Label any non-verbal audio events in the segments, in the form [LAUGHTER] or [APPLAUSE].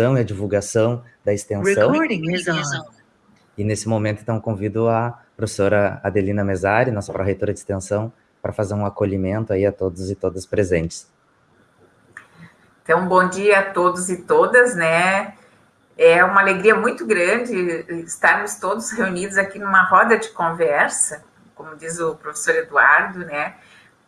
e a divulgação da extensão. E nesse momento, então, convido a professora Adelina Mesari, nossa pró-reitora de extensão, para fazer um acolhimento aí a todos e todas presentes. Então, bom dia a todos e todas, né? É uma alegria muito grande estarmos todos reunidos aqui numa roda de conversa, como diz o professor Eduardo, né?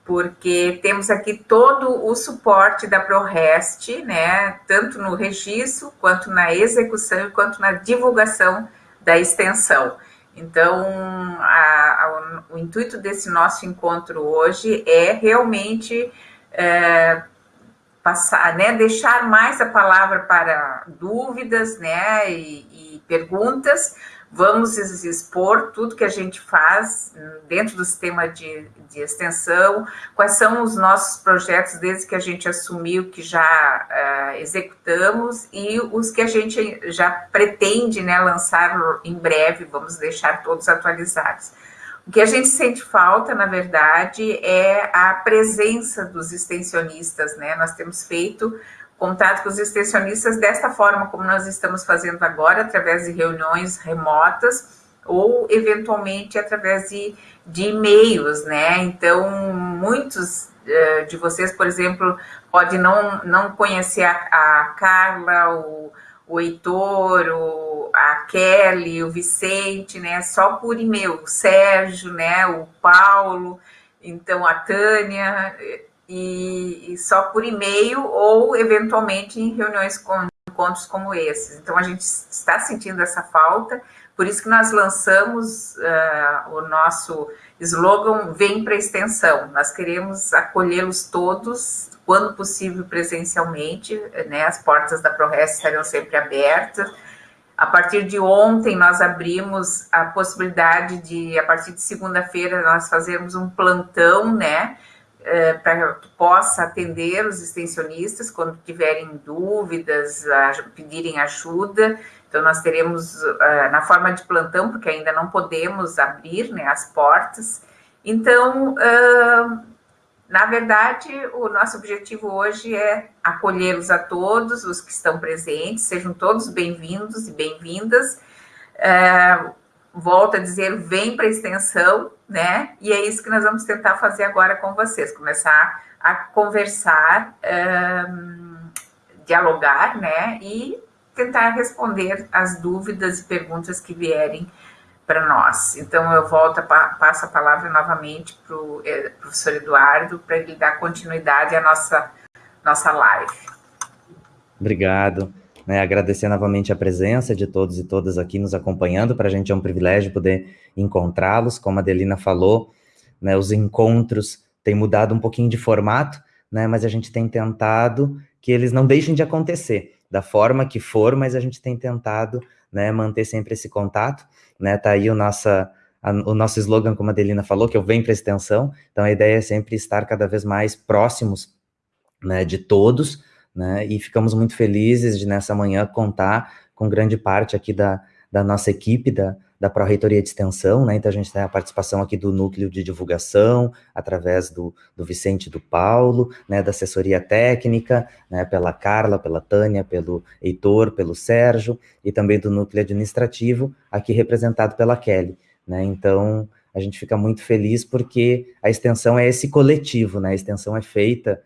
Porque temos aqui todo o suporte da ProRest, né? Tanto no registro, quanto na execução, quanto na divulgação da extensão. Então, a, a, o intuito desse nosso encontro hoje é realmente é, passar, né, deixar mais a palavra para dúvidas, né, e, e perguntas. Vamos expor tudo que a gente faz dentro do sistema de, de extensão, quais são os nossos projetos desde que a gente assumiu que já uh, executamos e os que a gente já pretende né, lançar em breve, vamos deixar todos atualizados. O que a gente sente falta, na verdade, é a presença dos extensionistas, né? Nós temos feito contato com os extensionistas desta forma, como nós estamos fazendo agora, através de reuniões remotas ou, eventualmente, através de, de e-mails, né? Então, muitos uh, de vocês, por exemplo, podem não, não conhecer a, a Carla, o, o Heitor, o, a Kelly, o Vicente, né? Só por e-mail, o Sérgio, né? O Paulo, então a Tânia, e, e só por e-mail ou eventualmente em reuniões com encontros como esses. Então a gente está sentindo essa falta, por isso que nós lançamos uh, o nosso slogan Vem para a Extensão. Nós queremos acolhê-los todos quando possível presencialmente, né, as portas da ProRes estarão sempre abertas. A partir de ontem, nós abrimos a possibilidade de, a partir de segunda-feira, nós fazermos um plantão, né, é, para que possa atender os extensionistas quando tiverem dúvidas, pedirem ajuda. Então, nós teremos uh, na forma de plantão, porque ainda não podemos abrir né, as portas. Então, uh, na verdade, o nosso objetivo hoje é acolhê-los a todos, os que estão presentes, sejam todos bem-vindos e bem-vindas. É, volto a dizer, vem para a extensão, né? E é isso que nós vamos tentar fazer agora com vocês, começar a conversar, um, dialogar, né? E tentar responder as dúvidas e perguntas que vierem para nós. Então, eu volto, passo a palavra novamente para o eh, professor Eduardo, para ele dar continuidade à nossa, nossa live. Obrigado. Né, agradecer novamente a presença de todos e todas aqui nos acompanhando, para a gente é um privilégio poder encontrá-los, como a Adelina falou, né, os encontros têm mudado um pouquinho de formato, né, mas a gente tem tentado que eles não deixem de acontecer, da forma que for, mas a gente tem tentado né, manter sempre esse contato, né, tá aí o, nossa, a, o nosso slogan, como a Adelina falou, que eu venho para extensão, então a ideia é sempre estar cada vez mais próximos, né, de todos, né, e ficamos muito felizes de nessa manhã contar com grande parte aqui da, da nossa equipe, da, da Pró-Reitoria de Extensão, né? Então a gente tem a participação aqui do núcleo de divulgação, através do, do Vicente do Paulo, né? Da assessoria técnica, né? Pela Carla, pela Tânia, pelo Heitor, pelo Sérgio, e também do núcleo administrativo, aqui representado pela Kelly, né? Então a gente fica muito feliz porque a extensão é esse coletivo, né? A extensão é feita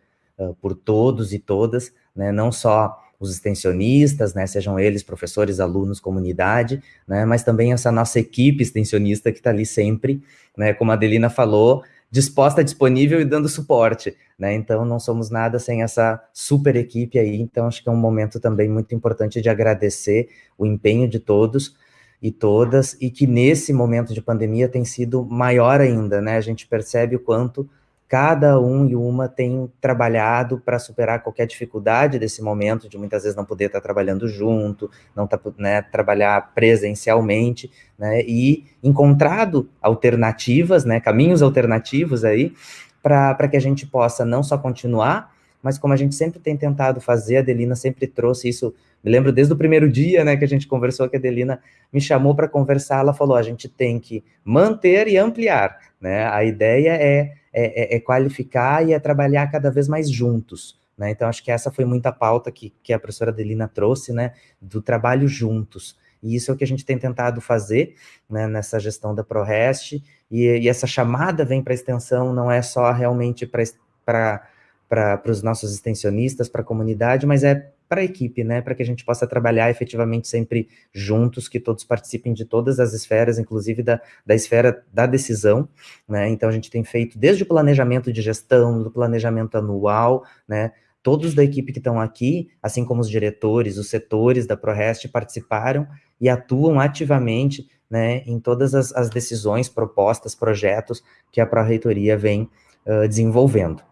por todos e todas, né? Não só os extensionistas, né, sejam eles professores, alunos, comunidade, né, mas também essa nossa equipe extensionista que está ali sempre, né, como a Adelina falou, disposta, disponível e dando suporte, né, então não somos nada sem essa super equipe aí, então acho que é um momento também muito importante de agradecer o empenho de todos e todas, e que nesse momento de pandemia tem sido maior ainda, né, a gente percebe o quanto cada um e uma tem trabalhado para superar qualquer dificuldade desse momento, de muitas vezes não poder estar trabalhando junto, não tá, né, trabalhar presencialmente, né, e encontrado alternativas, né, caminhos alternativos aí, para que a gente possa não só continuar, mas como a gente sempre tem tentado fazer, a Adelina sempre trouxe isso, me lembro desde o primeiro dia, né, que a gente conversou, que a Adelina me chamou para conversar, ela falou, a gente tem que manter e ampliar, né, a ideia é é, é, é, qualificar e é trabalhar cada vez mais juntos, Né? Então, acho que essa foi muita pauta que, que a professora Adelina trouxe, né, do trabalho juntos. E isso é o que a gente tem tentado fazer né, nessa gestão da ProRest, e, e essa chamada vem para a extensão, não é só realmente para os nossos extensionistas, para a comunidade, mas é para a equipe, né, para que a gente possa trabalhar efetivamente sempre juntos, que todos participem de todas as esferas, inclusive da, da esfera da decisão, né, então a gente tem feito desde o planejamento de gestão, do planejamento anual, né, todos da equipe que estão aqui, assim como os diretores, os setores da ProRest participaram e atuam ativamente né, em todas as, as decisões, propostas, projetos que a Pró-Reitoria vem uh, desenvolvendo.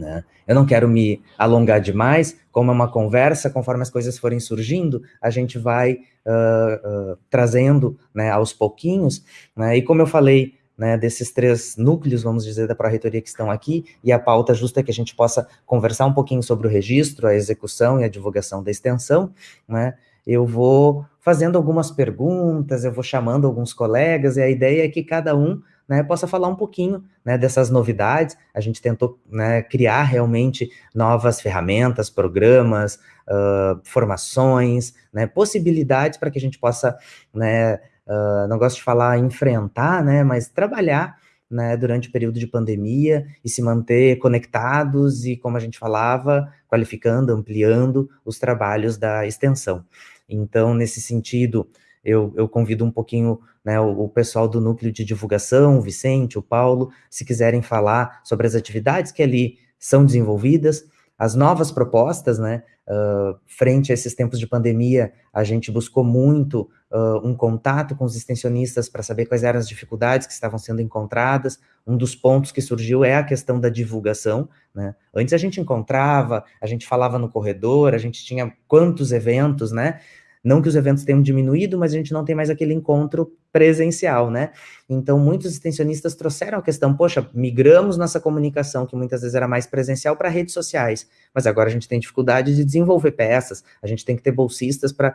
Né? Eu não quero me alongar demais, como é uma conversa, conforme as coisas forem surgindo, a gente vai uh, uh, trazendo né, aos pouquinhos, né, e como eu falei, né, desses três núcleos, vamos dizer, da Pró-Reitoria que estão aqui, e a pauta justa é que a gente possa conversar um pouquinho sobre o registro, a execução e a divulgação da extensão, né, eu vou fazendo algumas perguntas, eu vou chamando alguns colegas, e a ideia é que cada um né, possa falar um pouquinho né, dessas novidades. A gente tentou né, criar realmente novas ferramentas, programas, uh, formações, né, possibilidades para que a gente possa, né, uh, não gosto de falar enfrentar, né, mas trabalhar né, durante o período de pandemia e se manter conectados e, como a gente falava, qualificando, ampliando os trabalhos da extensão. Então, nesse sentido, eu, eu convido um pouquinho né, o, o, pessoal do núcleo de divulgação, o Vicente, o Paulo, se quiserem falar sobre as atividades que ali são desenvolvidas, as novas propostas, né, uh, frente a esses tempos de pandemia, a gente buscou muito uh, um contato com os extensionistas para saber quais eram as dificuldades que estavam sendo encontradas. Um dos pontos que surgiu é a questão da divulgação, né, antes a gente encontrava, a gente falava no corredor, a gente tinha quantos eventos, né, não que os eventos tenham diminuído, mas a gente não tem mais aquele encontro presencial, né? Então, muitos extensionistas trouxeram a questão, poxa, migramos nossa comunicação, que muitas vezes era mais presencial, para redes sociais, mas agora a gente tem dificuldade de desenvolver peças, a gente tem que ter bolsistas para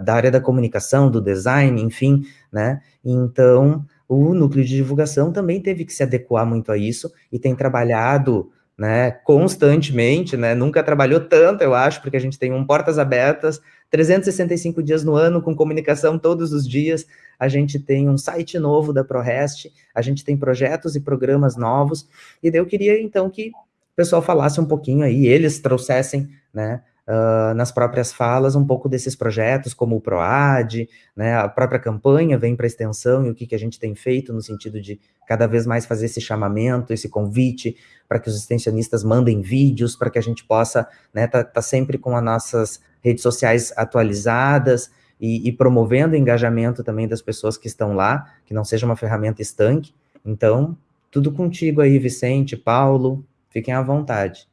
da área da comunicação, do design, enfim, né? Então, o núcleo de divulgação também teve que se adequar muito a isso e tem trabalhado né, constantemente, né, nunca trabalhou tanto, eu acho, porque a gente tem um portas abertas, 365 dias no ano, com comunicação todos os dias, a gente tem um site novo da ProRest, a gente tem projetos e programas novos, e eu queria, então, que o pessoal falasse um pouquinho aí, eles trouxessem, né, uh, nas próprias falas um pouco desses projetos, como o PROAD, né, a própria campanha vem para extensão e o que, que a gente tem feito no sentido de cada vez mais fazer esse chamamento, esse convite para que os extensionistas mandem vídeos, para que a gente possa estar né, tá, tá sempre com as nossas redes sociais atualizadas e, e promovendo o engajamento também das pessoas que estão lá, que não seja uma ferramenta estanque. Então, tudo contigo aí, Vicente, Paulo, fiquem à vontade.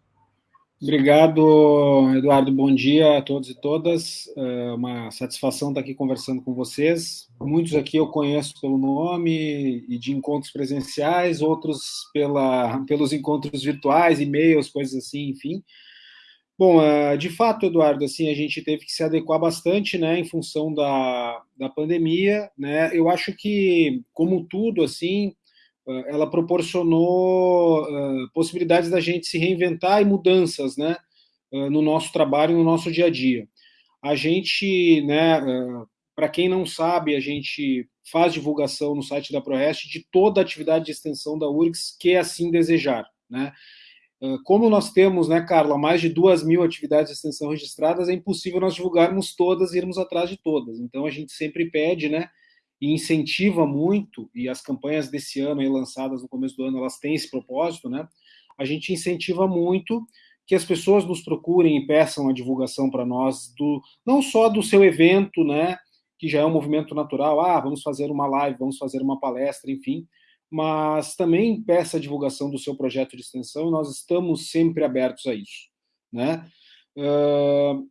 Obrigado, Eduardo. Bom dia a todos e todas. É uma satisfação estar aqui conversando com vocês. Muitos aqui eu conheço pelo nome e de encontros presenciais, outros pela, pelos encontros virtuais, e-mails, coisas assim, enfim. Bom, é, de fato, Eduardo, assim, a gente teve que se adequar bastante, né, em função da, da pandemia, né, eu acho que, como tudo, assim, ela proporcionou uh, possibilidades da gente se reinventar e mudanças, né, uh, no nosso trabalho, no nosso dia a dia. A gente, né, uh, para quem não sabe, a gente faz divulgação no site da ProRest de toda a atividade de extensão da URGS que assim desejar, né. Como nós temos, né, Carla, mais de duas mil atividades de extensão registradas, é impossível nós divulgarmos todas e irmos atrás de todas. Então, a gente sempre pede, né, e incentiva muito, e as campanhas desse ano aí lançadas no começo do ano, elas têm esse propósito, né? A gente incentiva muito que as pessoas nos procurem e peçam a divulgação para nós do não só do seu evento, né, que já é um movimento natural, ah, vamos fazer uma live, vamos fazer uma palestra, enfim, mas também peça a divulgação do seu projeto de extensão, nós estamos sempre abertos a isso, né? Uh,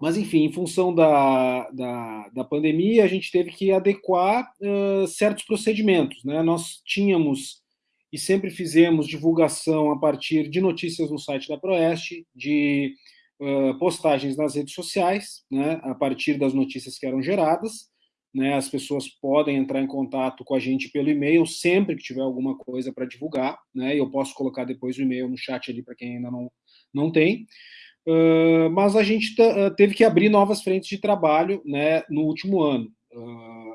mas, enfim, em função da, da, da, pandemia, a gente teve que adequar uh, certos procedimentos. Né? Nós tínhamos e sempre fizemos divulgação a partir de notícias no site da Proeste, de uh, postagens nas redes sociais, né, a partir das notícias que eram geradas. né, as pessoas podem entrar em contato com a gente pelo e-mail sempre que tiver alguma coisa para divulgar, né, eu posso colocar depois o e-mail no chat ali para quem ainda não, não tem. Uh, mas a gente teve que abrir novas frentes de trabalho né, no último ano. Uh,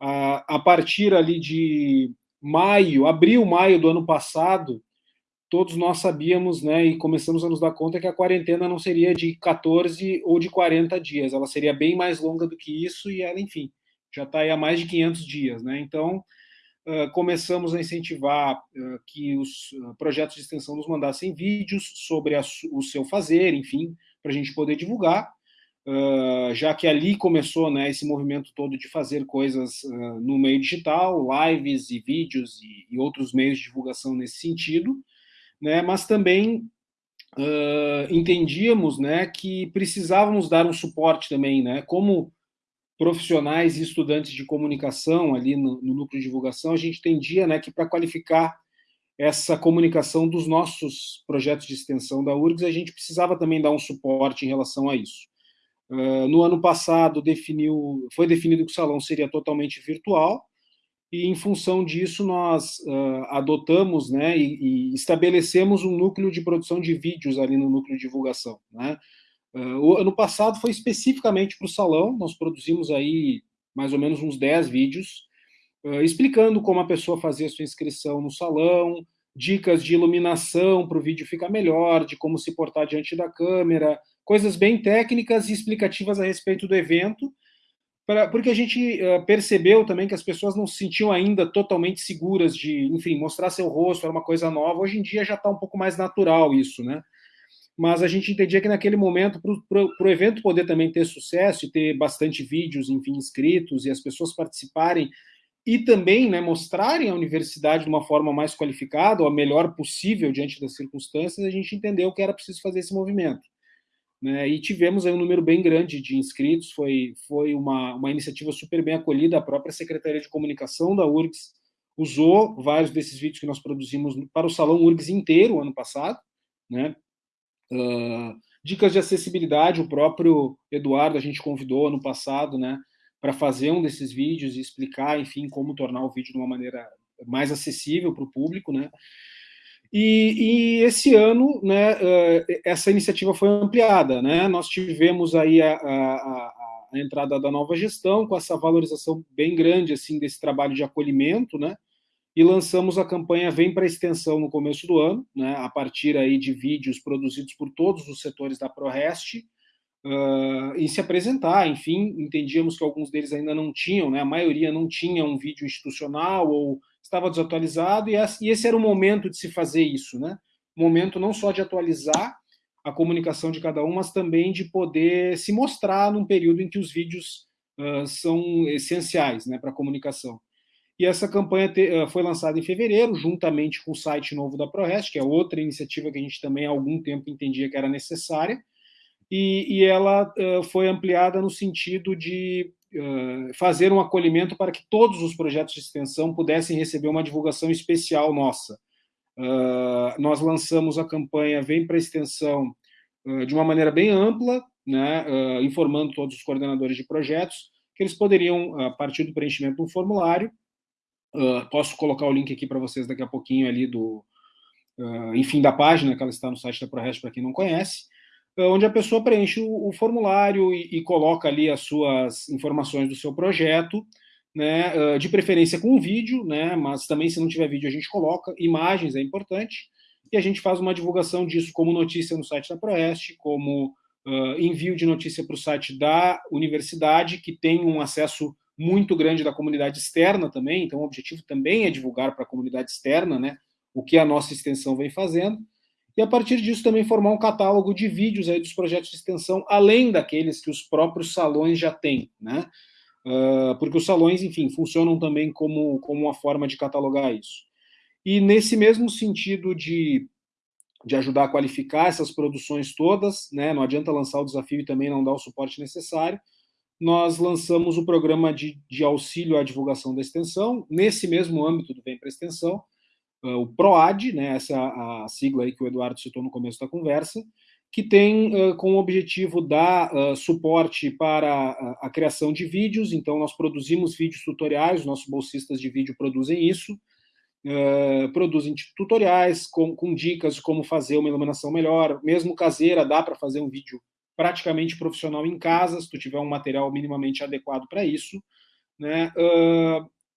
a, a partir ali de maio, abril, maio do ano passado, todos nós sabíamos, né, e começamos a nos dar conta que a quarentena não seria de 14 ou de 40 dias, ela seria bem mais longa do que isso e ela, enfim, já está aí há mais de 500 dias, né? Então, começamos a incentivar uh, que os uh, projetos de extensão nos mandassem vídeos sobre a, o seu fazer, enfim, para a gente poder divulgar, já que ali começou né, esse movimento todo de fazer coisas no meio digital, lives e vídeos e, e, outros meios de divulgação nesse sentido, né? Mas também entendíamos, né, que precisávamos dar um suporte também, né? Como profissionais e estudantes de comunicação ali no, no núcleo de divulgação, a gente entendia né, que para qualificar essa comunicação dos nossos projetos de extensão da URGS, a gente precisava também dar um suporte em relação a isso. Uh, no ano passado definiu, foi definido que o salão seria totalmente virtual, e em função disso nós uh, adotamos né, e, e, estabelecemos um núcleo de produção de vídeos ali no núcleo de divulgação. Né? Uh, ano passado foi especificamente para o salão, nós produzimos aí mais ou menos uns 10 vídeos, uh, explicando como a pessoa fazia sua inscrição no salão, dicas de iluminação para o vídeo ficar melhor, de como se portar diante da câmera, coisas bem técnicas e explicativas a respeito do evento, pra, porque a gente uh, percebeu também que as pessoas não se sentiam ainda totalmente seguras de, enfim, mostrar seu rosto, era uma coisa nova. Hoje em dia já está um pouco mais natural isso, né? Mas a gente entendia que naquele momento, para o evento poder também ter sucesso e ter bastante vídeos, enfim, inscritos e as pessoas participarem e também né, mostrarem a universidade de uma forma mais qualificada, ou a melhor possível diante das circunstâncias, a gente entendeu que era preciso fazer esse movimento. Né, e tivemos aí um número bem grande de inscritos, foi, foi uma, uma iniciativa super bem acolhida, a própria Secretaria de Comunicação da URGS usou vários desses vídeos que nós produzimos para o Salão URGS inteiro, ano passado, né, Uh, dicas de acessibilidade, o próprio Eduardo a gente convidou ano passado, né, para fazer um desses vídeos e explicar, enfim, como tornar o vídeo de uma maneira mais acessível para o público, né. E, e, esse ano, né, uh, essa iniciativa foi ampliada, né. Nós tivemos aí a, a, a entrada da nova gestão com essa valorização bem grande assim desse trabalho de acolhimento, né e lançamos a campanha Vem para Extensão no começo do ano, né, a partir aí de vídeos produzidos por todos os setores da ProRest, uh, e se apresentar, enfim, entendíamos que alguns deles ainda não tinham, né, a maioria não tinha um vídeo institucional ou estava desatualizado, e esse era o momento de se fazer isso, né, momento não só de atualizar a comunicação de cada um, mas também de poder se mostrar num período em que os vídeos uh, são essenciais né, para a comunicação. E essa campanha te, uh, foi lançada em fevereiro, juntamente com o site novo da ProRest, que é outra iniciativa que a gente também há algum tempo entendia que era necessária, e, e ela uh, foi ampliada no sentido de uh, fazer um acolhimento para que todos os projetos de extensão pudessem receber uma divulgação especial nossa. nós lançamos a campanha Vem para a Extensão de uma maneira bem ampla, né, informando todos os coordenadores de projetos que eles poderiam, a partir do preenchimento de um formulário, Uh, posso colocar o link aqui para vocês daqui a pouquinho ali do, uh, enfim, da página que ela está no site da ProRest para quem não conhece, uh, onde a pessoa preenche o, o formulário e, e, coloca ali as suas informações do seu projeto, né, de preferência com vídeo, né, mas também se não tiver vídeo a gente coloca, imagens é importante, e a gente faz uma divulgação disso como notícia no site da ProRest, como envio de notícia para o site da universidade, que tem um acesso muito grande da comunidade externa também, então o objetivo também é divulgar para a comunidade externa né, o que a nossa extensão vem fazendo, e a partir disso também formar um catálogo de vídeos aí dos projetos de extensão, além daqueles que os próprios salões já têm, né? Uh, porque os salões, enfim, funcionam também como, como uma forma de catalogar isso. E nesse mesmo sentido de, de ajudar a qualificar essas produções todas, né? Não adianta lançar o desafio e também não dar o suporte necessário nós lançamos o programa de, de auxílio à divulgação da extensão, nesse mesmo âmbito do Vem para Extensão, uh, o PROAD, né, essa é a sigla aí que o Eduardo citou no começo da conversa, que tem uh, como objetivo dar uh, suporte para a, a, criação de vídeos. Então, nós produzimos vídeos tutoriais, nossos bolsistas de vídeo produzem isso, uh, produzem tutoriais com, com, dicas de como fazer uma iluminação melhor, mesmo caseira, dá para fazer um vídeo praticamente profissional em casa, se tu tiver um material minimamente adequado para isso. Né?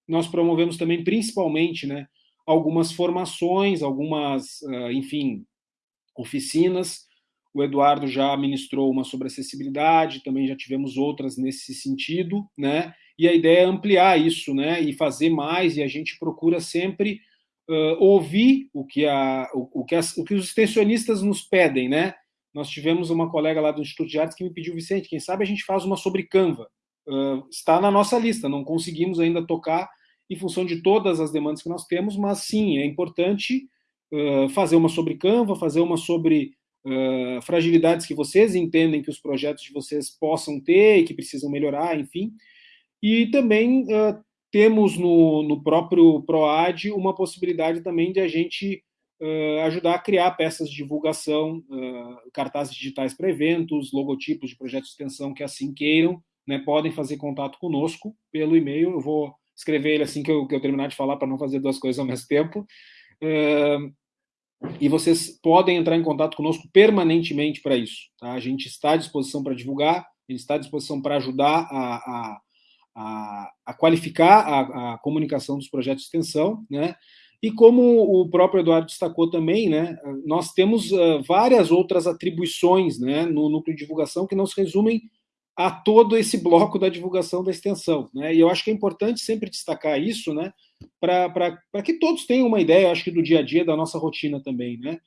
nós promovemos também, principalmente, né, algumas formações, algumas, enfim, oficinas, o Eduardo já ministrou uma sobre acessibilidade, também já tivemos outras nesse sentido, né? E a ideia é ampliar isso, né? E fazer mais, e a gente procura sempre uh, ouvir o que, a, o, o, que as, o que os extensionistas nos pedem, né? Nós tivemos uma colega lá do Instituto de Artes que me pediu, Vicente, quem sabe a gente faz uma sobre Canva. Uh, está na nossa lista, não conseguimos ainda tocar em função de todas as demandas que nós temos, mas sim, é importante uh, fazer uma sobre Canva, fazer uma sobre uh, fragilidades que vocês entendem que os projetos de vocês possam ter e que precisam melhorar, enfim. E também temos no, no próprio PROAD uma possibilidade também de a gente uh, ajudar a criar peças de divulgação, cartazes digitais para eventos, logotipos de projetos de extensão que assim queiram, né, podem fazer contato conosco pelo e-mail. Eu vou escrever ele assim que eu, que eu terminar de falar para não fazer duas coisas ao mesmo tempo. Uh, e vocês podem entrar em contato conosco permanentemente para isso. Tá? A gente está à disposição para divulgar, a gente está à disposição para ajudar a, a, a, a qualificar a, a, comunicação dos projetos de extensão, né? E como o próprio Eduardo destacou também, né, nós temos uh, várias outras atribuições né, no núcleo de divulgação que não se resumem a todo esse bloco da divulgação da extensão. Né? E eu acho que é importante sempre destacar isso, né, para que todos tenham uma ideia, acho que do dia a dia, da nossa rotina também. Né?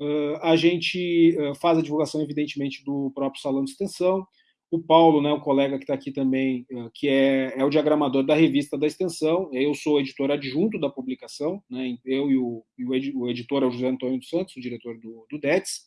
Uh, a gente uh, faz a divulgação, evidentemente, do próprio salão de extensão. O Paulo, né, o colega que está aqui também, uh, que é, é o diagramador da revista da extensão, eu sou editor adjunto da publicação, né, eu e o, e o editor é o José Antônio dos Santos, o diretor do, do DETS,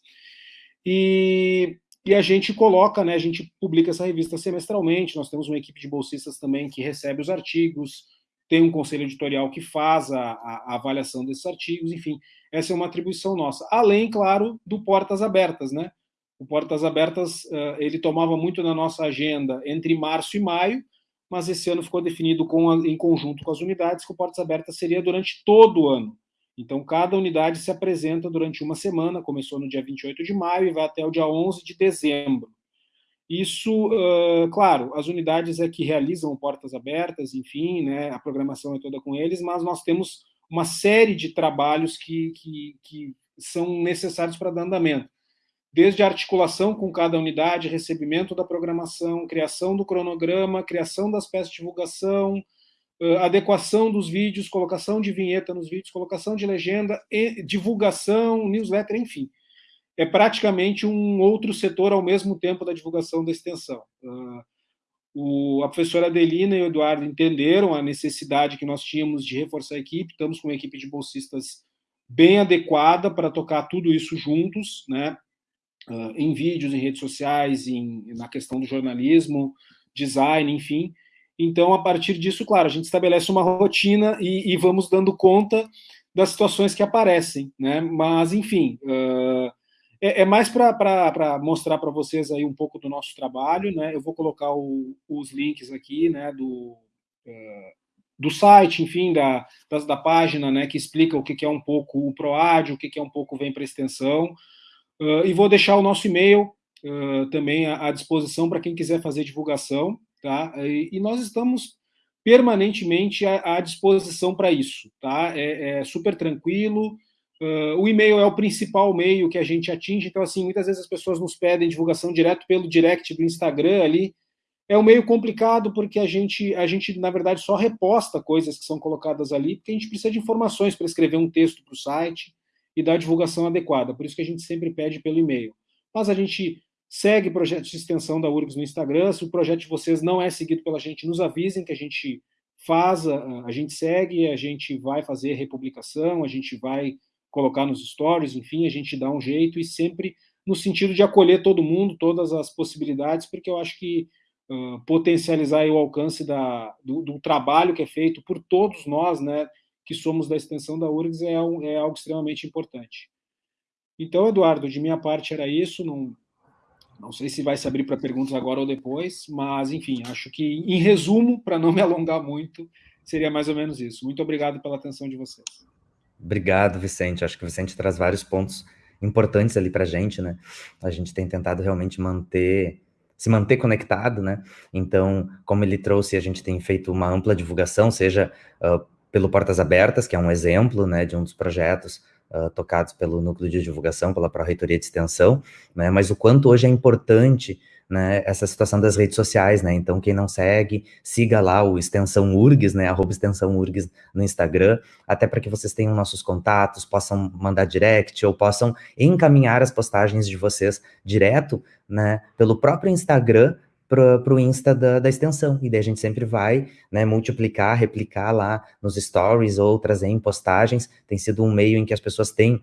e, e a gente coloca, né, a gente publica essa revista semestralmente, nós temos uma equipe de bolsistas também que recebe os artigos, tem um conselho editorial que faz a, a, a, avaliação desses artigos, enfim, essa é uma atribuição nossa. Além, claro, do Portas Abertas, né? O Portas Abertas, uh, ele tomava muito na nossa agenda entre março e maio, mas esse ano ficou definido com a, em conjunto com as unidades que o Portas Abertas seria durante todo o ano. Então, cada unidade se apresenta durante uma semana, começou no dia 28 de maio e vai até o dia 11 de dezembro. Isso, uh, claro, as unidades é que realizam portas abertas, enfim, né, a programação é toda com eles, mas nós temos uma série de trabalhos que, que, que são necessários para dar andamento. Desde a articulação com cada unidade, recebimento da programação, criação do cronograma, criação das peças de divulgação, uh, adequação dos vídeos, colocação de vinheta nos vídeos, colocação de legenda, divulgação, newsletter, enfim é praticamente um outro setor ao mesmo tempo da divulgação da extensão. Uh, o, a professora Adelina e o Eduardo entenderam a necessidade que nós tínhamos de reforçar a equipe, estamos com uma equipe de bolsistas bem adequada para tocar tudo isso juntos, né? Uh, em vídeos, em redes sociais, em, na questão do jornalismo, design, enfim. Então, a partir disso, claro, a gente estabelece uma rotina e, e vamos dando conta das situações que aparecem, né? Mas, enfim, uh, é, é mais para mostrar para vocês aí um pouco do nosso trabalho, né? Eu vou colocar o, os links aqui, né, do, uh, do site, enfim, da, da, da, página, né, que explica o que, que é um pouco o PROAD, o que, que é um pouco Vem para Extensão, uh, e vou deixar o nosso e-mail uh, também à, à disposição para quem quiser fazer divulgação, tá? E, e nós estamos permanentemente à, à disposição para isso, tá? É, é super tranquilo, Uh, o e-mail é o principal meio que a gente atinge, então, assim, muitas vezes as pessoas nos pedem divulgação direto pelo direct do Instagram ali. É um meio complicado porque a gente, a gente, na verdade, só reposta coisas que são colocadas ali, porque a gente precisa de informações para escrever um texto para o site e dar a divulgação adequada. Por isso que a gente sempre pede pelo e-mail. Mas a gente segue projetos de extensão da URGS no Instagram. Se o projeto de vocês não é seguido pela gente, nos avisem que a gente faz, a, a gente segue, a gente vai fazer republicação, a gente vai colocar nos stories, enfim, a gente dá um jeito e sempre no sentido de acolher todo mundo, todas as possibilidades, porque eu acho que uh, potencializar o alcance da, do, do, trabalho que é feito por todos nós, né, que somos da extensão da URGS, é, um, é algo extremamente importante. Então, Eduardo, de minha parte era isso, não, não sei se vai se abrir para perguntas agora ou depois, mas, enfim, acho que, em resumo, para não me alongar muito, seria mais ou menos isso. Muito obrigado pela atenção de vocês. Obrigado, Vicente. Acho que o Vicente traz vários pontos importantes ali para a gente, né? A gente tem tentado realmente manter se manter conectado, né? Então, como ele trouxe, a gente tem feito uma ampla divulgação, seja uh, pelo Portas Abertas, que é um exemplo, né, de um dos projetos uh, tocados pelo Núcleo de Divulgação, pela Pró-Reitoria de Extensão, né, mas o quanto hoje é importante né, essa situação das redes sociais, né, então quem não segue, siga lá o Extensão URGS, né, arroba Extensão URGS no Instagram, até para que vocês tenham nossos contatos, possam mandar direct ou possam encaminhar as postagens de vocês direto, né, pelo próprio Instagram, para o Insta da, da, extensão. E daí a gente sempre vai né, multiplicar, replicar lá nos stories ou trazer em postagens. Tem sido um meio em que as pessoas têm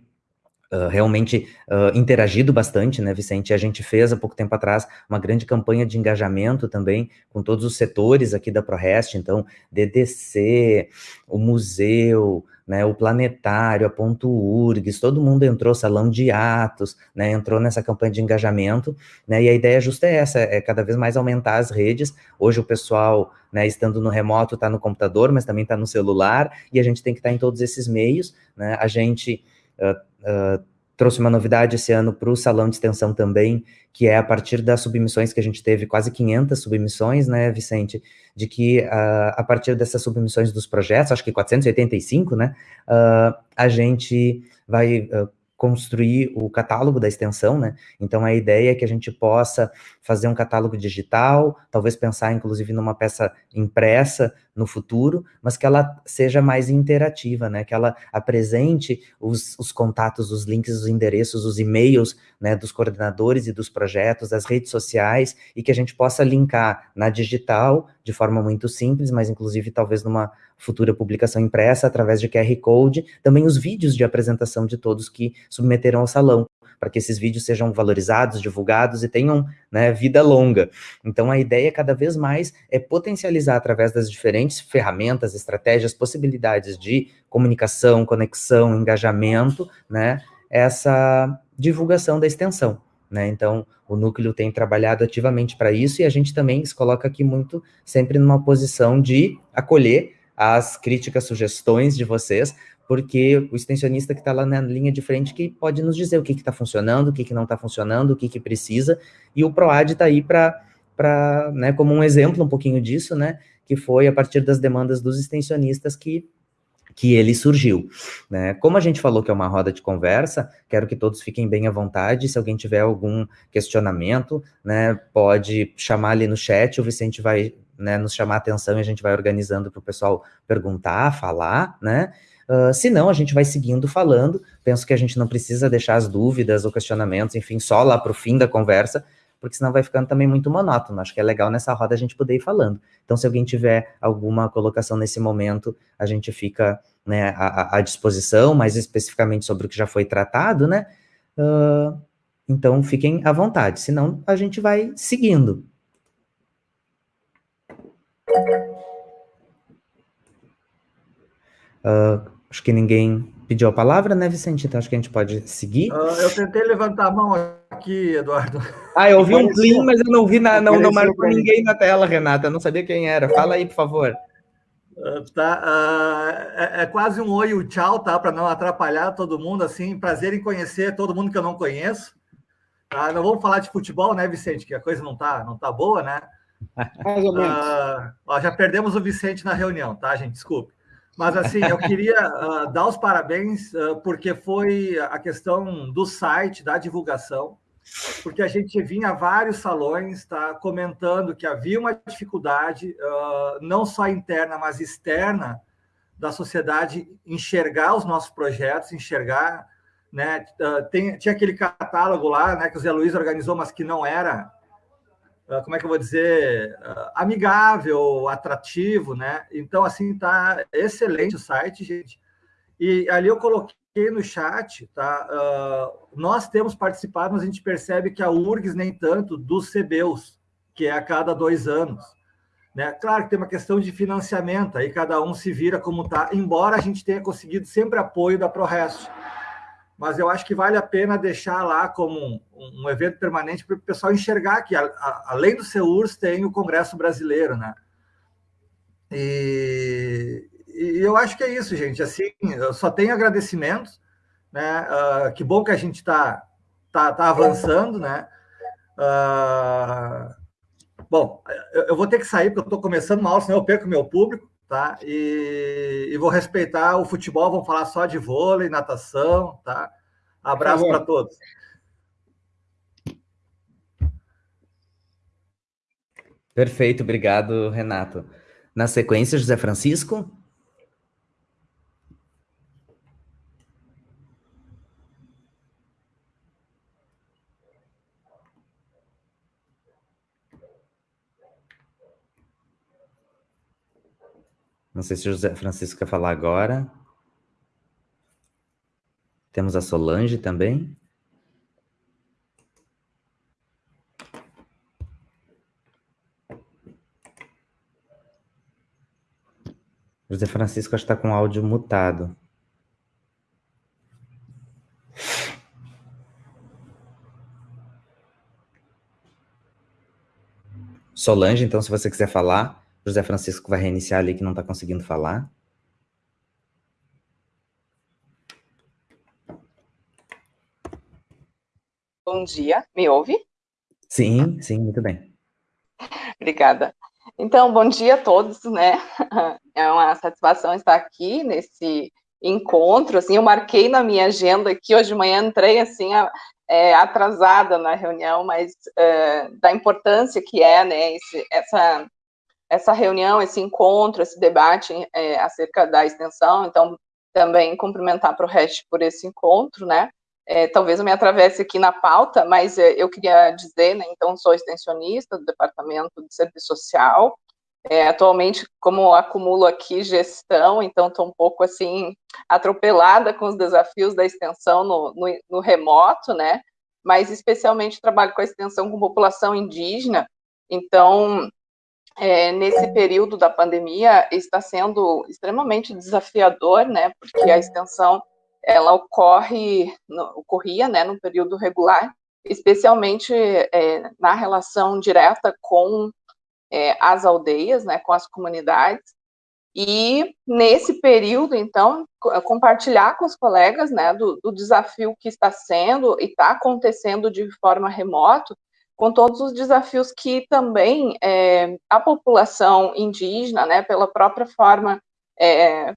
Uh, realmente uh, interagido bastante, né, Vicente? A gente fez há pouco tempo atrás uma grande campanha de engajamento também com todos os setores aqui da ProRest, então DDC, o museu, né, o Planetário, a Ponto URGS, todo mundo entrou, Salão de Atos, né, entrou nessa campanha de engajamento, né, e a ideia justa é essa, é cada vez mais aumentar as redes, hoje o pessoal, né, estando no remoto, está no computador, mas também está no celular, e a gente tem que estar tá em todos esses meios, né, a gente... Uh, uh, trouxe uma novidade esse ano para o salão de extensão também, que é a partir das submissões que a gente teve, quase 500 submissões, né, Vicente, de que uh, a partir dessas submissões dos projetos, acho que 485, né, uh, a gente vai uh, construir o catálogo da extensão, né? Então a ideia é que a gente possa fazer um catálogo digital, talvez pensar inclusive numa peça impressa no futuro, mas que ela seja mais interativa, né? Que ela apresente os, os contatos, os links, os endereços, os e-mails, né? Dos coordenadores e dos projetos, das redes sociais e que a gente possa linkar na digital de forma muito simples, mas inclusive talvez numa futura publicação impressa através de QR Code, também os vídeos de apresentação de todos que submeteram ao salão, para que esses vídeos sejam valorizados, divulgados e tenham né, vida longa. Então, a ideia cada vez mais é potencializar através das diferentes ferramentas, estratégias, possibilidades de comunicação, conexão, engajamento, né, essa divulgação da extensão. Né? Então, o núcleo tem trabalhado ativamente para isso e a gente também se coloca aqui muito sempre numa posição de acolher as críticas, sugestões de vocês, porque o extensionista que está lá na linha de frente que pode nos dizer o que está funcionando, o que, que não está funcionando, o que, que precisa, e o PROAD está aí para, né, como um exemplo um pouquinho disso, né, que foi a partir das demandas dos extensionistas que que ele surgiu. Né? Como a gente falou que é uma roda de conversa, quero que todos fiquem bem à vontade. Se alguém tiver algum questionamento, né, pode chamar ali no chat, o Vicente vai né, nos chamar a atenção e a gente vai organizando para o pessoal perguntar, falar, né? Uh, se não, a gente vai seguindo falando. Penso que a gente não precisa deixar as dúvidas ou questionamentos, enfim, só lá para o fim da conversa, porque senão vai ficando também muito monótono. Acho que é legal nessa roda a gente poder ir falando. Então, se alguém tiver alguma colocação nesse momento, a gente fica né, à, à disposição, mais especificamente sobre o que já foi tratado, né? Uh, então, fiquem à vontade, senão a gente vai seguindo. Uh, Acho que ninguém pediu a palavra, né, Vicente? Então acho que a gente pode seguir. Uh, eu tentei levantar a mão aqui, Eduardo. Ah, eu ouvi um plim, mas eu não vi na, não, não marcou ninguém na tela, Renata. Eu não sabia quem era. Fala aí, por favor. Uh, tá, uh, é, é, quase um oi e um tchau, tá? Para não atrapalhar todo mundo, assim, prazer em conhecer todo mundo que eu não conheço. Tá? Não vamos falar de futebol, né, Vicente? Que a coisa não tá, não tá boa, né? [LAUGHS] Mais ou menos. Ó, já perdemos o Vicente na reunião, tá, gente? Desculpe. Mas, assim, eu queria uh, dar os parabéns, uh, porque foi a questão do site, da divulgação, porque a gente vinha a vários salões tá, comentando que havia uma dificuldade, uh, não só interna, mas externa, da sociedade enxergar os nossos projetos, enxergar. Né, tem, tinha aquele catálogo lá né, que o Zé Luiz organizou, mas que não era como é que eu vou dizer, uh, amigável, atrativo, né? Então, assim, tá excelente o site, gente. E ali eu coloquei no chat, tá? Uh, nós temos participado, mas a gente percebe que a URGS nem tanto dos CBUs, que é a cada dois anos. Né? Claro que tem uma questão de financiamento, aí cada um se vira como tá, embora a gente tenha conseguido sempre apoio da ProRest. Mas eu acho que vale a pena deixar lá como um, um evento permanente para o pessoal enxergar que, a, a, além do CEURS, tem o Congresso Brasileiro, né? E, e, eu acho que é isso, gente. Assim, eu só tenho agradecimentos, né? Uh, que bom que a gente está tá, tá avançando, né? Uh, bom, eu, eu, vou ter que sair porque eu estou começando aula, senão eu perco meu público, tá? E, e vou respeitar o futebol, vamos falar só de vôlei, natação, tá? Abraço para todos. Perfeito, obrigado, Renato. Na sequência, José Francisco. Não sei se o José Francisco quer falar agora. Temos a Solange também. José Francisco está com áudio mutado. Solange, então, se você quiser falar. José Francisco vai reiniciar ali que não está conseguindo falar. Bom dia, me ouve? Sim, sim, muito bem. Obrigada. Então, bom dia a todos, né? É uma satisfação estar aqui nesse encontro, assim, eu marquei na minha agenda aqui, hoje de manhã entrei, assim, é, atrasada na reunião, mas é, da importância que é, né, esse, essa essa reunião, esse encontro, esse debate é, acerca da extensão, então também cumprimentar para o resto por esse encontro, né? É, talvez eu me atravesse aqui na pauta, mas é, eu queria dizer, né, então sou extensionista do Departamento de Serviço Social, é, atualmente, como acumulo aqui gestão, então estou um pouco assim atropelada com os desafios da extensão no, no, no remoto, né? Mas especialmente trabalho com a extensão com população indígena, então é, nesse período da pandemia está sendo extremamente desafiador, né, porque a extensão ela ocorre, no, ocorria, né, no período regular, especialmente é, na relação direta com é, as aldeias, né, com as comunidades, e nesse período, então, compartilhar com os colegas, né, do, do desafio que está sendo e está acontecendo de forma remota, com todos os desafios que também é, a população indígena, né, pela própria forma é,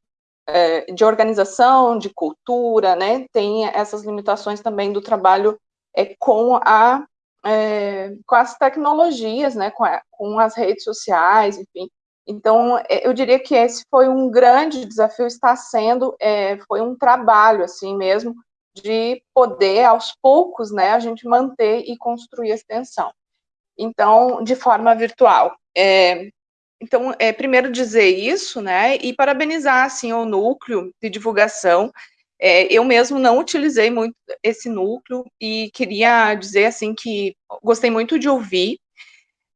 é, de organização, de cultura, né, tem essas limitações também do trabalho é, com, a, é, com as tecnologias, né, com, a, com as redes sociais, enfim. Então, é, eu diria que esse foi um grande desafio, está sendo, foi um trabalho, assim mesmo, de poder, aos poucos, né, a gente manter e construir a extensão. Então, de forma virtual. É, então, é, primeiro dizer isso, né, e parabenizar, assim, o núcleo de divulgação. É, eu mesmo não utilizei muito esse núcleo e queria dizer, assim, que gostei muito de ouvir.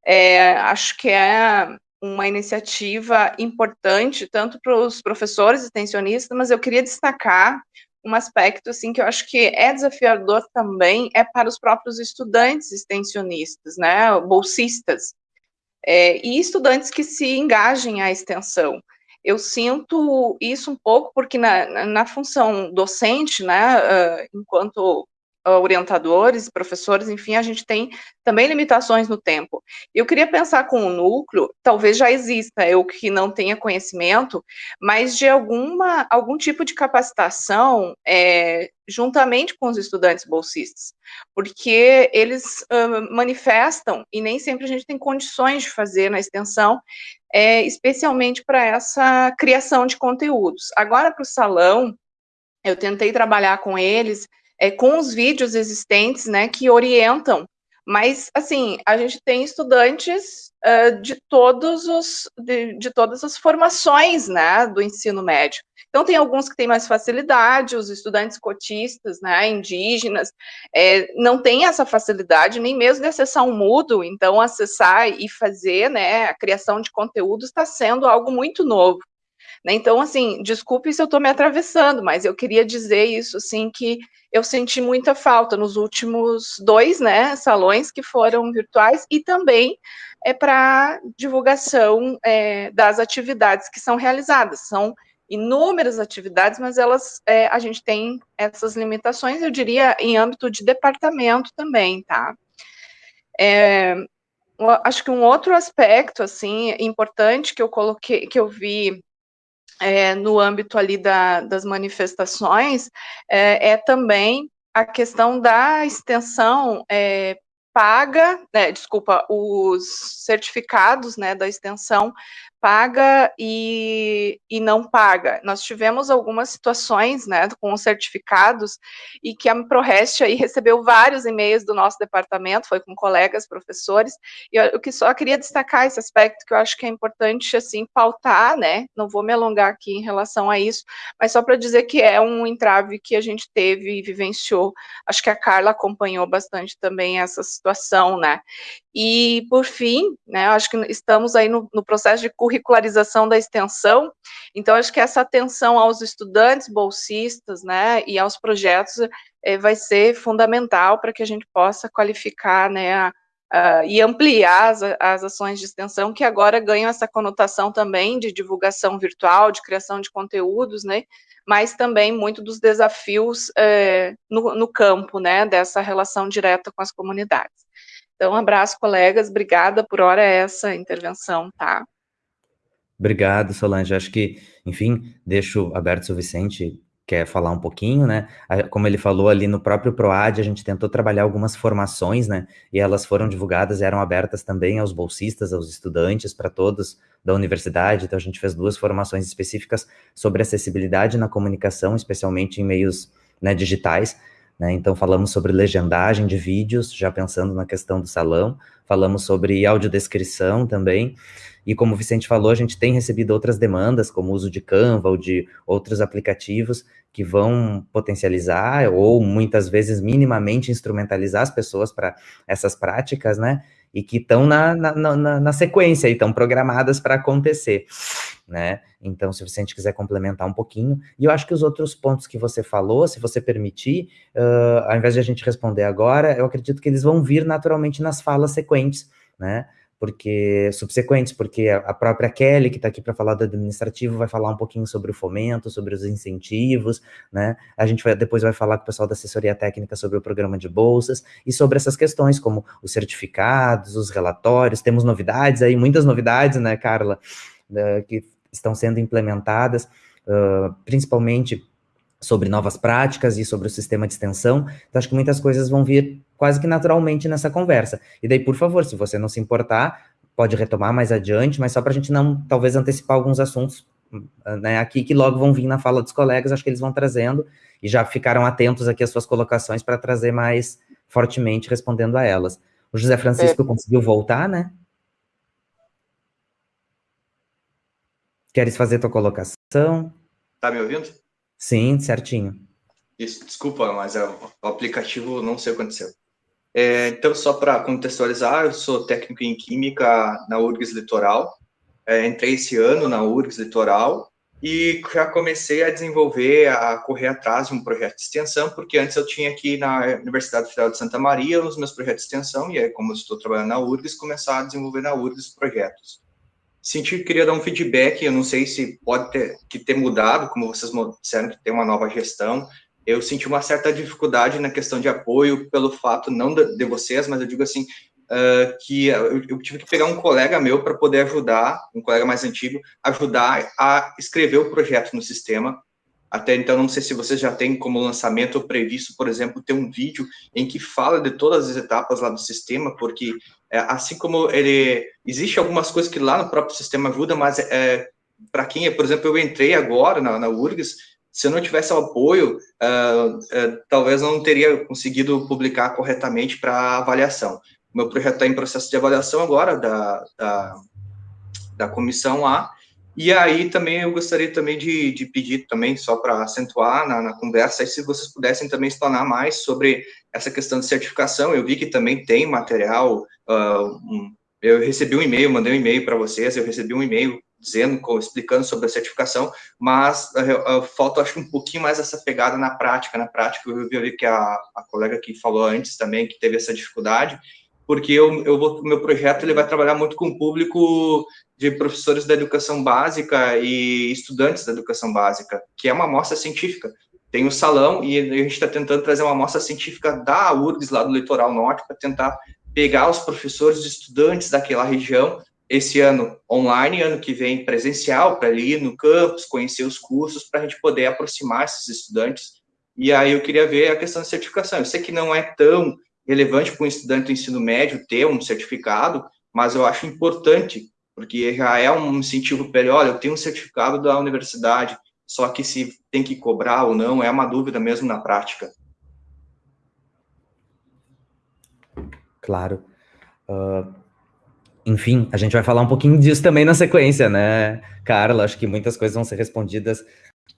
É, acho que é uma iniciativa importante, tanto para os professores extensionistas, mas eu queria destacar um aspecto assim que eu acho que é desafiador também é para os próprios estudantes extensionistas, né, bolsistas, é, e estudantes que se engajem à extensão. Eu sinto isso um pouco porque na, na função docente, né, uh, enquanto orientadores, professores, enfim, a gente tem também limitações no tempo. Eu queria pensar com o núcleo, talvez já exista, eu que não tenha conhecimento, mas de alguma, algum tipo de capacitação é, juntamente com os estudantes bolsistas, porque eles uh, manifestam, e nem sempre a gente tem condições de fazer na extensão, é, especialmente para essa criação de conteúdos. Agora, para o salão, eu tentei trabalhar com eles, é, com os vídeos existentes, né, que orientam. Mas, assim, a gente tem estudantes uh, de todos os, de, de, todas as formações, né, do ensino médio. Então, tem alguns que têm mais facilidade, os estudantes cotistas, né, indígenas, é, não têm essa facilidade, nem mesmo de acessar um Moodle, então, acessar e fazer, né, a criação de conteúdo está sendo algo muito novo. Né? Então, assim, desculpe se eu estou me atravessando, mas eu queria dizer isso, assim, que eu senti muita falta nos últimos dois, né, salões que foram virtuais e também é para divulgação é, das atividades que são realizadas. São inúmeras atividades, mas elas, é, a gente tem essas limitações, eu diria, em âmbito de departamento também, tá? É, acho que um outro aspecto, assim, importante que eu coloquei, que eu vi é, no âmbito ali da, das manifestações, é, é, também a questão da extensão é, paga, né, desculpa, os certificados né, da extensão paga e, e não paga. Nós tivemos algumas situações, né, com os certificados, e que a ProRest aí recebeu vários e-mails do nosso departamento, foi com colegas, professores, e eu, eu que só queria destacar esse aspecto que eu acho que é importante, assim, pautar, né, não vou me alongar aqui em relação a isso, mas só para dizer que é um entrave que a gente teve e vivenciou, acho que a Carla acompanhou bastante também essa situação, né, e, por fim, né, acho que estamos aí no, no, processo de curricularização da extensão, então acho que essa atenção aos estudantes bolsistas, né, e aos projetos é, vai ser fundamental para que a gente possa qualificar, né, a, a, e ampliar as, as ações de extensão, que agora ganham essa conotação também de divulgação virtual, de criação de conteúdos, né, mas também muito dos desafios é, no, no campo, né, dessa relação direta com as comunidades. Então, um abraço, colegas. Obrigada por hora essa intervenção, tá? Obrigado, Solange. Acho que, enfim, deixo aberto se o Vicente quer falar um pouquinho, né? Como ele falou ali no próprio PROAD, a gente tentou trabalhar algumas formações, né? E elas foram divulgadas eram abertas também aos bolsistas, aos estudantes, para todos da universidade. Então, a gente fez duas formações específicas sobre acessibilidade na comunicação, especialmente em meios né, digitais. Né? Então, falamos sobre legendagem de vídeos, já pensando na questão do salão, falamos sobre audiodescrição também, e como o Vicente falou, a gente tem recebido outras demandas, como o uso de Canva ou de outros aplicativos que vão potencializar ou muitas vezes minimamente instrumentalizar as pessoas para essas práticas, né? E que estão na, na, na, na, sequência e estão programadas para acontecer, né? Então, se Vicente quiser complementar um pouquinho, e eu acho que os outros pontos que você falou, se você permitir, uh, ao invés de a gente responder agora, eu acredito que eles vão vir naturalmente nas falas sequentes, né? Porque subsequentes, porque a própria Kelly, que está aqui para falar do administrativo, vai falar um pouquinho sobre o fomento, sobre os incentivos, né? A gente vai, depois vai falar com o pessoal da assessoria técnica sobre o programa de bolsas e sobre essas questões, como os certificados, os relatórios. Temos novidades aí, muitas novidades, né, Carla, que estão sendo implementadas, uh, principalmente sobre novas práticas e sobre o sistema de extensão. Então, acho que muitas coisas vão vir quase que naturalmente nessa conversa. E daí, por favor, se você não se importar, pode retomar mais adiante, mas só para a gente não, talvez, antecipar alguns assuntos né, aqui que logo vão vir na fala dos colegas, acho que eles vão trazendo, e já ficaram atentos aqui às suas colocações para trazer mais fortemente respondendo a elas. O José Francisco é. conseguiu voltar, né? Queres fazer tua colocação? Tá me ouvindo? Sim, certinho. Isso, desculpa, mas é, o aplicativo não sei o que aconteceu. É, então, só para contextualizar, eu sou técnico em Química na URGS Litoral. É, entrei esse ano na URGS Litoral e já comecei a desenvolver, a correr atrás de um projeto de extensão, porque antes eu tinha aqui na Universidade Federal de Santa Maria os meus projetos de extensão, e aí, como estou trabalhando na URGS, começar a desenvolver na URGS projetos senti que queria dar um feedback, eu não sei se pode ter, que ter mudado, como vocês disseram que tem uma nova gestão, eu senti uma certa dificuldade na questão de apoio pelo fato, não de, de vocês, mas eu digo assim, uh, que eu, eu, tive que pegar um colega meu para poder ajudar, um colega mais antigo, ajudar a escrever o projeto no sistema, até então, não sei se vocês já têm como lançamento previsto, por exemplo, ter um vídeo em que fala de todas as etapas lá do sistema, porque é, assim como ele existe algumas coisas que lá no próprio sistema ajuda, mas é, para quem, por exemplo, eu entrei agora na, na URGS, se eu não tivesse o apoio, uh, uh, talvez não teria conseguido publicar corretamente para avaliação. Meu projeto está em processo de avaliação agora da, da, da comissão lá, e aí também eu gostaria também de, de pedir também, só para acentuar na, na, conversa, se vocês pudessem também explanar mais sobre essa questão de certificação. Eu vi que também tem material, uh, eu recebi um e-mail, mandei um e-mail para vocês, eu recebi um e-mail dizendo, explicando sobre a certificação, mas uh, falta, acho um pouquinho mais essa pegada na prática. Na prática, eu vi que a, a colega que falou antes também, que teve essa dificuldade, porque eu, eu vou, meu projeto ele vai trabalhar muito com o público de professores da educação básica e estudantes da educação básica, que é uma amostra científica. Tem o salão e a gente está tentando trazer uma amostra científica da URGS, lá do litoral norte, para tentar pegar os professores e estudantes daquela região esse ano online, ano que vem presencial, para ir no campus, conhecer os cursos, para a gente poder aproximar esses estudantes. E aí eu queria ver a questão da certificação. Eu sei que não é tão relevante para um estudante do ensino médio ter um certificado, mas eu acho importante, porque já é um incentivo para ele, olha, eu tenho um certificado da universidade, só que se tem que cobrar ou não, é uma dúvida mesmo na prática. Claro. Uh, enfim, a gente vai falar um pouquinho disso também na sequência, né, Carla? Acho que muitas coisas vão ser respondidas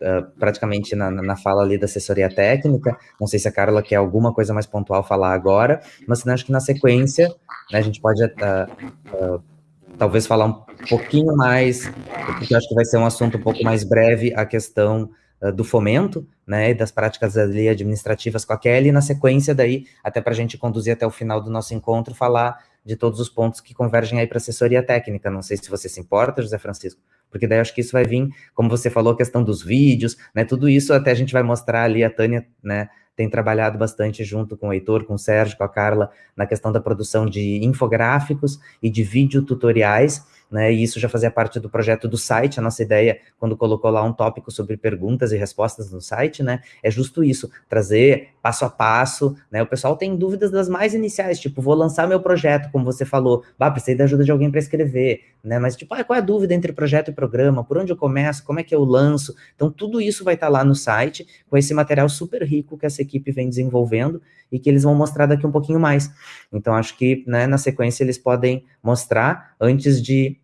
uh, praticamente na, na fala ali da assessoria técnica. Não sei se a Carla quer alguma coisa mais pontual falar agora, mas acho que na sequência né, a gente pode uh, talvez falar um pouquinho mais, porque acho que vai ser um assunto um pouco mais breve, a questão do fomento, né, e das práticas ali administrativas com a Kelly, e na sequência daí, até para a gente conduzir até o final do nosso encontro, falar de todos os pontos que convergem aí para assessoria técnica. Não sei se você se importa, José Francisco, porque daí acho que isso vai vir, como você falou, a questão dos vídeos, né? Tudo isso até a gente vai mostrar ali, a Tânia, né? Tem trabalhado bastante junto com o Heitor, com o Sérgio, com a Carla, na questão da produção de infográficos e de vídeo tutoriais né? E isso já fazia parte do projeto do site. A nossa ideia, quando colocou lá um tópico sobre perguntas e respostas no site, né? É justo isso, trazer passo a passo, né? O pessoal tem dúvidas das mais iniciais, tipo, vou lançar meu projeto, como você falou, bah, precisei da ajuda de alguém para escrever, né? Mas, tipo, ah, qual é a dúvida entre projeto e programa? Por onde eu começo? Como é que eu lanço? Então, tudo isso vai estar tá lá no site, com esse material super rico que essa equipe vem desenvolvendo e que eles vão mostrar daqui um pouquinho mais. Então, acho que, né, na sequência, eles podem mostrar antes de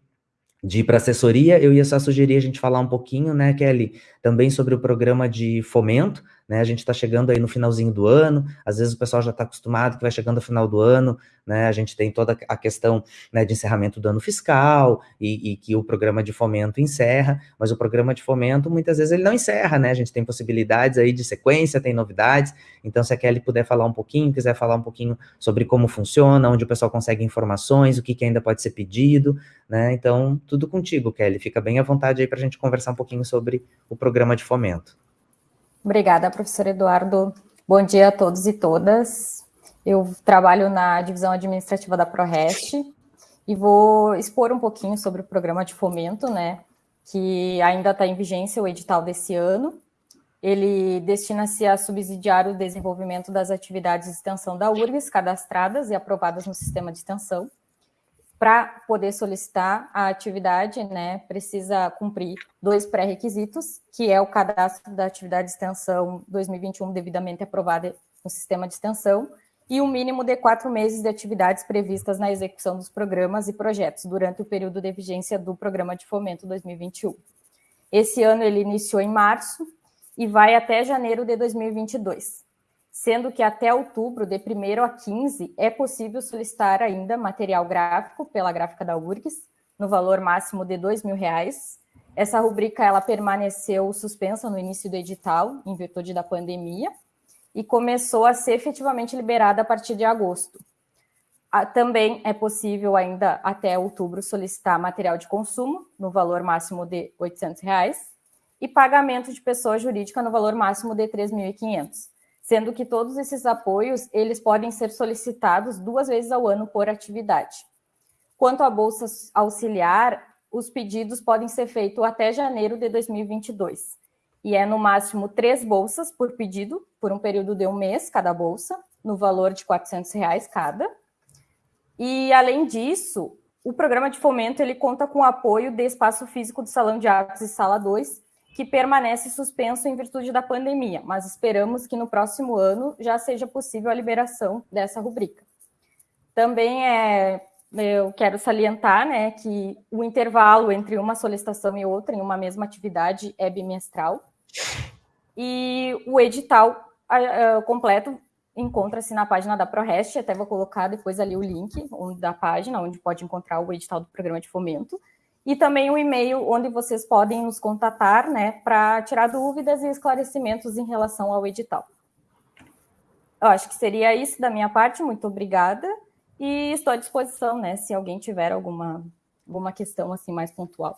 de ir para assessoria, eu ia só sugerir a gente falar um pouquinho, né, Kelly, também sobre o programa de fomento, né? A gente está chegando aí no finalzinho do ano, às vezes o pessoal já está acostumado que vai chegando ao final do ano, né? A gente tem toda a questão né, de encerramento do ano fiscal e, e, que o programa de fomento encerra, mas o programa de fomento muitas vezes ele não encerra, né? A gente tem possibilidades aí de sequência, tem novidades. Então, se a Kelly puder falar um pouquinho, quiser falar um pouquinho sobre como funciona, onde o pessoal consegue informações, o que, que ainda pode ser pedido, né? Então, tudo contigo, Kelly. Fica bem à vontade aí para a gente conversar um pouquinho sobre o programa de fomento. Obrigada, professor Eduardo. Bom dia a todos e todas. Eu trabalho na divisão administrativa da ProRest e vou expor um pouquinho sobre o programa de fomento, né, que ainda está em vigência o edital desse ano. Ele destina-se a subsidiar o desenvolvimento das atividades de extensão da URGS cadastradas e aprovadas no sistema de extensão para poder solicitar a atividade, né, precisa cumprir dois pré-requisitos, que é o cadastro da atividade de extensão 2021 devidamente aprovada no sistema de extensão e um mínimo de quatro meses de atividades previstas na execução dos programas e projetos durante o período de vigência do Programa de Fomento 2021. Esse ano ele iniciou em março e vai até janeiro de 2022 sendo que até outubro, de 1 a 15, é possível solicitar ainda material gráfico pela gráfica da URGS, no valor máximo de R$ 2.000. Essa rubrica ela permaneceu suspensa no início do edital, em virtude da pandemia, e começou a ser efetivamente liberada a partir de agosto. Também é possível ainda até outubro solicitar material de consumo no valor máximo de 800 reais, e pagamento de pessoa jurídica no valor máximo de R$ 3.500 sendo que todos esses apoios eles podem ser solicitados duas vezes ao ano por atividade. Quanto à bolsa auxiliar, os pedidos podem ser feitos até janeiro de 2022 e é no máximo três bolsas por pedido, por um período de um mês cada bolsa, no valor de 400 reais cada. E além disso, o programa de fomento ele conta com o apoio de espaço físico do Salão de Atos e Sala 2 que permanece suspenso em virtude da pandemia, mas esperamos que no próximo ano já seja possível a liberação dessa rubrica. Também é, eu quero salientar né, que o intervalo entre uma solicitação e outra em uma mesma atividade é bimestral, e o edital uh, completo encontra-se na página da ProRest, até vou colocar depois ali o link da página, onde pode encontrar o edital do programa de fomento, e também um e-mail onde vocês podem nos contatar, né, para tirar dúvidas e esclarecimentos em relação ao edital. Eu acho que seria isso da minha parte, muito obrigada, e estou à disposição, né, se alguém tiver alguma, alguma questão assim mais pontual.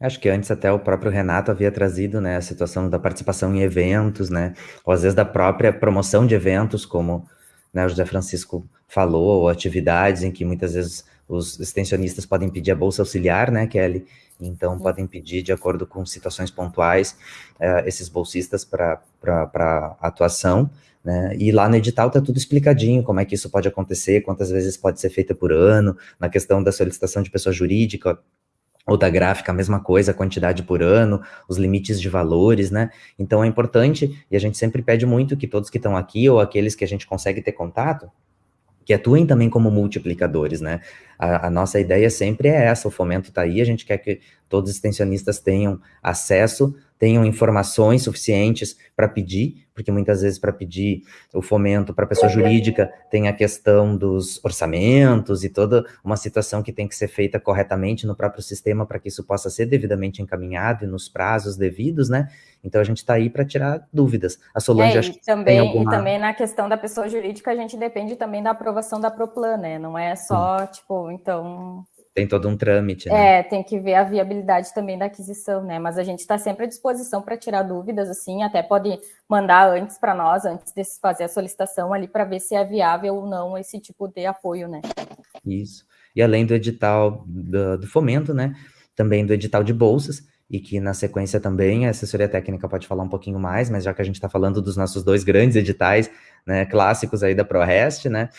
Acho que antes até o próprio Renato havia trazido, né, a situação da participação em eventos, né, ou às vezes da própria promoção de eventos, como né, o José Francisco falou, ou atividades em que muitas vezes os extensionistas podem pedir a bolsa auxiliar, né, Kelly? Então, podem pedir, de acordo com situações pontuais, uh, esses bolsistas para atuação, né? E lá no edital está tudo explicadinho, como é que isso pode acontecer, quantas vezes pode ser feita por ano, na questão da solicitação de pessoa jurídica, ou da gráfica, a mesma coisa, a quantidade por ano, os limites de valores, né? Então é importante, e a gente sempre pede muito que todos que estão aqui, ou aqueles que a gente consegue ter contato, que atuem também como multiplicadores, né? A, a, nossa ideia sempre é essa, o fomento está aí, a gente quer que todos os extensionistas tenham acesso, tenham informações suficientes para pedir, porque muitas vezes para pedir o fomento para a pessoa jurídica tem a questão dos orçamentos e toda uma situação que tem que ser feita corretamente no próprio sistema para que isso possa ser devidamente encaminhado e nos prazos devidos, né? Então a gente está aí para tirar dúvidas. A Solange é, acho que também, alguma... E também na questão da pessoa jurídica a gente depende também da aprovação da Proplan, né? Não é só, hum. tipo, então tem todo um trâmite, né? É, tem que ver a viabilidade também da aquisição, né? Mas a gente está sempre à disposição para tirar dúvidas, assim, até pode mandar antes para nós, antes de fazer a solicitação ali, para ver se é viável ou não esse tipo de apoio, né? Isso. E além do edital do, do fomento, né? Também do edital de bolsas, e que na sequência também a assessoria técnica pode falar um pouquinho mais, mas já que a gente está falando dos nossos dois grandes editais, né, clássicos aí da ProRest, né,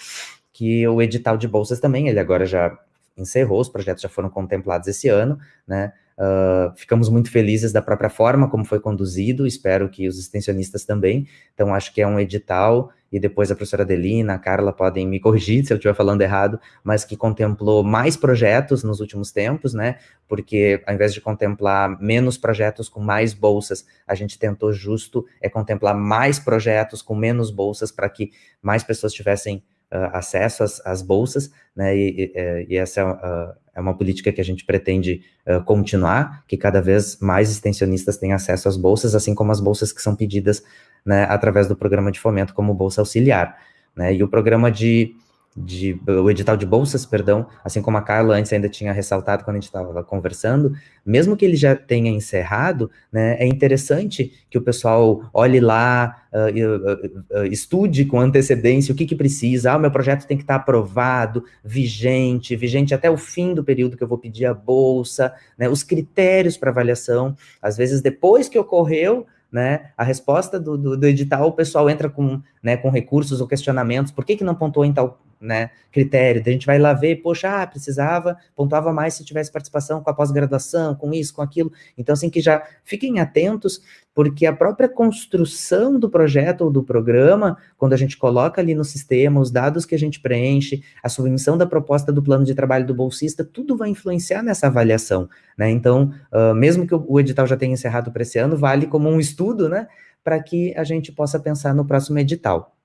que o edital de bolsas também, ele agora já encerrou, os projetos já foram contemplados esse ano, né? Uh, ficamos muito felizes da própria forma como foi conduzido, espero que os extensionistas também. Então, acho que é um edital, e depois a professora Adelina, a Carla podem me corrigir [LAUGHS] se eu estiver falando errado, mas que contemplou mais projetos nos últimos tempos, né? Porque ao invés de contemplar menos projetos com mais bolsas, a gente tentou justo é contemplar mais projetos com menos bolsas para que mais pessoas tivessem acesso às, às, bolsas, né, e, e, e essa uh, é uma política que a gente pretende uh, continuar, que cada vez mais extensionistas tenham acesso às bolsas, assim como as bolsas que são pedidas né, através do programa de fomento, como Bolsa Auxiliar. Né, e o programa de de, o edital de bolsas, perdão, assim como a Carla antes ainda tinha ressaltado quando a gente estava conversando, mesmo que ele já tenha encerrado, né, é interessante que o pessoal olhe lá, uh, uh, uh, estude com antecedência o que, que precisa, ah, o meu projeto tem que estar aprovado, vigente, vigente até o fim do período que eu vou pedir a bolsa, né, os critérios para avaliação, às vezes depois que ocorreu, né, a resposta do, do, do, edital, o pessoal entra com, né, com recursos ou questionamentos, por que, que não pontuou em tal né, critério? a gente vai lá ver, poxa, ah, precisava, pontuava mais se tivesse participação com a pós-graduação, com isso, com aquilo. Então, assim, que já fiquem atentos, porque a própria construção do projeto ou do programa, quando a gente coloca ali no sistema os dados que a gente preenche, a submissão da proposta do plano de trabalho do bolsista, tudo vai influenciar nessa avaliação, né? Então, uh, mesmo que o edital já tenha encerrado para esse ano, vale como um estudo, né, para que a gente possa pensar no próximo edital.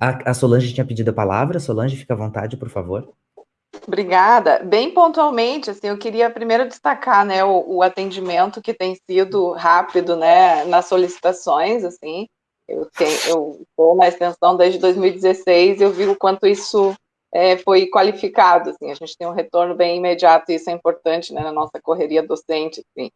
A, a Solange tinha pedido a palavra. Solange, fica à vontade, por favor. Obrigada. Bem pontualmente, assim, eu queria primeiro destacar, né, o, o, atendimento que tem sido rápido, né, nas solicitações, assim. Eu estou na extensão desde 2016, eu vi o quanto isso é, foi qualificado, assim. A gente tem um retorno bem imediato, e isso é importante, né, na nossa correria docente, assim.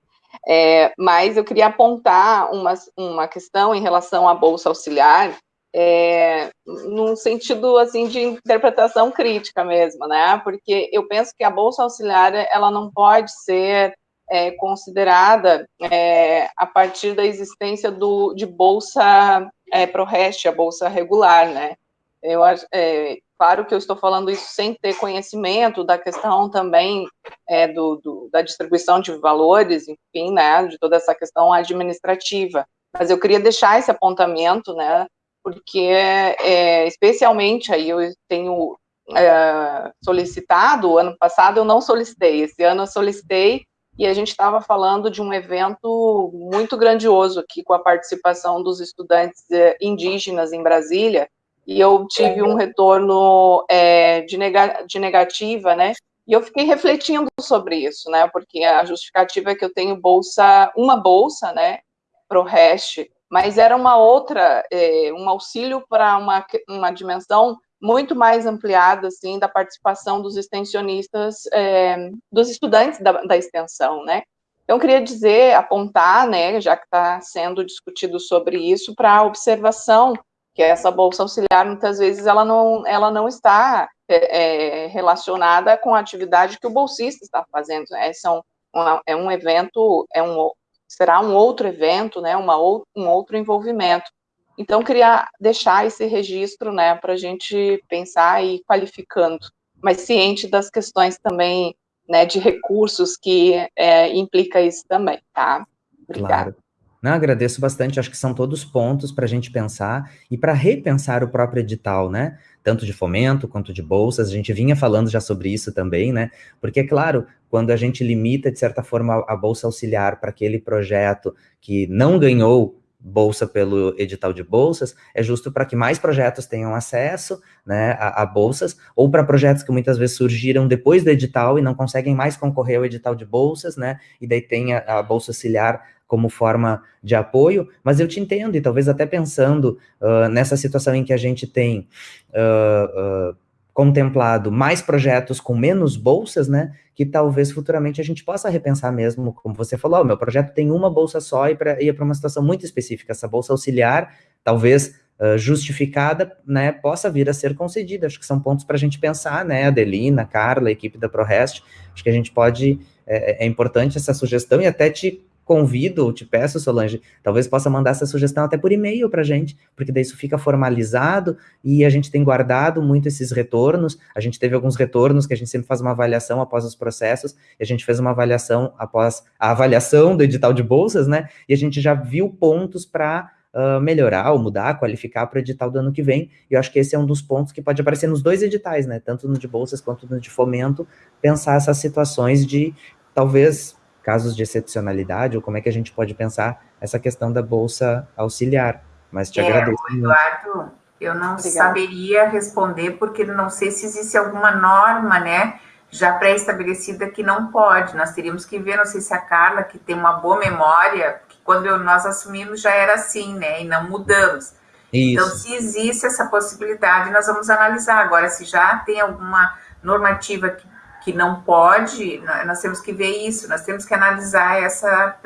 É, mas eu queria apontar uma, uma questão em relação à bolsa auxiliar, é, num sentido assim de interpretação crítica mesmo, né? Porque eu penso que a bolsa auxiliar ela não pode ser é, considerada é, a partir da existência do, de bolsa é, ProRest, a bolsa regular, né? Eu é, claro que eu estou falando isso sem ter conhecimento da questão também é, do, do, da distribuição de valores, enfim, né? De toda essa questão administrativa. Mas eu queria deixar esse apontamento, né? Porque é, especialmente aí eu tenho é, solicitado, ano passado eu não solicitei, esse ano eu solicitei e a gente estava falando de um evento muito grandioso aqui com a participação dos estudantes é, indígenas em Brasília, e eu tive um retorno é, de, nega, de negativa, né, E eu fiquei refletindo sobre isso, né? Porque a justificativa é que eu tenho bolsa, uma bolsa, né, para o REST, mas era uma outra, é, um auxílio para uma, uma dimensão muito mais ampliada, assim, da participação dos extensionistas, é, dos estudantes da, da extensão, né? Então, queria dizer, apontar, né, já que está sendo discutido sobre isso, para a observação que essa bolsa auxiliar, muitas vezes, ela não, ela não está é, é relacionada com a atividade que o bolsista está fazendo, né? São, uma, é um evento, é um, será um outro evento, né, uma, um outro envolvimento. Então, queria deixar esse registro, né, para a gente pensar e qualificando, mas ciente das questões também, né, de recursos que é, implica isso também, tá? Obrigada. Claro. Não, agradeço bastante, acho que são todos pontos para a gente pensar e para repensar o próprio edital, né? Tanto de fomento quanto de bolsas, a gente vinha falando já sobre isso também, né? Porque, é claro, quando a gente limita, de certa forma, a bolsa auxiliar para aquele projeto que não ganhou bolsa pelo edital de bolsas, é justo para que mais projetos tenham acesso né, a, a bolsas, ou para projetos que muitas vezes surgiram depois do edital e não conseguem mais concorrer ao edital de bolsas, né, e daí tem a, a bolsa auxiliar como forma de apoio, mas eu te entendo, e talvez até pensando uh, nessa situação em que a gente tem uh, uh, contemplado mais projetos com menos bolsas, né, que talvez futuramente a gente possa repensar mesmo, como você falou, oh, meu projeto tem uma bolsa só e para ir para uma situação muito específica, essa bolsa auxiliar, talvez justificada, né, possa vir a ser concedida, acho que são pontos para a gente pensar, né, Adelina, Carla, equipe da ProRest, acho que a gente pode, é, é importante essa sugestão e até te convido, te peço, Solange, talvez possa mandar essa sugestão até por e-mail para a gente, porque daí isso fica formalizado e a gente tem guardado muito esses retornos. A gente teve alguns retornos que a gente sempre faz uma avaliação após os processos, e a gente fez uma avaliação após a avaliação do edital de bolsas, né? E a gente já viu pontos para Uh, melhorar ou mudar, qualificar para o edital do ano que vem. E eu acho que esse é um dos pontos que pode aparecer nos dois editais, né? Tanto no de bolsas quanto no de fomento, pensar essas situações de talvez casos de excepcionalidade, ou como é que a gente pode pensar essa questão da bolsa auxiliar. Mas te é, agradeço. Eduardo, muito. eu não Obrigada. saberia responder, porque não sei se existe alguma norma, né, já pré-estabelecida que não pode. Nós teríamos que ver, não sei se a Carla, que tem uma boa memória, que quando nós assumimos já era assim, né, e não mudamos. Então, Isso. Então, se existe essa possibilidade, nós vamos analisar. Agora, se já tem alguma normativa que que não pode, nós temos que ver isso, nós temos que analisar essa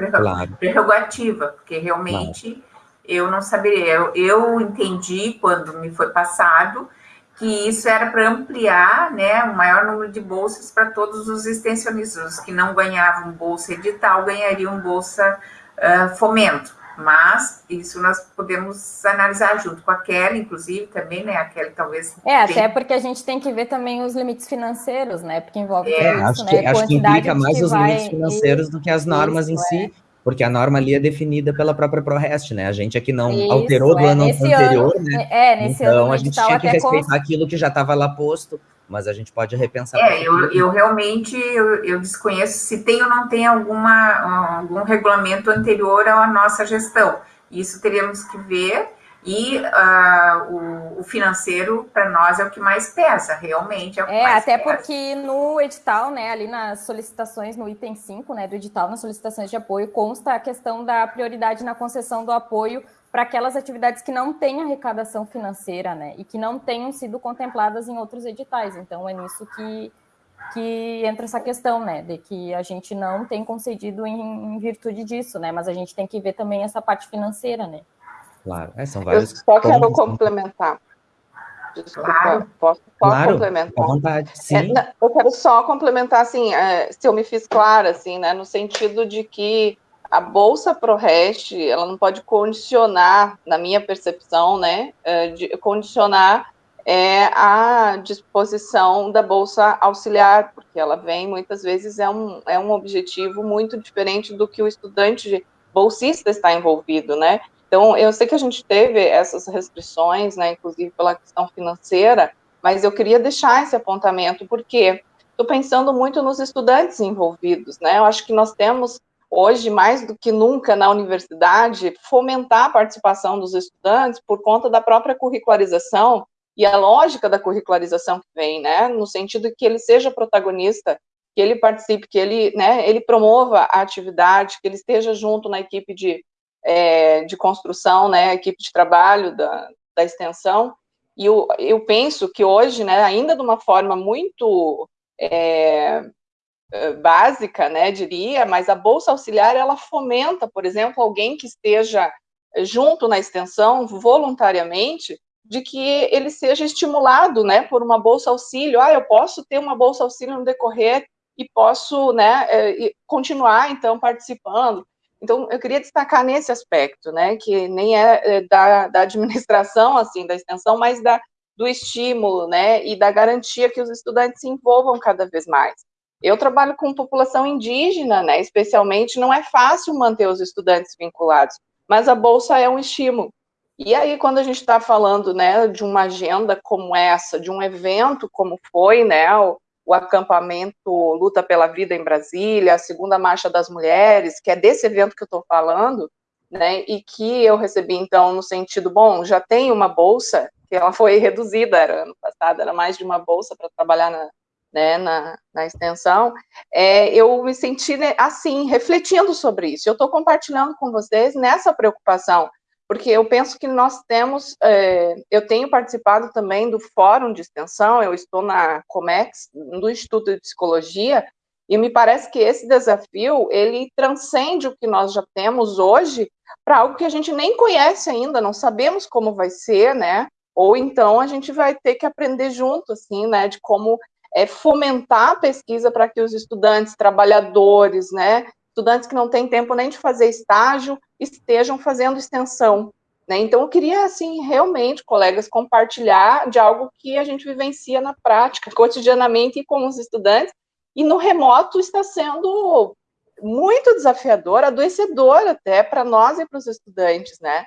prerrogativa, porque realmente claro. eu não saberia. Eu, eu, entendi quando me foi passado que isso era para ampliar né, o maior número de bolsas para todos os extensionistas, os que não ganhavam bolsa edital ganhariam bolsa uh, fomento. Mas isso nós podemos analisar junto com a Kelly, inclusive, também, né? A Kelly talvez. É, tenha... até porque a gente tem que ver também os limites financeiros, né? Porque envolve é, isso, acho né? Que, acho que implica mais que os vai... limites financeiros do que as normas isso, em si. É. Porque a norma ali é definida pela própria ProRest, né? A gente aqui não isso, alterou do é, ano anterior, ano, né? É, nesse então, ano a gente tinha que respeitar aquilo que já estava lá posto mas a gente pode repensar. É, eu, eu realmente eu, eu, desconheço se tem ou não tem alguma, algum regulamento anterior à nossa gestão. Isso teríamos que ver, e uh, o, o, financeiro, para nós, é o que mais pesa, realmente. É, o que é mais até pesa. porque no edital, né, ali nas solicitações, no item 5 né, do edital, nas solicitações de apoio, consta a questão da prioridade na concessão do apoio para aquelas atividades que não têm arrecadação financeira, né, e que não tenham sido contempladas em outros editais. Então, é nisso que, que entra essa questão, né, de que a gente não tem concedido em, em virtude disso, né, mas a gente tem que ver também essa parte financeira, né. Claro, é, são vários. Eu só quero complementar. Desculpa, claro. posso, posso claro, complementar? À vontade, sim. É, eu quero só complementar, assim, é, se eu me fiz clara, assim, né, no sentido de que a bolsa ProRest, ela não pode condicionar, na minha percepção, né, é, de condicionar é, a disposição da bolsa auxiliar, porque ela vem, muitas vezes, é um, é um objetivo muito diferente do que o estudante bolsista está envolvido, né? Então, eu sei que a gente teve essas restrições, né, inclusive pela questão financeira, mas eu queria deixar esse apontamento, porque estou pensando muito nos estudantes envolvidos, né? Eu acho que nós temos hoje, mais do que nunca na universidade, fomentar a participação dos estudantes por conta da própria curricularização e a lógica da curricularização que vem, né, no sentido que ele seja protagonista, que ele participe, que ele, né, ele promova a atividade, que ele esteja junto na equipe de, é, de construção, né, equipe de trabalho da, da extensão, e eu, eu penso que hoje, né, ainda de uma forma muito é básica, né, diria, mas a bolsa auxiliar ela fomenta, por exemplo, alguém que esteja junto na extensão voluntariamente, de que ele seja estimulado, né, por uma bolsa auxílio. Ah, eu posso ter uma bolsa auxílio no decorrer e posso, né, é, continuar então participando. Então, eu queria destacar nesse aspecto, né, que nem é da, da administração, [LAUGHS] assim, da extensão, mas da, do estímulo, né, e da garantia que os estudantes se envolvam cada vez mais. Eu trabalho com população indígena, né, especialmente, não é fácil manter os estudantes vinculados, mas a bolsa é um estímulo. E aí, quando a gente está falando, né, de uma agenda como essa, de um evento como foi, né, o, o, acampamento Luta pela Vida em Brasília, a segunda Marcha das Mulheres, que é desse evento que eu estou falando, né, e que eu recebi, então, no sentido, bom, já tem uma bolsa, que ela foi reduzida, era ano passado, era mais de uma bolsa para trabalhar na, né, na, na extensão, é, eu me senti, né, assim, refletindo sobre isso, eu estou compartilhando com vocês nessa preocupação, porque eu penso que nós temos, é, eu tenho participado também do fórum de extensão, eu estou na Comex, do Instituto de Psicologia, e me parece que esse desafio, ele transcende o que nós já temos hoje para algo que a gente nem conhece ainda, não sabemos como vai ser, né, ou então a gente vai ter que aprender junto, assim, né, de como é, fomentar a pesquisa para que os estudantes, trabalhadores, né, estudantes que não têm tempo nem de fazer estágio estejam fazendo extensão. Né? Então, eu queria, assim, realmente, colegas, compartilhar de algo que a gente vivencia na prática, cotidianamente com os estudantes, e no remoto está sendo muito desafiador, adoecedor até para nós e para os estudantes, né?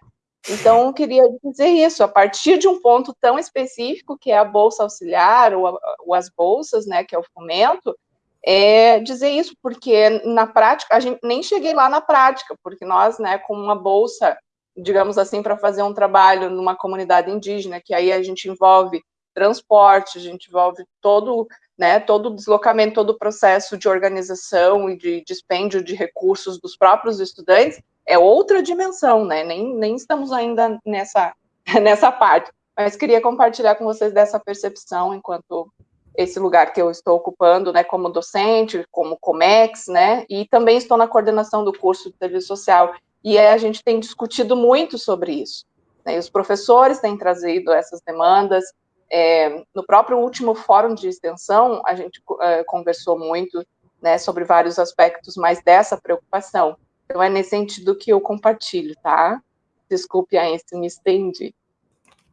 Então, queria dizer isso, a partir de um ponto tão específico, que é a bolsa auxiliar, ou, ou as bolsas, né, que é o fomento, é dizer isso, porque na prática, a gente nem cheguei lá na prática, porque nós, né, com uma bolsa, digamos assim, para fazer um trabalho numa comunidade indígena, que aí a gente envolve transporte, a gente envolve todo, né, todo o deslocamento, todo o processo de organização e de dispêndio de recursos dos próprios estudantes, é outra dimensão, né, nem, nem estamos ainda nessa, [LAUGHS] nessa parte, mas queria compartilhar com vocês dessa percepção enquanto esse lugar que eu estou ocupando, né, como docente, como Comex, né, e também estou na coordenação do curso de serviço social, e a gente tem discutido muito sobre isso. Né, os professores têm trazido essas demandas, é, no próprio último fórum de extensão, a gente é, conversou muito, né, sobre vários aspectos mais dessa preocupação. Então, é nesse sentido que eu compartilho, tá? Desculpe aí se me estendi.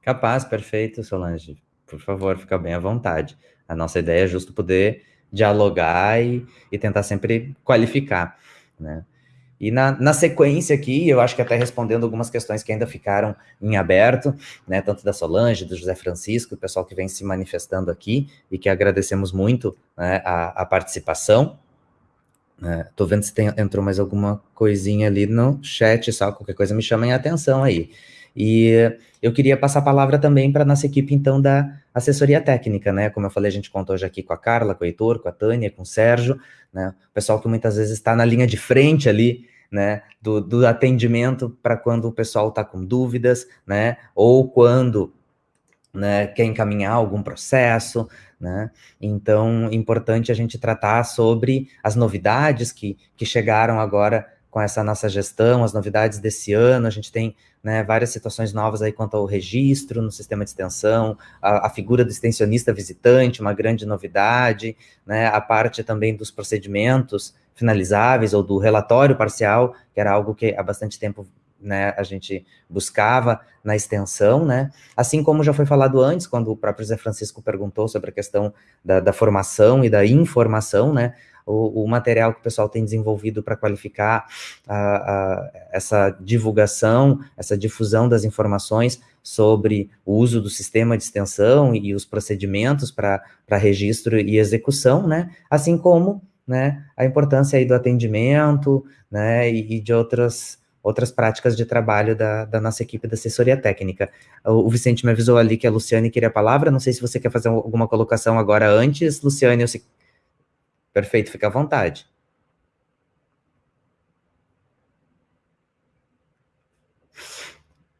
Capaz, perfeito, Solange. Por favor, fica bem à vontade. A nossa ideia é justo poder dialogar e, e tentar sempre qualificar, né? E na, na, sequência aqui, eu acho que até respondendo algumas questões que ainda ficaram em aberto, né, tanto da Solange, do José Francisco, o pessoal que vem se manifestando aqui, e que agradecemos muito né, a, a, participação. É, vendo se tem, entrou mais alguma coisinha ali no chat, só qualquer coisa me chamem a atenção aí. E eu queria passar a palavra também para nossa equipe, então, da assessoria técnica, né? Como eu falei, a gente contou hoje aqui com a Carla, com o Heitor, com a Tânia, com o Sérgio, né? O pessoal que muitas vezes está na linha de frente ali, né? Do, do atendimento para quando o pessoal está com dúvidas, né? Ou quando né, quer encaminhar algum processo, né? Então, importante a gente tratar sobre as novidades que, que chegaram agora com essa nossa gestão, as novidades desse ano, a gente tem né, várias situações novas aí quanto ao registro no sistema de extensão, a, a, figura do extensionista visitante, uma grande novidade, né, a parte também dos procedimentos finalizáveis ou do relatório parcial, que era algo que há bastante tempo né, a gente buscava na extensão, né, assim como já foi falado antes, quando o próprio Zé Francisco perguntou sobre a questão da, da formação e da informação, né, o, o material que o pessoal tem desenvolvido para qualificar a, a, essa divulgação, essa difusão das informações sobre o uso do sistema de extensão e os procedimentos para registro e execução, né, assim como né, a importância aí do atendimento, né, e, e de outras outras práticas de trabalho da, da nossa equipe da assessoria técnica. O, Vicente me avisou ali que a Luciane queria a palavra, não sei se você quer fazer alguma colocação agora antes, Luciane, se... Perfeito, fica à vontade.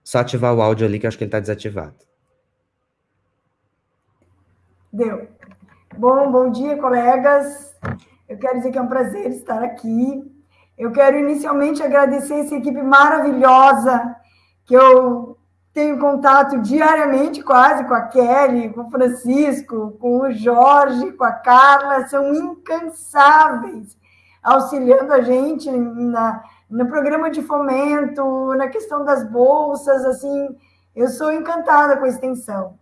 Só ativar o áudio ali, que eu acho que ele está desativado. Deu. Bom, bom dia, colegas. Eu quero dizer que é um prazer estar aqui. Eu quero inicialmente agradecer essa equipe maravilhosa que eu tenho contato diariamente, quase, com a Kelly, com o Francisco, com o Jorge, com a Carla, são incansáveis, auxiliando a gente na, no programa de fomento, na questão das bolsas, assim, eu sou encantada com a extensão.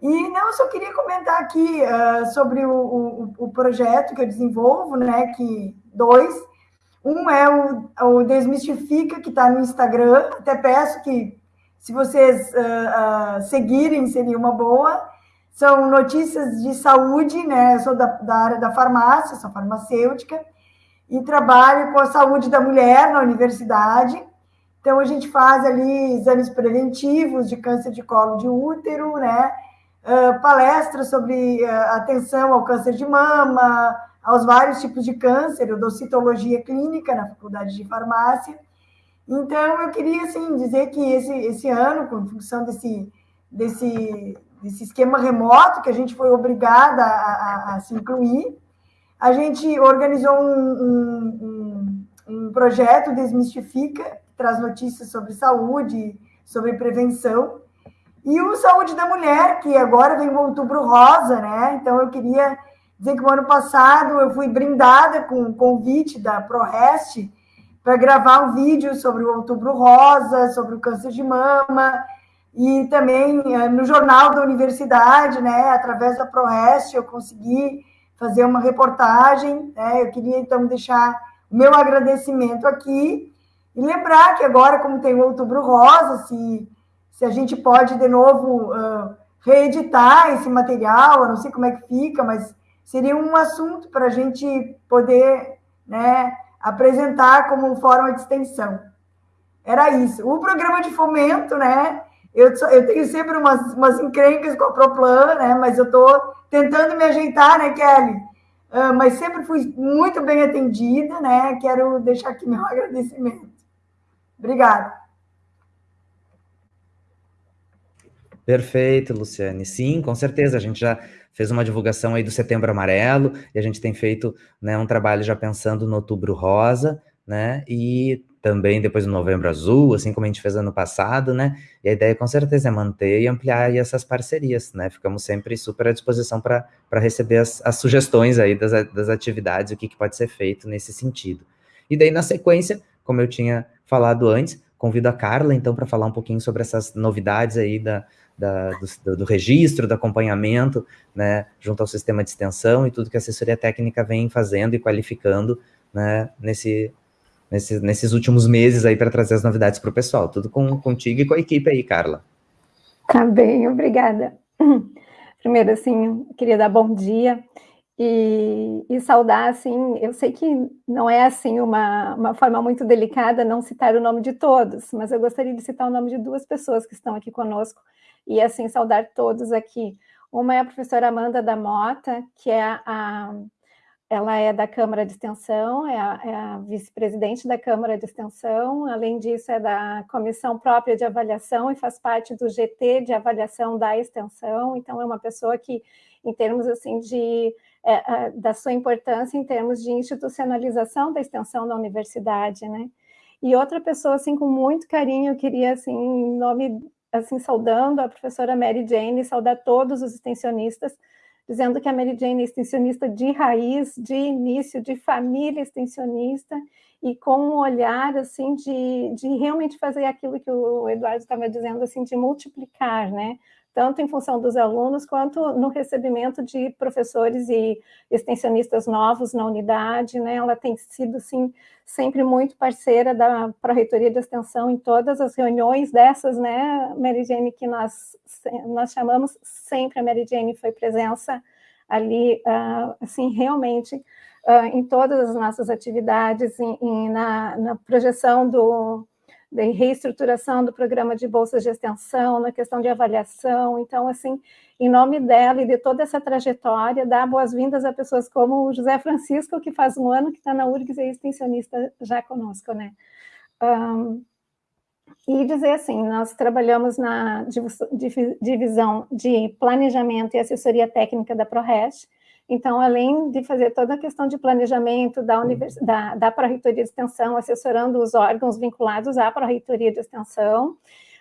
E não, eu só queria comentar aqui uh, sobre o, o, o, projeto que eu desenvolvo, né? Que dois. Um é o, o Desmistifica, que está no Instagram. Até peço que, se vocês uh, uh, seguirem, seria uma boa. São notícias de saúde, né? Eu sou da, da área da farmácia, sou farmacêutica, e trabalho com a saúde da mulher na universidade. Então, a gente faz ali exames preventivos de câncer de colo de útero, né? uh, palestras sobre atenção ao câncer de mama, aos vários tipos de câncer, eu dou citologia clínica na faculdade de farmácia. Então, eu queria, assim, dizer que esse, esse ano, com função desse, desse, desse esquema remoto, que a gente foi obrigada a, a, a se incluir, a gente organizou um, um, um, um projeto Desmistifica, que traz notícias sobre saúde, sobre prevenção, e o Saúde da Mulher, que agora vem o Outubro Rosa, né? Então eu queria dizer que o ano passado eu fui brindada com um convite da ProRest para gravar um vídeo sobre o Outubro Rosa, sobre o câncer de mama, e também eh, no jornal da universidade, né? Através da ProRest eu consegui fazer uma reportagem, né? Eu queria então deixar o meu agradecimento aqui e lembrar que agora, como tem o Outubro Rosa, se se a gente pode, de novo, uh, reeditar esse material, eu não sei como é que fica, mas seria um assunto para a gente poder né, apresentar como forma de extensão. Era isso. O programa de fomento, né? Eu, eu tenho sempre umas, umas encrencas com a Proplan, né? Mas eu estou tentando me ajeitar, né, Kelly? Uh, mas sempre fui muito bem atendida, né? Quero deixar aqui meu [LAUGHS] agradecimento. Obrigada. Perfeito, Luciane. Sim, com certeza. A gente já fez uma divulgação aí do Setembro Amarelo e a gente tem feito né, um trabalho já pensando no Outubro Rosa, né? E também depois do Novembro Azul, assim como a gente fez ano passado, né? E a ideia com certeza é manter e ampliar essas parcerias, né? Ficamos sempre super à disposição para receber as, as, sugestões aí das, das atividades, o que, que pode ser feito nesse sentido. E daí, na sequência, como eu tinha falado antes, convido a Carla, então, para falar um pouquinho sobre essas novidades aí da, da, do, do, registro, do acompanhamento, né, junto ao sistema de extensão e tudo que a assessoria técnica vem fazendo e qualificando, né, nesse, nesse, nesses últimos meses aí para trazer as novidades para o pessoal. Tudo com, contigo e com a equipe aí, Carla. Tá bem, obrigada. Primeiro, assim, queria dar bom dia e, e, saudar, assim, eu sei que não é, assim, uma, uma forma muito delicada não citar o nome de todos, mas eu gostaria de citar o nome de duas pessoas que estão aqui conosco, e assim saudar todos aqui. Uma é a professora Amanda da Mota, que é a, ela é da Câmara de Extensão, é a, é a vice-presidente da Câmara de Extensão, além disso é da Comissão Própria de Avaliação e faz parte do GT de Avaliação da Extensão, então é uma pessoa que, em termos assim de, é, é, da sua importância em termos de institucionalização da extensão da universidade, né? E outra pessoa, assim, com muito carinho, eu queria, assim, em nome assim, saudando a professora Mary Jane, saudar todos os extensionistas, dizendo que a Mary Jane é extensionista de raiz, de início, de família extensionista, e com um olhar, assim, de, de realmente fazer aquilo que o Eduardo estava dizendo, assim, de multiplicar, né? Tanto em função dos alunos, quanto no recebimento de professores e extensionistas novos na unidade, né? Ela tem sido, sim, sempre muito parceira da Pró-Reitoria de Extensão em todas as reuniões dessas, né, Mary Jane, que nós, nós chamamos, sempre a Mary Jane foi presença ali, uh, assim, realmente, uh, em todas as nossas atividades, em, em, na, na projeção do de reestruturação do programa de bolsas de extensão, na questão de avaliação. Então, assim, em nome dela e de toda essa trajetória, dar boas-vindas a pessoas como o José Francisco, que faz um ano que está na URGS e é extensionista já conosco, né? Um, e dizer assim, nós trabalhamos na divisão de planejamento e assessoria técnica da ProRest, então, além de fazer toda a questão de planejamento da, univers... da, da Pró-Reitoria de Extensão, assessorando os órgãos vinculados à Pró-Reitoria de Extensão,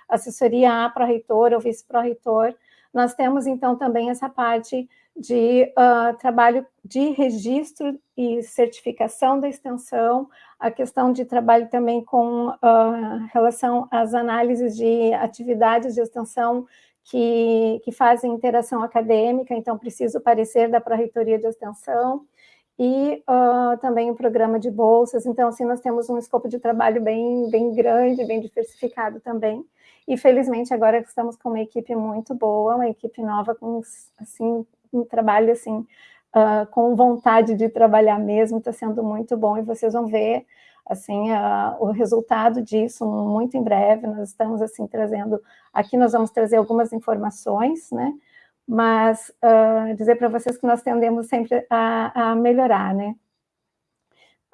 assessoria à Pró-Reitor ou Vice-Pró-Reitor, nós temos, então, também essa parte de uh, trabalho de registro e certificação da extensão, a questão de trabalho também com uh, relação às análises de atividades de extensão que, que fazem interação acadêmica, então preciso parecer da Pró-Reitoria de Extensão, e uh, também o programa de bolsas, então assim, nós temos um escopo de trabalho bem, bem grande, bem diversificado também, e felizmente agora estamos com uma equipe muito boa, uma equipe nova com, assim, um trabalho assim, uh, com vontade de trabalhar mesmo, está sendo muito bom, e vocês vão ver assim, o resultado disso muito em breve, nós estamos, assim, trazendo, aqui nós vamos trazer algumas informações, né, mas uh, dizer para vocês que nós tendemos sempre a, a melhorar, né.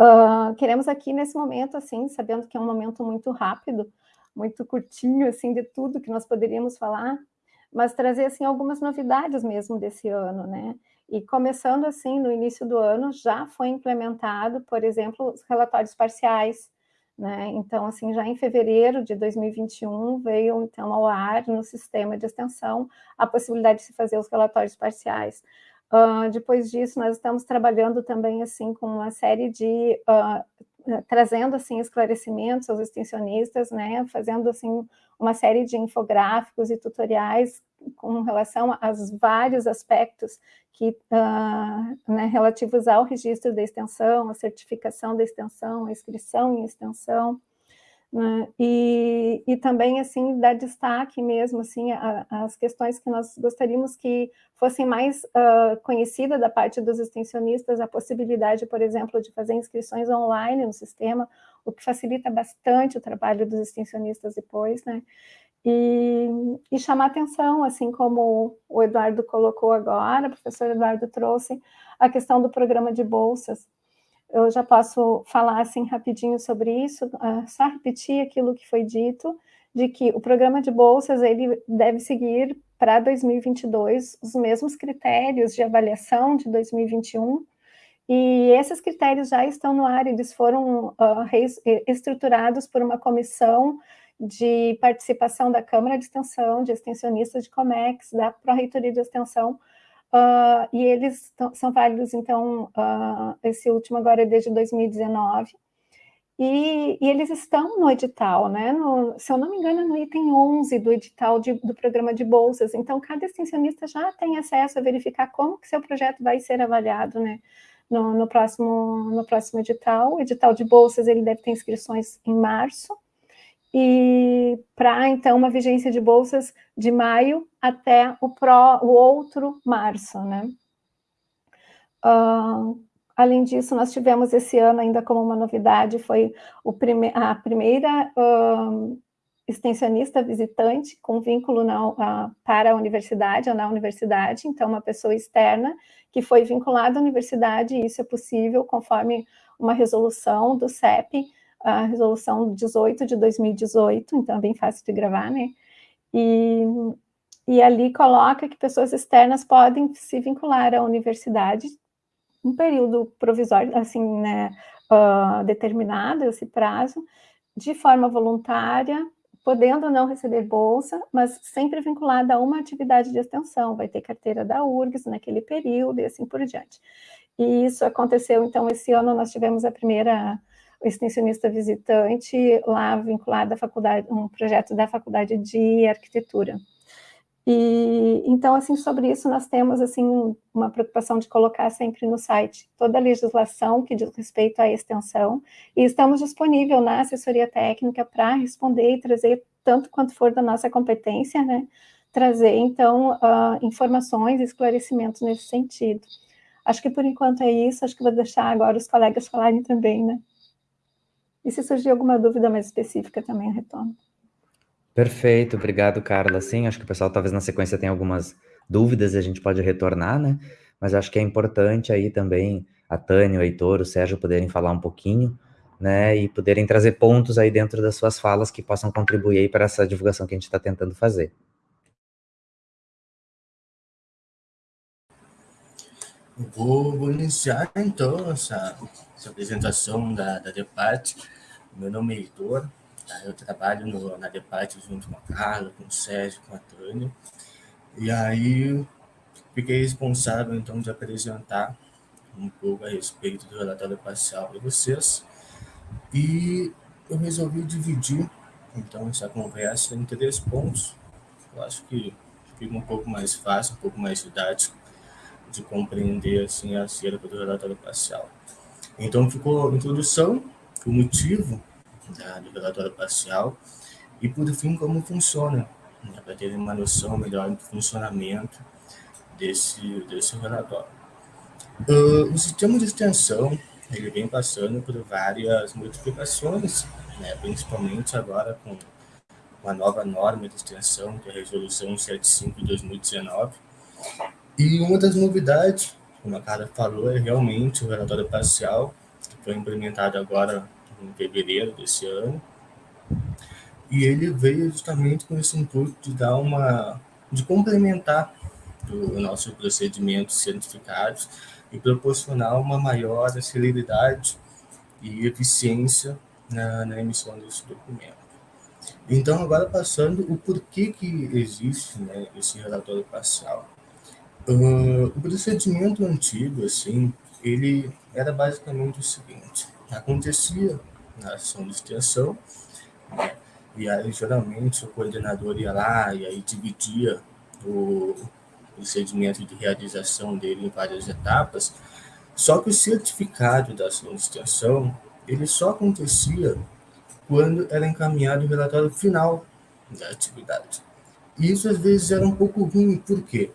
Uh, queremos aqui nesse momento, assim, sabendo que é um momento muito rápido, muito curtinho, assim, de tudo que nós poderíamos falar, mas trazer, assim, algumas novidades mesmo desse ano, né, e começando assim, no início do ano, já foi implementado, por exemplo, os relatórios parciais, né? Então, assim, já em fevereiro de 2021, veio então ao ar no sistema de extensão a possibilidade de se fazer os relatórios parciais. Uh, depois disso, nós estamos trabalhando também, assim, com uma série de... Uh, trazendo, assim, esclarecimentos aos extensionistas, né? Fazendo, assim, uma série de infográficos e tutoriais com relação aos vários aspectos que, uh, né, relativos ao registro da extensão, a certificação da extensão, a inscrição em extensão, né, e, e também, assim, dar destaque mesmo, assim, às questões que nós gostaríamos que fossem mais uh, conhecidas da parte dos extensionistas, a possibilidade, por exemplo, de fazer inscrições online no sistema, o que facilita bastante o trabalho dos extensionistas depois, né, e, e, chamar atenção, assim como o Eduardo colocou agora, o professor Eduardo trouxe, a questão do programa de bolsas. Eu já posso falar assim rapidinho sobre isso, uh, só repetir aquilo que foi dito, de que o programa de bolsas ele deve seguir para 2022 os mesmos critérios de avaliação de 2021, e esses critérios já estão no ar, eles foram uh, estruturados por uma comissão de participação da Câmara de Extensão, de extensionistas de Comex, da Pró-Reitoria de Extensão, uh, e eles são válidos, então, uh, esse último agora é desde 2019, e, e, eles estão no edital, né? No, se eu não me engano, no item 11 do edital de, do programa de bolsas. Então, cada extensionista já tem acesso a verificar como que seu projeto vai ser avaliado, né? No, no próximo, no próximo edital. O edital de bolsas, ele deve ter inscrições em março, e para, então, uma vigência de bolsas de maio até o, pró, o outro março, né? Uh, além disso, nós tivemos esse ano ainda como uma novidade, foi prime a primeira uh, extensionista visitante com vínculo na, uh, para a universidade ou na universidade, então uma pessoa externa que foi vinculada à universidade, e isso é possível conforme uma resolução do CEP, a resolução 18 de 2018, então é bem fácil de gravar, né? E, e ali coloca que pessoas externas podem se vincular à universidade um período provisório, assim, né, uh, determinado, esse prazo, de forma voluntária, podendo não receber bolsa, mas sempre vinculada a uma atividade de extensão, vai ter carteira da URGS naquele período e assim por diante. E isso aconteceu, então, esse ano nós tivemos a primeira extensionista visitante lá vinculado à faculdade, um projeto da faculdade de arquitetura. E então, assim, sobre isso nós temos, assim, uma preocupação de colocar sempre no site toda a legislação que diz respeito à extensão, e estamos disponível na assessoria técnica para responder e trazer tanto quanto for da nossa competência, né, trazer, então, uh, informações e esclarecimentos nesse sentido. Acho que por enquanto é isso, acho que vou deixar agora os colegas falarem também, né. E se surgir alguma dúvida mais específica, também eu retorno. Perfeito, obrigado, Carla. Sim, acho que o pessoal talvez na sequência tenha algumas dúvidas e a gente pode retornar, né? Mas acho que é importante aí também a Tânia, o Heitor, o Sérgio poderem falar um pouquinho, né? E poderem trazer pontos aí dentro das suas falas que possam contribuir aí para essa divulgação que a gente está tentando fazer. Vou, vou, iniciar então essa, essa apresentação da, da Depart. Meu nome é Heitor, tá? eu trabalho no, na Depart junto com a Carla, com o Sérgio, com a Tânia. E aí fiquei responsável então de apresentar um pouco a respeito do relatório parcial para vocês. E eu resolvi dividir então essa conversa em três pontos. Eu acho que fica um pouco mais fácil, um pouco mais didático de compreender assim acerca do relatório parcial. Então ficou a introdução, o motivo da, do relatório parcial e por fim como funciona, né, para terem uma noção melhor do funcionamento desse desse relatório. Uh, o sistema de extensão ele vem passando por várias modificações, né, principalmente agora com uma nova norma de extensão, que é a Resolução 75 de 2019, e uma das novidades, como a Cara falou, é realmente o relatório parcial, que foi implementado agora em fevereiro desse ano. E ele veio justamente com esse intuito de dar uma. de complementar o nosso procedimento cientificados e proporcionar uma maior celeridade e eficiência na, na emissão desse documento. Então, agora passando o porquê que existe né, esse relatório parcial. Uh, o procedimento antigo, assim, ele era basicamente o seguinte: acontecia na ação de extensão, né, e aí geralmente o coordenador ia lá e aí dividia o procedimento de realização dele em várias etapas, só que o certificado da ação de extensão ele só acontecia quando era encaminhado o relatório final da atividade. Isso às vezes era um pouco ruim, por quê?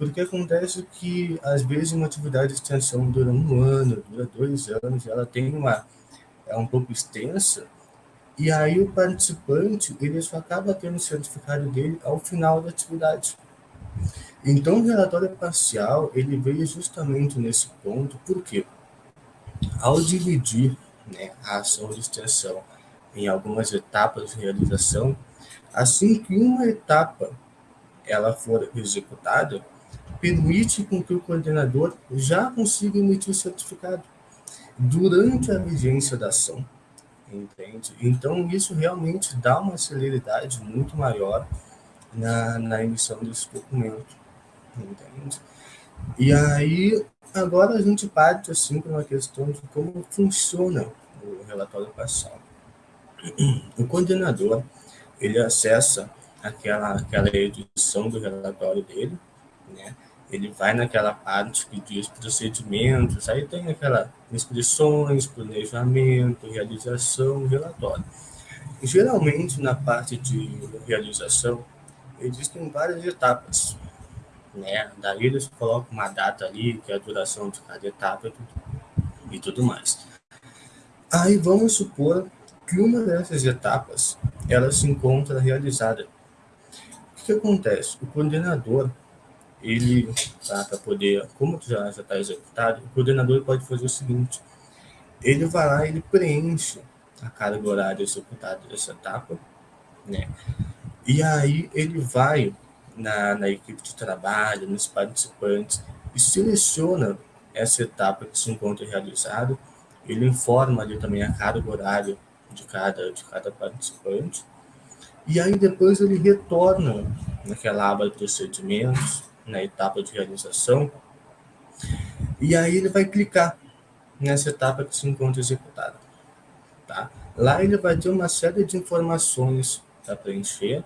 Porque acontece que, às vezes, uma atividade de extensão dura um ano, dura dois anos, ela tem uma. É um pouco extensa, e aí o participante ele só acaba tendo o certificado dele ao final da atividade. Então, o relatório parcial ele veio justamente nesse ponto, porque ao dividir né, a ação de extensão em algumas etapas de realização, assim que uma etapa ela for executada, permite com que o coordenador já consiga emitir o certificado durante a vigência da ação, entende? Então, isso realmente dá uma celeridade muito maior na, na emissão desse documento, entende? E aí, agora a gente parte, assim, para uma questão de como funciona o relatório parcial. O coordenador, ele acessa aquela, aquela edição do relatório dele, né? Ele vai naquela parte que diz procedimentos, aí tem aquela inscrições, planejamento, realização, relatório. Geralmente, na parte de realização, existem várias etapas. Né? Daí eles colocam uma data ali, que é a duração de cada etapa e tudo, mais. Aí vamos supor que uma dessas etapas ela se encontra realizada. O que acontece? O coordenador ele, tá, para poder, como já está executado, o coordenador pode fazer o seguinte, ele vai lá, ele preenche a carga horária executada dessa etapa, né? E aí ele vai na, na equipe de trabalho, nos participantes, e seleciona essa etapa que se encontra realizada, ele informa ali também a carga horária de cada, de cada participante, e aí depois ele retorna naquela aba de procedimentos, na etapa de realização, e aí ele vai clicar nessa etapa que se encontra executada. Tá? Lá ele vai ter uma série de informações para preencher,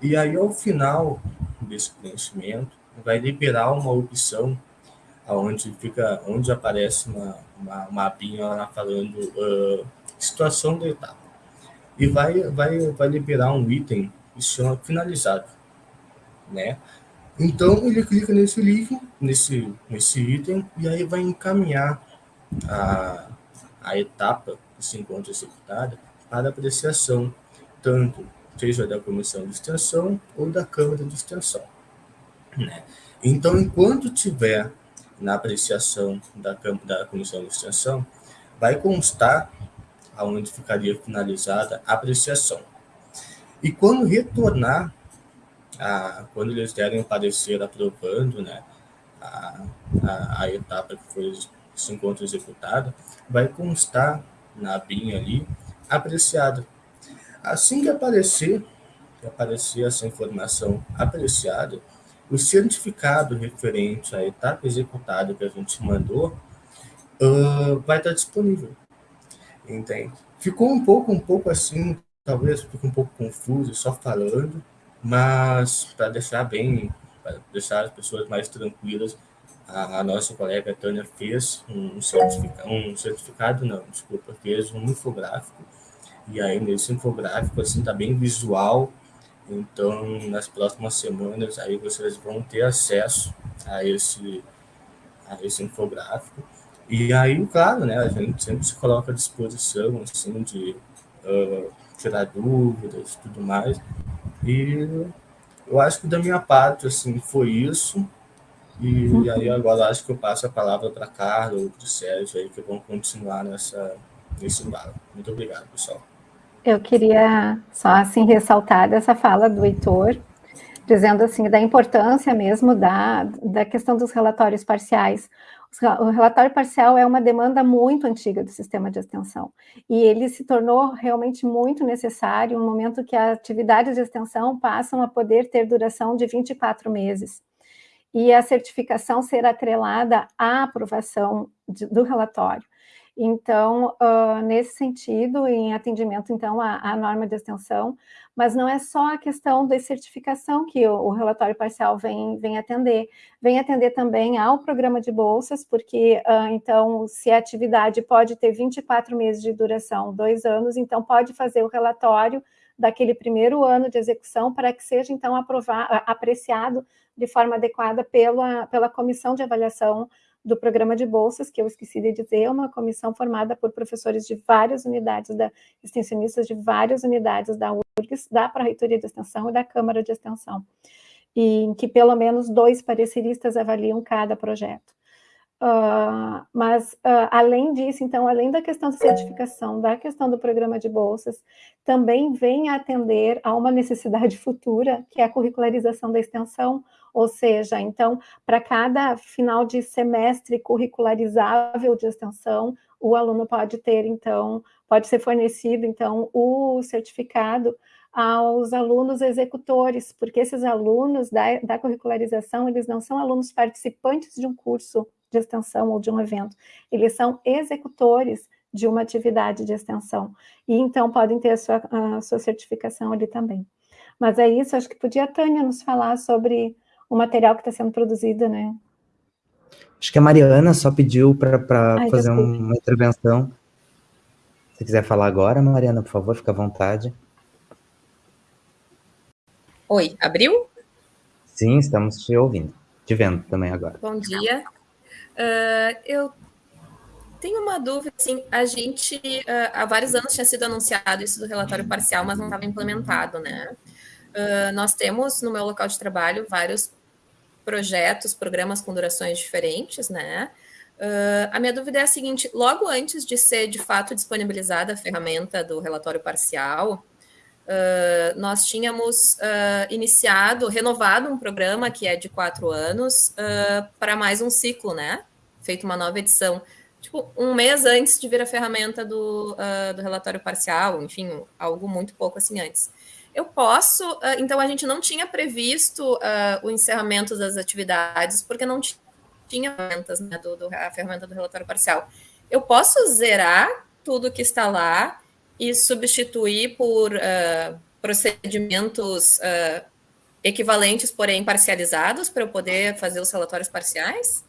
e aí ao final desse preenchimento, vai liberar uma opção onde fica, onde aparece uma, uma, abinha lá falando uh, situação da etapa. E vai, vai, vai liberar um item que se chama finalizado. Né? Então, ele clica nesse link, nesse, nesse item, e aí vai encaminhar a, a etapa que se encontra executada para apreciação, tanto seja da comissão de extensão ou da Câmara de Extensão. Né? Então, enquanto tiver na apreciação da, da comissão de extensão, vai constar aonde ficaria finalizada a apreciação. E quando retornar, a, quando eles derem o parecer aprovando né, a, a, a etapa que foi se encontra executada, vai constar na BIM ali apreciada. Assim que aparecer, que aparecer essa informação apreciada, o certificado referente à etapa executada que a gente mandou uh, vai estar disponível. Entende? Ficou um pouco, um pouco assim, talvez fique um pouco confuso só falando, mas para deixar bem, para deixar as pessoas mais tranquilas, a, a nossa colega Tânia fez um certificado, um certificado não, desculpa, fez um infográfico, e aí nesse infográfico, assim, tá bem visual, então nas próximas semanas aí vocês vão ter acesso a esse, a esse infográfico, e aí, claro, né, a gente sempre se coloca à disposição, assim, de uh, tirar dúvidas e tudo mais, e eu acho que da minha parte, assim, foi isso, e, uhum. e aí agora acho que eu passo a palavra para Carla ou para o Sérgio aí, que vão continuar nessa, nesse embalo. Muito obrigado, pessoal. Eu queria só assim ressaltar dessa fala do Heitor, dizendo assim da importância mesmo da, da questão dos relatórios parciais. O relatório parcial é uma demanda muito antiga do sistema de extensão e ele se tornou realmente muito necessário no momento que as atividades de extensão passam a poder ter duração de 24 meses e a certificação ser atrelada à aprovação de, do relatório. Então, uh, nesse sentido, em atendimento, então, à, à, norma de extensão, mas não é só a questão da certificação que o, o, relatório parcial vem, vem atender, vem atender também ao programa de bolsas, porque, uh, então, se a atividade pode ter 24 meses de duração, dois anos, então pode fazer o relatório daquele primeiro ano de execução para que seja, então, aprovado, apreciado de forma adequada pela, pela comissão de avaliação do programa de bolsas, que eu esqueci de dizer, é uma comissão formada por professores de várias unidades, da, extensionistas de várias unidades da URGS, da Pró-Reitoria de Extensão e da Câmara de Extensão, e em que pelo menos dois pareceristas avaliam cada projeto. Uh, mas, uh, além disso, então, além da questão de certificação, da questão do programa de bolsas, também vem atender a uma necessidade [LAUGHS] futura, que é a curricularização da extensão, ou seja, então, para cada final de semestre curricularizável de extensão, o aluno pode ter, então, pode ser fornecido, então, o certificado aos alunos executores, porque esses alunos da, da curricularização, eles não são alunos participantes de um curso de extensão ou de um evento, eles são executores de uma atividade de extensão, e então podem ter a sua, a sua certificação ali também. Mas é isso, acho que podia a Tânia nos falar sobre o material que está sendo produzido, né? Acho que a Mariana só pediu para fazer desculpa. uma intervenção. Se quiser falar agora, Mariana, por favor, fica à vontade. Oi, abriu? Sim, estamos te ouvindo, te vendo também agora. Bom dia. Uh, eu tenho uma dúvida, assim, a gente uh, há vários anos tinha sido anunciado isso do relatório parcial, mas não estava implementado, né? Uh, nós temos no meu local de trabalho vários projetos, programas com durações diferentes, né? Uh, a minha dúvida é a seguinte: logo antes de ser de fato disponibilizada a ferramenta do relatório parcial, uh, nós tínhamos uh, iniciado, renovado um programa que é de quatro anos para mais um ciclo, né? Feito uma nova edição. Tipo, um mês antes de vir a ferramenta do, do relatório parcial, enfim, algo muito pouco assim antes. Eu posso, uh, então a gente não tinha previsto uh, o encerramento das atividades, porque não tinha ferramentas, né, do, do, a ferramenta do relatório parcial. Eu posso zerar tudo que está lá e substituir por uh, procedimentos equivalentes, porém parcializados, para eu poder fazer os relatórios parciais?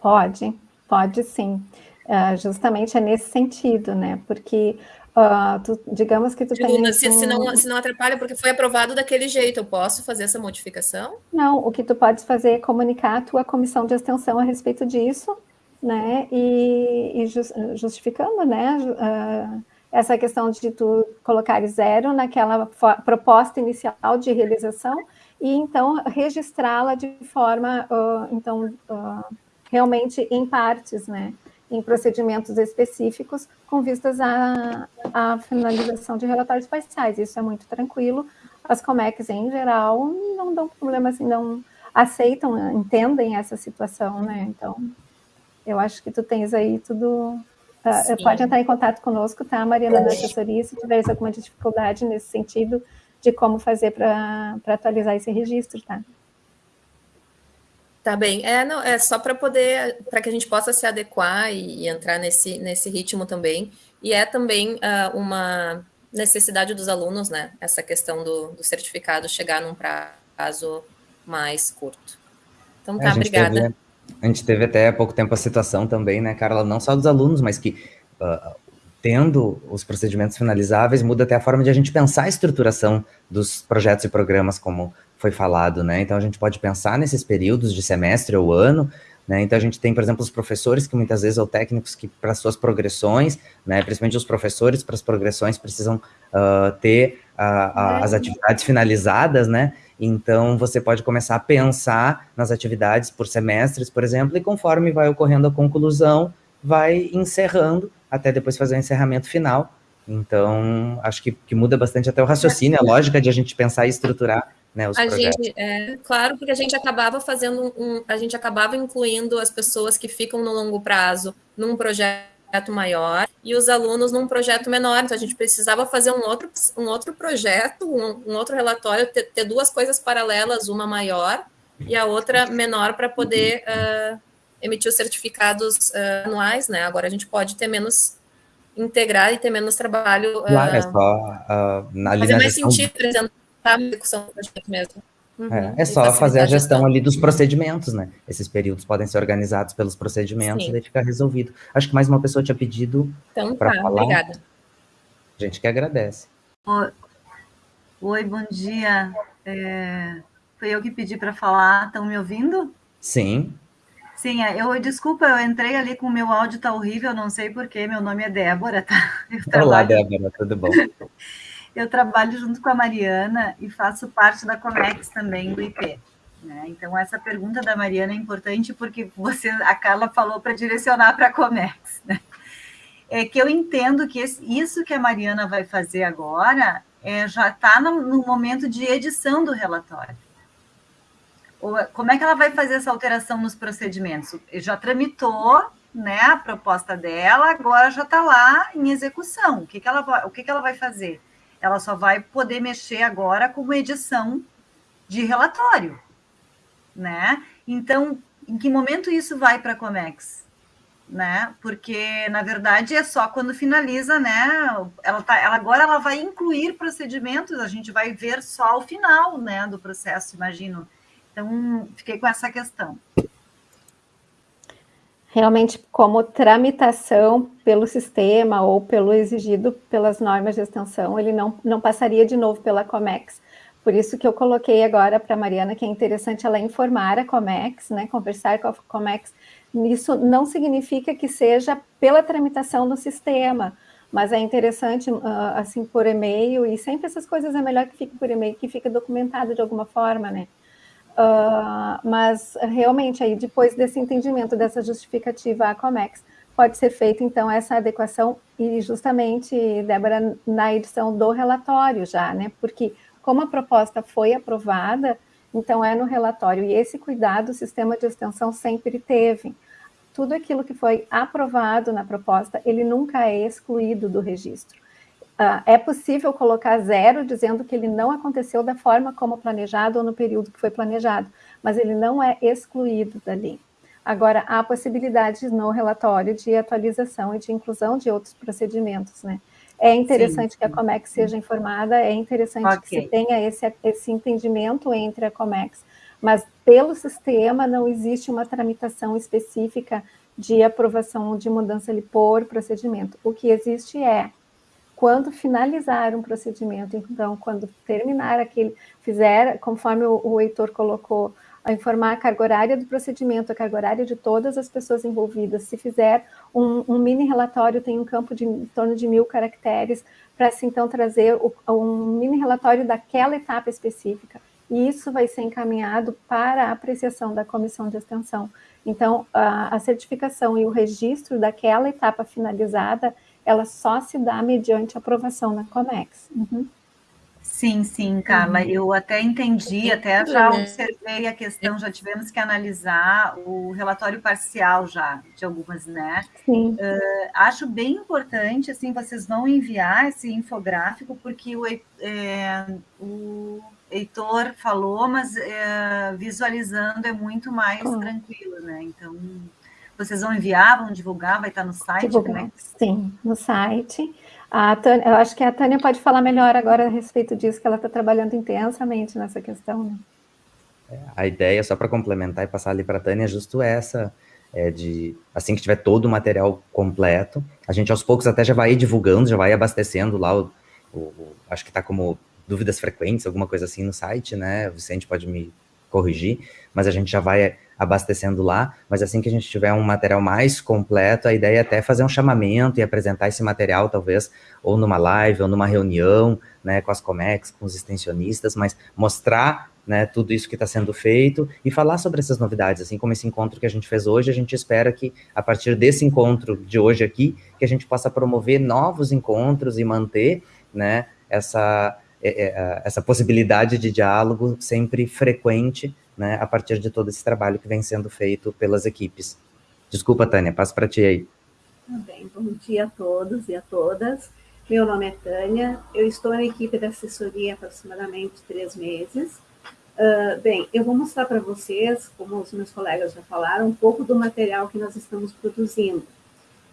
Pode, pode sim. Uh, justamente é nesse sentido, né? Porque Uh, tu, digamos que tu tem... Se, se, não, se não atrapalha, porque foi aprovado daquele jeito, eu posso fazer essa modificação? Não, o que tu podes fazer é comunicar a tua comissão de extensão a respeito disso né, e, e justificando, né, uh, essa questão de tu colocar zero naquela proposta inicial de realização e então registrá-la de forma, uh, então, realmente em partes, né, em procedimentos específicos com vistas à, à finalização de relatórios parciais. Isso é muito tranquilo. As COMEX, em geral, não dão problema, assim, não aceitam, entendem essa situação, né? Então, eu acho que tu tens aí tudo... Uh, pode entrar em contato conosco, tá, Mariana, da assessoria, se tiveres alguma dificuldade nesse sentido de como fazer para atualizar esse registro, tá? Tá bem. É, não, é só para poder, para que a gente possa se adequar e, e, entrar nesse, nesse ritmo também. E é também uh, uma necessidade dos alunos, né? Essa questão do, do, certificado chegar num prazo mais curto. Então é, tá, obrigada. Teve, a gente teve até há pouco tempo a situação também, né, Carla? Não só dos alunos, mas que uh, tendo os procedimentos finalizáveis, muda até a forma de a gente pensar a estruturação dos projetos e programas, como foi falado, né? Então a gente pode pensar nesses períodos de semestre ou ano, né? Então a gente tem, por exemplo, os professores que muitas vezes ou técnicos que para suas progressões, né? Principalmente os professores para as progressões precisam uh, ter uh, as atividades finalizadas, né? Então você pode começar a pensar nas atividades por semestres, por exemplo, e conforme vai ocorrendo a conclusão, vai encerrando até depois fazer o encerramento final. Então, acho que, que muda bastante até o raciocínio, a lógica de a gente pensar e estruturar né, os a projetos. Gente, é, claro, porque a gente acabava fazendo um, a gente acabava incluindo as pessoas que ficam no longo prazo num projeto maior e os alunos num projeto menor. Então a gente precisava fazer um outro, um outro projeto, um, um outro relatório, ter, ter, duas coisas paralelas, uma maior e a outra menor para poder uh, emitir os certificados uh, anuais, né? Agora a gente pode ter menos integrar e ter menos trabalho. Claro, é só uh, na fazer mais sentido apresentar a execução do projeto mesmo. Uhum, é, é só fazer a gestão ali dos procedimentos, né? Esses períodos podem ser organizados pelos procedimentos Sim. e daí fica resolvido. Acho que mais uma pessoa tinha pedido então, para tá, falar. Obrigada. A gente que agradece. Oi, bom dia. É, foi eu que pedi para falar. Estão me ouvindo? Sim. Sim, é, eu desculpa, eu entrei ali com o meu áudio tá horrível, não sei porquê. Meu nome é Débora, tá? [LAUGHS] Eu trabalho... Olá, Débora, tudo bom? [LAUGHS] eu trabalho junto com a Mariana e faço parte da Comex também do IP. Né? Então, essa pergunta da Mariana é importante porque você, a Carla falou para direcionar para a Comex. Né? É que eu entendo que esse, isso que a Mariana vai fazer agora é, já está no, no momento de edição do relatório. Como é que ela vai fazer essa alteração nos procedimentos? Já tramitou né, a proposta dela, agora já está lá em execução. O que, que, ela, o que, que ela vai fazer? Ela só vai poder mexer agora com edição de relatório, né? Então, em que momento isso vai para a Comex? Né? Porque na verdade é só quando finaliza, né? Ela tá, ela agora ela vai incluir procedimentos, a gente vai ver só o final, né, do processo, imagino. Então, fiquei com essa questão realmente como tramitação pelo sistema ou pelo exigido pelas normas de extensão, ele não, não passaria de novo pela COMEX. Por isso que eu coloquei agora para a Mariana que é interessante ela informar a COMEX, né, conversar com a COMEX. Isso não significa que seja pela tramitação do sistema, mas é interessante, assim, por e-mail, e sempre essas coisas é melhor que fique por e-mail, que fique documentado de alguma forma, né? Uh, mas realmente aí depois desse entendimento dessa justificativa a Comex pode ser feita então essa adequação e justamente Débora na edição do relatório já, né? Porque como a proposta foi aprovada, então é no relatório e esse cuidado o sistema de extensão sempre teve. Tudo aquilo que foi aprovado na proposta, ele nunca é excluído do registro. Uh, é possível colocar zero dizendo que ele não aconteceu da forma como planejado ou no período que foi planejado, mas ele não é excluído dali. Agora, há possibilidades no relatório de atualização e de inclusão de outros procedimentos, né? É interessante sim, sim. que a Comex seja informada, é interessante okay. que se tenha esse, esse entendimento entre a Comex, mas pelo sistema não existe uma tramitação específica de aprovação de mudança ali por procedimento. O que existe é quando finalizar um procedimento, então, quando terminar aquele, fizer, conforme o, o Heitor colocou, a informar a carga horária do procedimento, a carga horária de todas as pessoas envolvidas. Se fizer um, um mini relatório, tem um campo de em torno de mil caracteres, para se então trazer o, um mini relatório daquela etapa específica. E isso vai ser encaminhado para a apreciação da comissão de extensão. Então, a, a certificação e o registro daquela etapa finalizada, ela só se dá mediante aprovação na COMEX. Uhum. Sim, sim, Carla, uhum. eu até entendi, até já observei a questão, já tivemos que analisar o relatório parcial já, de algumas, né? Sim. Uh, acho bem importante, assim, vocês vão enviar esse infográfico, porque o, é, o Heitor falou, mas é, visualizando é muito mais tranquilo, né? Então, vocês vão enviar, vão divulgar, vai estar no site? Divulgar, sim, no site. A Tânia, eu acho que a Tânia pode falar melhor agora a respeito disso, que ela está trabalhando intensamente nessa questão. Né? É, a ideia, só para complementar e passar ali para a Tânia, é justo essa, é de assim que tiver todo o material completo, a gente aos poucos até já vai divulgando, já vai abastecendo lá o, o, o acho que está como dúvidas frequentes, alguma coisa assim no site, né? O Vicente pode me corrigir, mas a gente já vai abastecendo lá, mas assim que a gente tiver um material mais completo, a ideia é até fazer um chamamento e apresentar esse material, talvez, ou numa live, ou numa reunião, né, com as Comex, com os extensionistas, mas mostrar, né, tudo isso que está sendo feito e falar sobre essas novidades, assim como esse encontro que a gente fez hoje, a gente espera que, a partir desse encontro de hoje aqui, que a gente possa promover novos encontros e manter, né, essa, é, é, essa possibilidade de diálogo sempre frequente, né, a partir de todo esse trabalho que vem sendo feito pelas equipes. Desculpa, Tânia, passo para ti aí. Tá bem, bom dia a todos e a todas. Meu nome é Tânia, eu estou na equipe da assessoria há aproximadamente três meses. Uh, bem, eu vou mostrar para vocês, como os meus colegas já falaram, um pouco do material que nós estamos produzindo.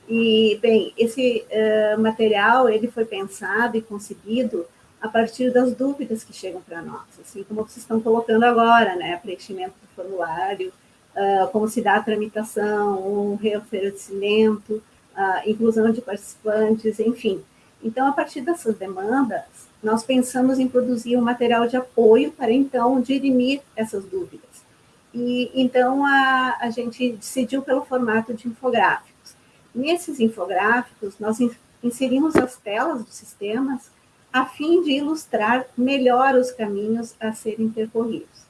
E, bem, esse uh, material, ele foi pensado e concebido a partir das dúvidas que chegam para nós, assim como vocês estão colocando agora, né, preenchimento do formulário, uh, como se dá a tramitação, um reoferecimento, uh, inclusão de participantes, enfim. Então, a partir dessas demandas, nós pensamos em produzir um material de apoio para, então, dirimir essas dúvidas. E, então, a, a gente decidiu pelo formato de infográficos. Nesses infográficos, nós inserimos as telas dos sistemas a fim de ilustrar melhor os caminhos a serem percorridos.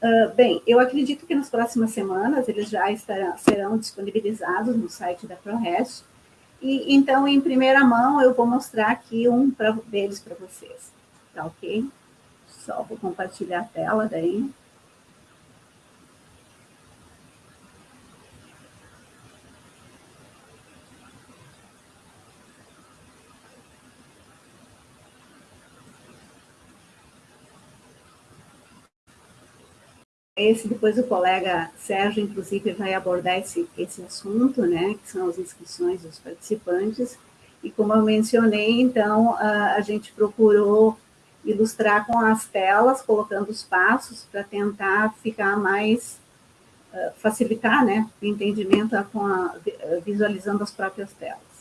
Uh, bem, eu acredito que nas próximas semanas eles já estarão, serão disponibilizados no site da ProRest, e então, em primeira mão, eu vou mostrar aqui um pra, deles para vocês, tá ok? Só vou compartilhar a tela daí. Esse depois o colega Sérgio, inclusive, vai abordar esse, esse assunto, né, que são as inscrições dos participantes. E como eu mencionei, então, a, a gente procurou ilustrar com as telas, colocando os passos para tentar ficar mais, uh, facilitar, né, o entendimento com a, visualizando as próprias telas.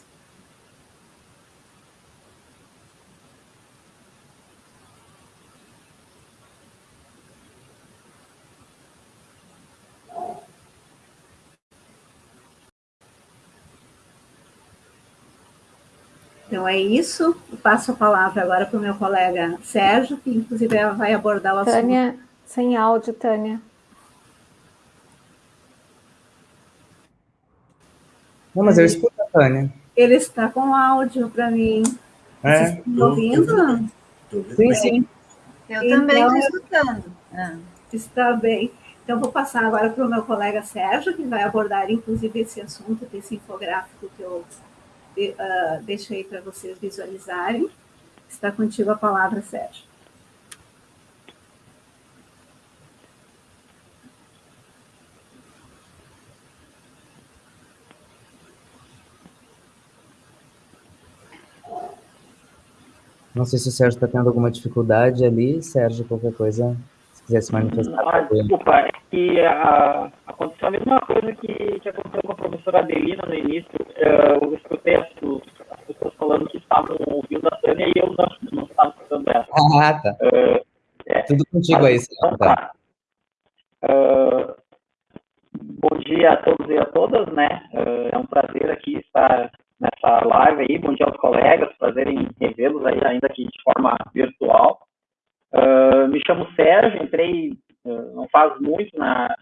Então é isso. Eu passo a palavra agora para o meu colega Sérgio, que inclusive vai abordar o assunto. Tânia, sem áudio, Tânia. Não, mas eu escuto a Tânia. Ele está com áudio para mim. É? Vocês estão ouvindo? Sim, sim. Eu então, também estou escutando. Ah, está bem. Então, vou passar agora para o meu colega Sérgio, que vai abordar, inclusive, esse assunto desse infográfico que eu uh, deixo aí para vocês visualizarem. Está contigo a palavra, Sérgio. Não sei se o Sérgio está tendo alguma dificuldade ali. Sérgio, qualquer coisa, quiser se manifestar. Ah, desculpa, é que a, aconteceu a mesma coisa que, que aconteceu com a professora Adelina no início. Eu escutei as, as pessoas falando que estavam ouvindo a Tânia e eu não, não estava escutando ela. Ah, tá. Uh, é, Tudo contigo aí, Sérgio. Tá. Uh, bom dia a todos e a todas, né? Uh, é um prazer aqui estar nessa live aí. Bom dia aos colegas, prazer em revê-los aí, ainda que de forma virtual. Uh, me chamo Sérgio, entrei não faz muito na,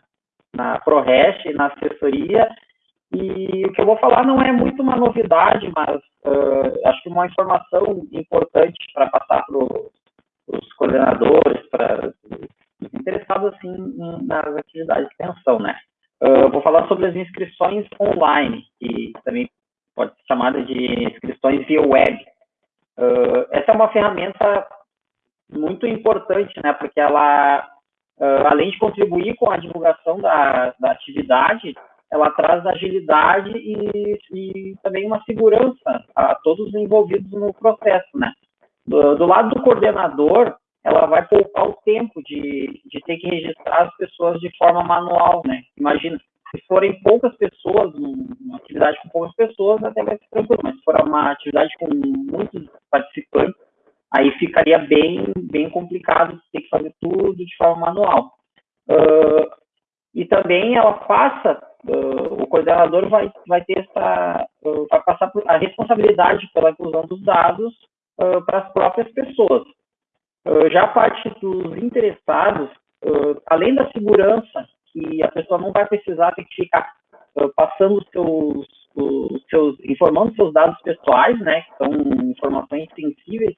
na ProRest, na assessoria, e o que eu vou falar não é muito uma novidade, mas acho que uma informação importante para passar para os coordenadores, para os interessados assim, nas atividades de extensão, né? Uh, vou falar sobre as inscrições online, que também pode ser chamada de inscrições via web. Uh, essa é uma ferramenta muito importante, né? Porque ela, uh, além de contribuir com a divulgação da, da atividade, ela traz agilidade e, e, também uma segurança a todos os envolvidos no processo, né? Do, do lado do coordenador, ela vai poupar o tempo de, de ter que registrar as pessoas de forma manual, né? Imagina, se forem poucas pessoas, uma atividade com poucas pessoas, até vai ser tranquilo, mas se for uma atividade com muitos participantes, aí ficaria bem, bem complicado ter que fazer tudo de forma manual. Uh, e também ela passa, uh, o coordenador vai, vai ter essa, uh, vai passar a responsabilidade pela inclusão dos dados para as próprias pessoas. Já a parte dos interessados, além da segurança, que a pessoa não vai precisar ter que ficar passando seus, os seus, informando seus dados pessoais, né, que são informações sensíveis,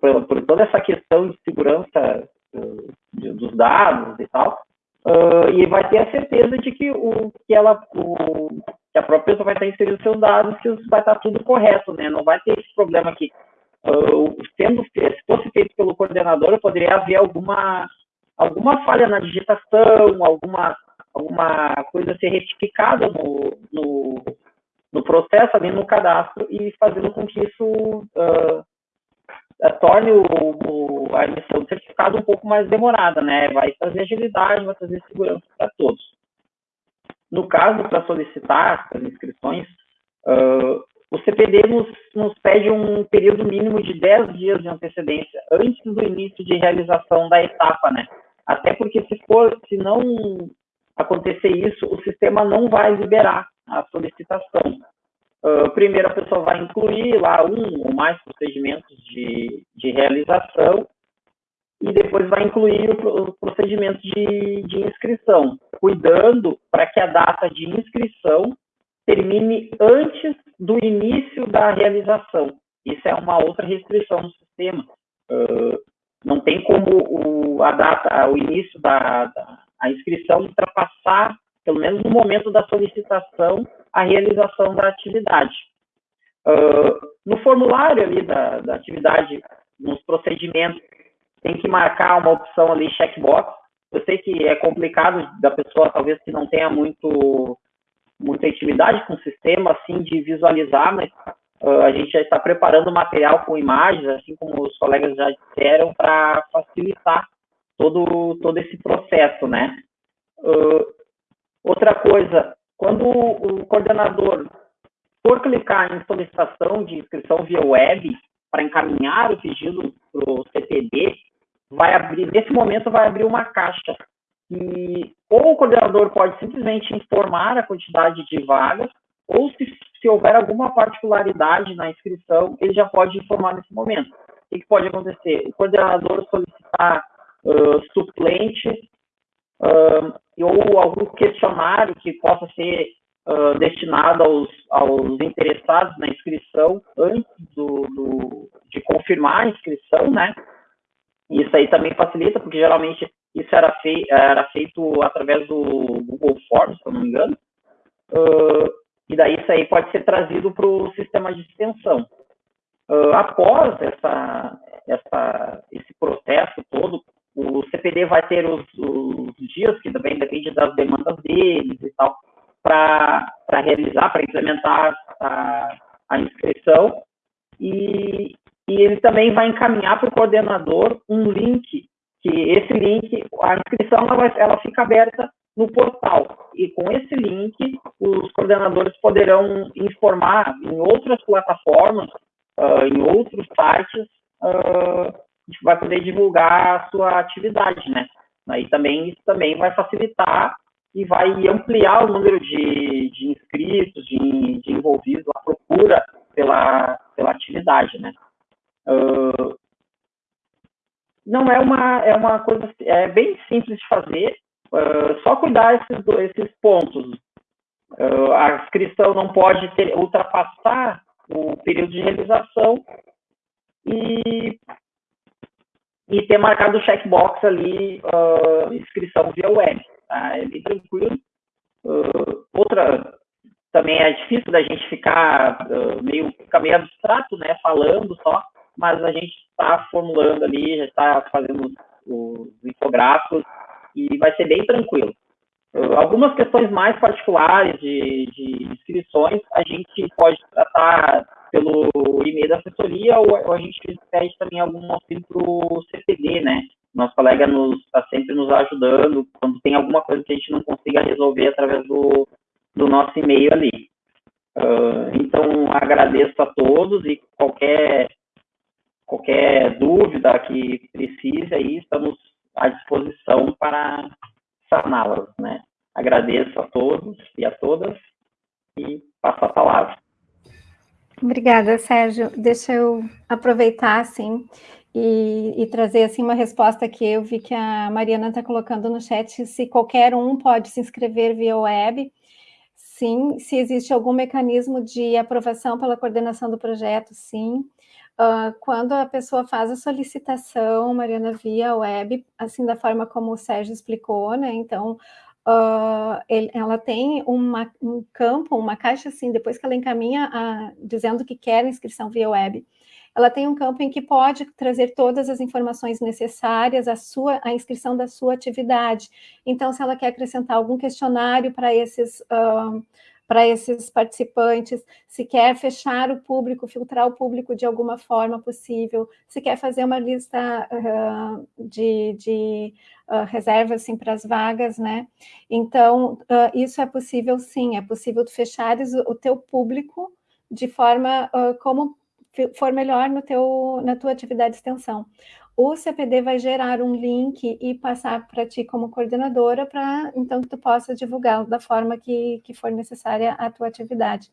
por, por, toda essa questão de segurança de, dos dados e tal, e vai ter a certeza de que o que ela, o, que a própria pessoa vai estar inserindo seus dados, que vai estar tudo correto, né, não vai ter esse problema aqui. Uh, sendo se fosse feito pelo coordenador, poderia haver alguma alguma falha na digitação, alguma alguma coisa ser retificada no, no, no processo ali no cadastro e fazendo com que isso uh, torne o, o, a emissão do certificado um pouco mais demorada, né? Vai trazer agilidade, vai trazer segurança para todos. No caso, para solicitar as inscrições, uh, o CPD nos, nos, pede um período mínimo de 10 dias de antecedência antes do início de realização da etapa, né? Até porque se for, se não acontecer isso, o sistema não vai liberar a solicitação. Uh, primeiro a pessoa vai incluir lá um ou mais procedimentos de, de realização e depois vai incluir os procedimentos de, de inscrição, cuidando para que a data de inscrição termine antes do início da realização. Isso é uma outra restrição no sistema. Uh, não tem como o, a data, o início da, da a inscrição ultrapassar, pelo menos no momento da solicitação, a realização da atividade. Uh, no formulário ali da, da atividade, nos procedimentos, tem que marcar uma opção ali, checkbox. Eu sei que é complicado da pessoa, talvez, que não tenha muito muita intimidade com o sistema, assim, de visualizar, mas uh, a gente já está preparando material com imagens, assim como os colegas já disseram, para facilitar todo, todo esse processo, né? Uh, outra coisa, quando o coordenador for clicar em solicitação de inscrição via web para encaminhar o pedido para o CPD, vai abrir, nesse momento vai abrir uma caixa e ou o coordenador pode simplesmente informar a quantidade de vagas, ou se, se houver alguma particularidade na inscrição, ele já pode informar nesse momento. O que pode acontecer? O coordenador solicitar uh, suplentes uh, ou algum questionário que possa ser uh, destinado aos, aos interessados na inscrição antes do, do, de confirmar a inscrição, né? Isso aí também facilita, porque geralmente isso era, fei era feito através do Google Forms, se eu não me engano. Uh, e daí isso aí pode ser trazido para o sistema de extensão. Uh, após essa, essa, esse processo todo, o CPD vai ter os, os dias, que também depende das demandas deles e tal, para realizar, para implementar a, a inscrição. E, e ele também vai encaminhar para o coordenador um link que esse link, a inscrição ela, ela fica aberta no portal. E com esse link, os coordenadores poderão informar em outras plataformas, uh, em outros sites, uh, vai poder divulgar a sua atividade, né? Aí também isso também vai facilitar e vai ampliar o número de, de inscritos, de, de, envolvidos, a procura pela, pela atividade, né? Uh, não é uma, é uma coisa, é bem simples de fazer, uh, só cuidar esses, esses pontos. Uh, a inscrição não pode ter, ultrapassar o período de realização e, e ter marcado o checkbox ali, uh, inscrição via web. Tá? É bem tranquilo. outra, também é difícil da gente ficar meio, ficar meio abstrato, né, falando só, mas a gente está formulando ali, já está fazendo os infográficos e vai ser bem tranquilo. Uh, algumas questões mais particulares de, de, inscrições a gente pode tratar pelo e-mail da assessoria ou, a gente pede também algum auxílio para o CPD, né? Nosso colega está sempre nos ajudando quando tem alguma coisa que a gente não consiga resolver através do, do nosso e-mail ali. Uh, então, agradeço a todos e qualquer qualquer dúvida que precise aí, estamos à disposição para saná-las, né? Agradeço a todos e a todas e passo a palavra. Obrigada, Sérgio. Deixa eu aproveitar, assim, e, e, trazer, assim, uma resposta que eu vi que a Mariana está colocando no chat, se qualquer um pode se inscrever via web, sim, se existe algum mecanismo de aprovação pela coordenação do projeto, sim, Uh, quando a pessoa faz a solicitação, Mariana, via web, assim da forma como o Sérgio explicou, né? Então, uh, ele, ela tem uma, um campo, uma caixa assim, depois que ela encaminha a, dizendo que quer inscrição via web, ela tem um campo em que pode trazer todas as informações necessárias à sua à inscrição da sua atividade. Então, se ela quer acrescentar algum questionário para esses uh, para esses participantes, se quer fechar o público, filtrar o público de alguma forma possível, se quer fazer uma lista uh, de, de uh, reservas assim, para as vagas, né? Então, uh, isso é possível sim, é possível fechares o, teu público de forma como for melhor no teu, na tua atividade de extensão o CPD vai gerar um link e passar para ti como coordenadora para então que tu possa divulgar da forma que, que for necessária a tua atividade.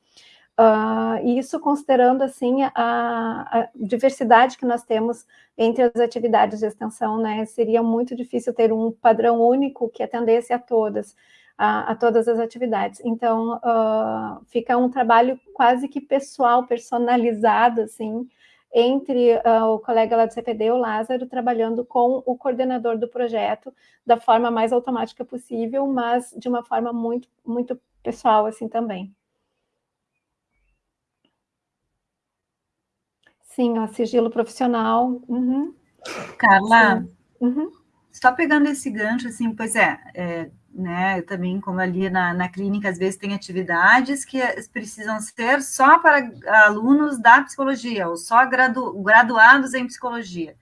Uh, isso considerando assim a, a, diversidade que nós temos entre as atividades de extensão, né? Seria muito difícil ter um padrão único que atendesse a todas, a, a todas as atividades. Então uh, fica um trabalho quase que pessoal, personalizado, assim, entre uh, o colega lá do CPD, o Lázaro, trabalhando com o coordenador do projeto da forma mais automática possível, mas de uma forma muito, muito pessoal assim também. Sim, ó, sigilo profissional. Uhum. Carla, uhum. só pegando esse gancho, assim, pois é, é né? Também, como ali na, na clínica, às vezes tem atividades que precisam ser só para alunos da psicologia, ou só gradu, graduados em psicologia.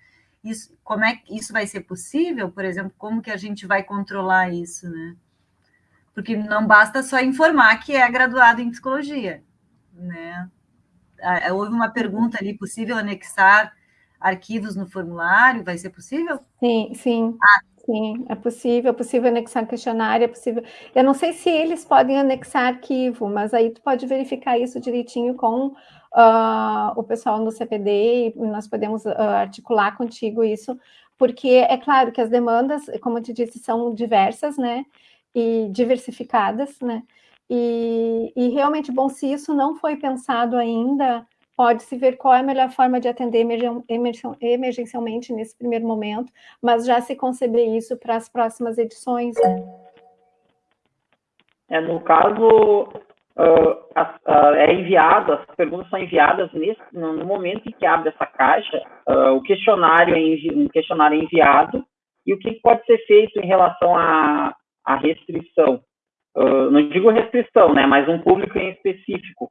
Isso, como é que isso vai ser possível, por exemplo, como que a gente vai controlar isso, né? Porque não basta só informar que é graduado em psicologia, né? Ah, houve uma pergunta ali, possível anexar arquivos no formulário, vai ser possível? Sim, sim. Ah, Sim, é possível, é possível anexar questionário, é possível. Eu não sei se eles podem anexar arquivo, mas aí tu pode verificar isso direitinho com uh, o pessoal no CPD e nós podemos uh, articular contigo isso, porque é claro que as demandas, como eu te disse, são diversas, né? E diversificadas, né? E, e realmente, bom, se isso não foi pensado ainda, pode-se ver qual é a melhor forma de atender emergencialmente nesse primeiro momento, mas já se conceber isso para as próximas edições. É, no caso, uh, é enviado, as perguntas são enviadas nesse, no momento em que abre essa caixa, uh, o questionário é envi um questionário é enviado e o que pode ser feito em relação à, à restrição. não digo restrição, né, mas um público em específico.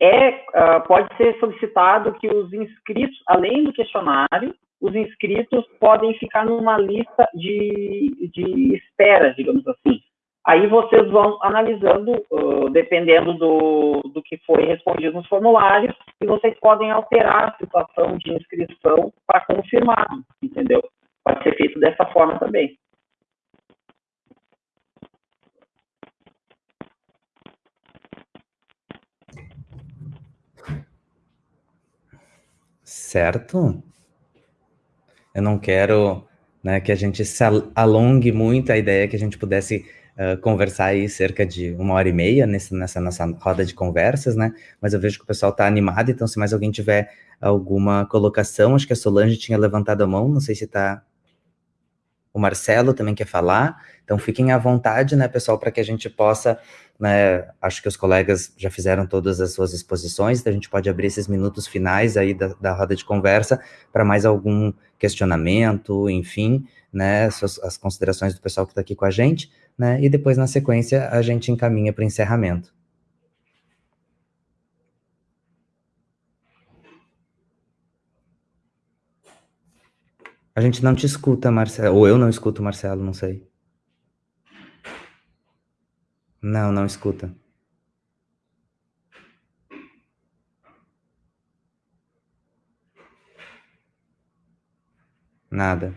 É, uh, pode ser solicitado que os inscritos, além do questionário, os inscritos podem ficar numa lista de, de espera, digamos assim. Aí vocês vão analisando, uh, dependendo do, do que foi respondido nos formulários, e vocês podem alterar a situação de inscrição para confirmado, entendeu? pode ser feito dessa forma também. Certo? Eu não quero né, que a gente se alongue muito, a ideia é que a gente pudesse uh, conversar aí cerca de uma hora e meia nesse, nessa nossa roda de conversas, né? Mas eu vejo que o pessoal está animado, então se mais alguém tiver alguma colocação, acho que a Solange tinha levantado a mão, não sei se está o Marcelo também quer falar, então fiquem à vontade, né, pessoal, para que a gente possa, né, acho que os colegas já fizeram todas as suas exposições, então a gente pode abrir esses minutos finais aí da, da roda de conversa para mais algum questionamento, enfim, né, as, as considerações do pessoal que está aqui com a gente, né, e depois, na sequência, a gente encaminha para o encerramento. A gente não te escuta, Marcelo. Ou eu não escuto, Marcelo, não sei. Não, não escuta. Nada.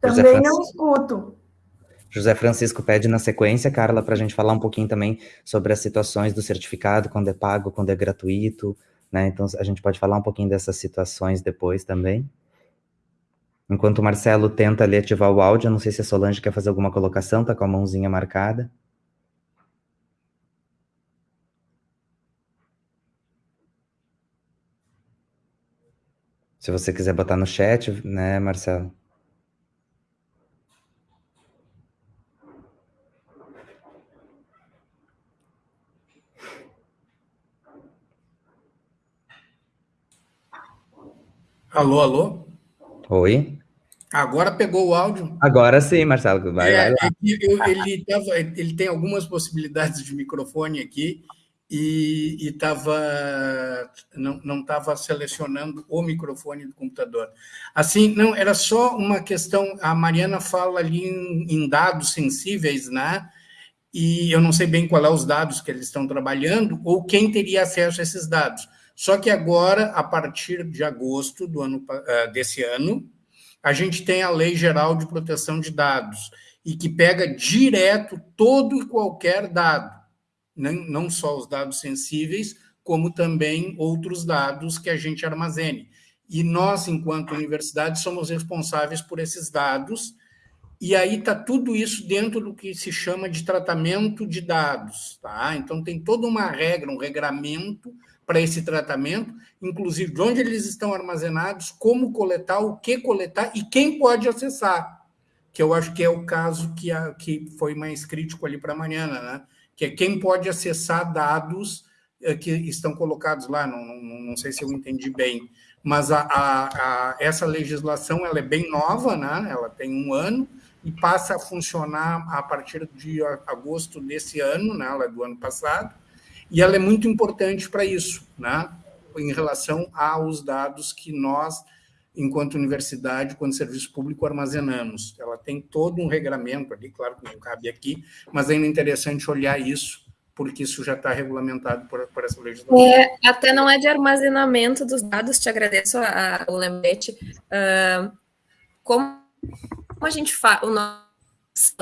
Também não escuto. José Francisco pede na sequência, Carla, para a gente falar um pouquinho também sobre as situações do certificado, quando é pago, quando é gratuito, né? Então a gente pode falar um pouquinho dessas situações depois também. Enquanto o Marcelo tenta ali ativar o áudio, não sei se a Solange quer fazer alguma colocação, tá com a mãozinha marcada. Se você quiser botar no chat, né, Marcelo? Alô, alô? Oi. Agora pegou o áudio. Agora sim, Marcelo. Vai, é, vai lá. Eu, ele, tava, ele tem algumas possibilidades de microfone aqui e estava não estava selecionando o microfone do computador. Assim, não era só uma questão. A Mariana fala ali em, em dados sensíveis, né? E eu não sei bem qual é os dados que eles estão trabalhando ou quem teria acesso a esses dados. Só que agora, a partir de agosto do ano, eh, desse ano, a gente tem a Lei Geral de Proteção de Dados, e que pega direto todo e qualquer dado, não só os dados sensíveis, como também outros dados que a gente armazene. E nós, enquanto universidade, somos responsáveis por esses dados, e aí está tudo isso dentro do que se chama de tratamento de dados. Tá? Então, tem toda uma regra, um regramento para esse tratamento, inclusive de onde eles estão armazenados, como coletar, o que coletar e quem pode acessar, que eu acho que é o caso que, a, que foi mais crítico ali para a Mariana, né? que é quem pode acessar dados é, que estão colocados lá, não, não, não, sei se eu entendi bem, mas a, a, a, essa legislação ela é bem nova, né? ela tem um ano, e passa a funcionar a partir de agosto desse ano, né? ela é do ano passado, e ela é muito importante para isso, né? em relação aos dados que nós, enquanto universidade, quanto serviço público, armazenamos. Ela tem todo um regramento ali, claro que não cabe aqui, mas ainda é interessante olhar isso, porque isso já está regulamentado por, por, essa legislação. É, até não é de armazenamento dos dados, te agradeço a, a, o lembrete. Uh, como a gente faz, o nosso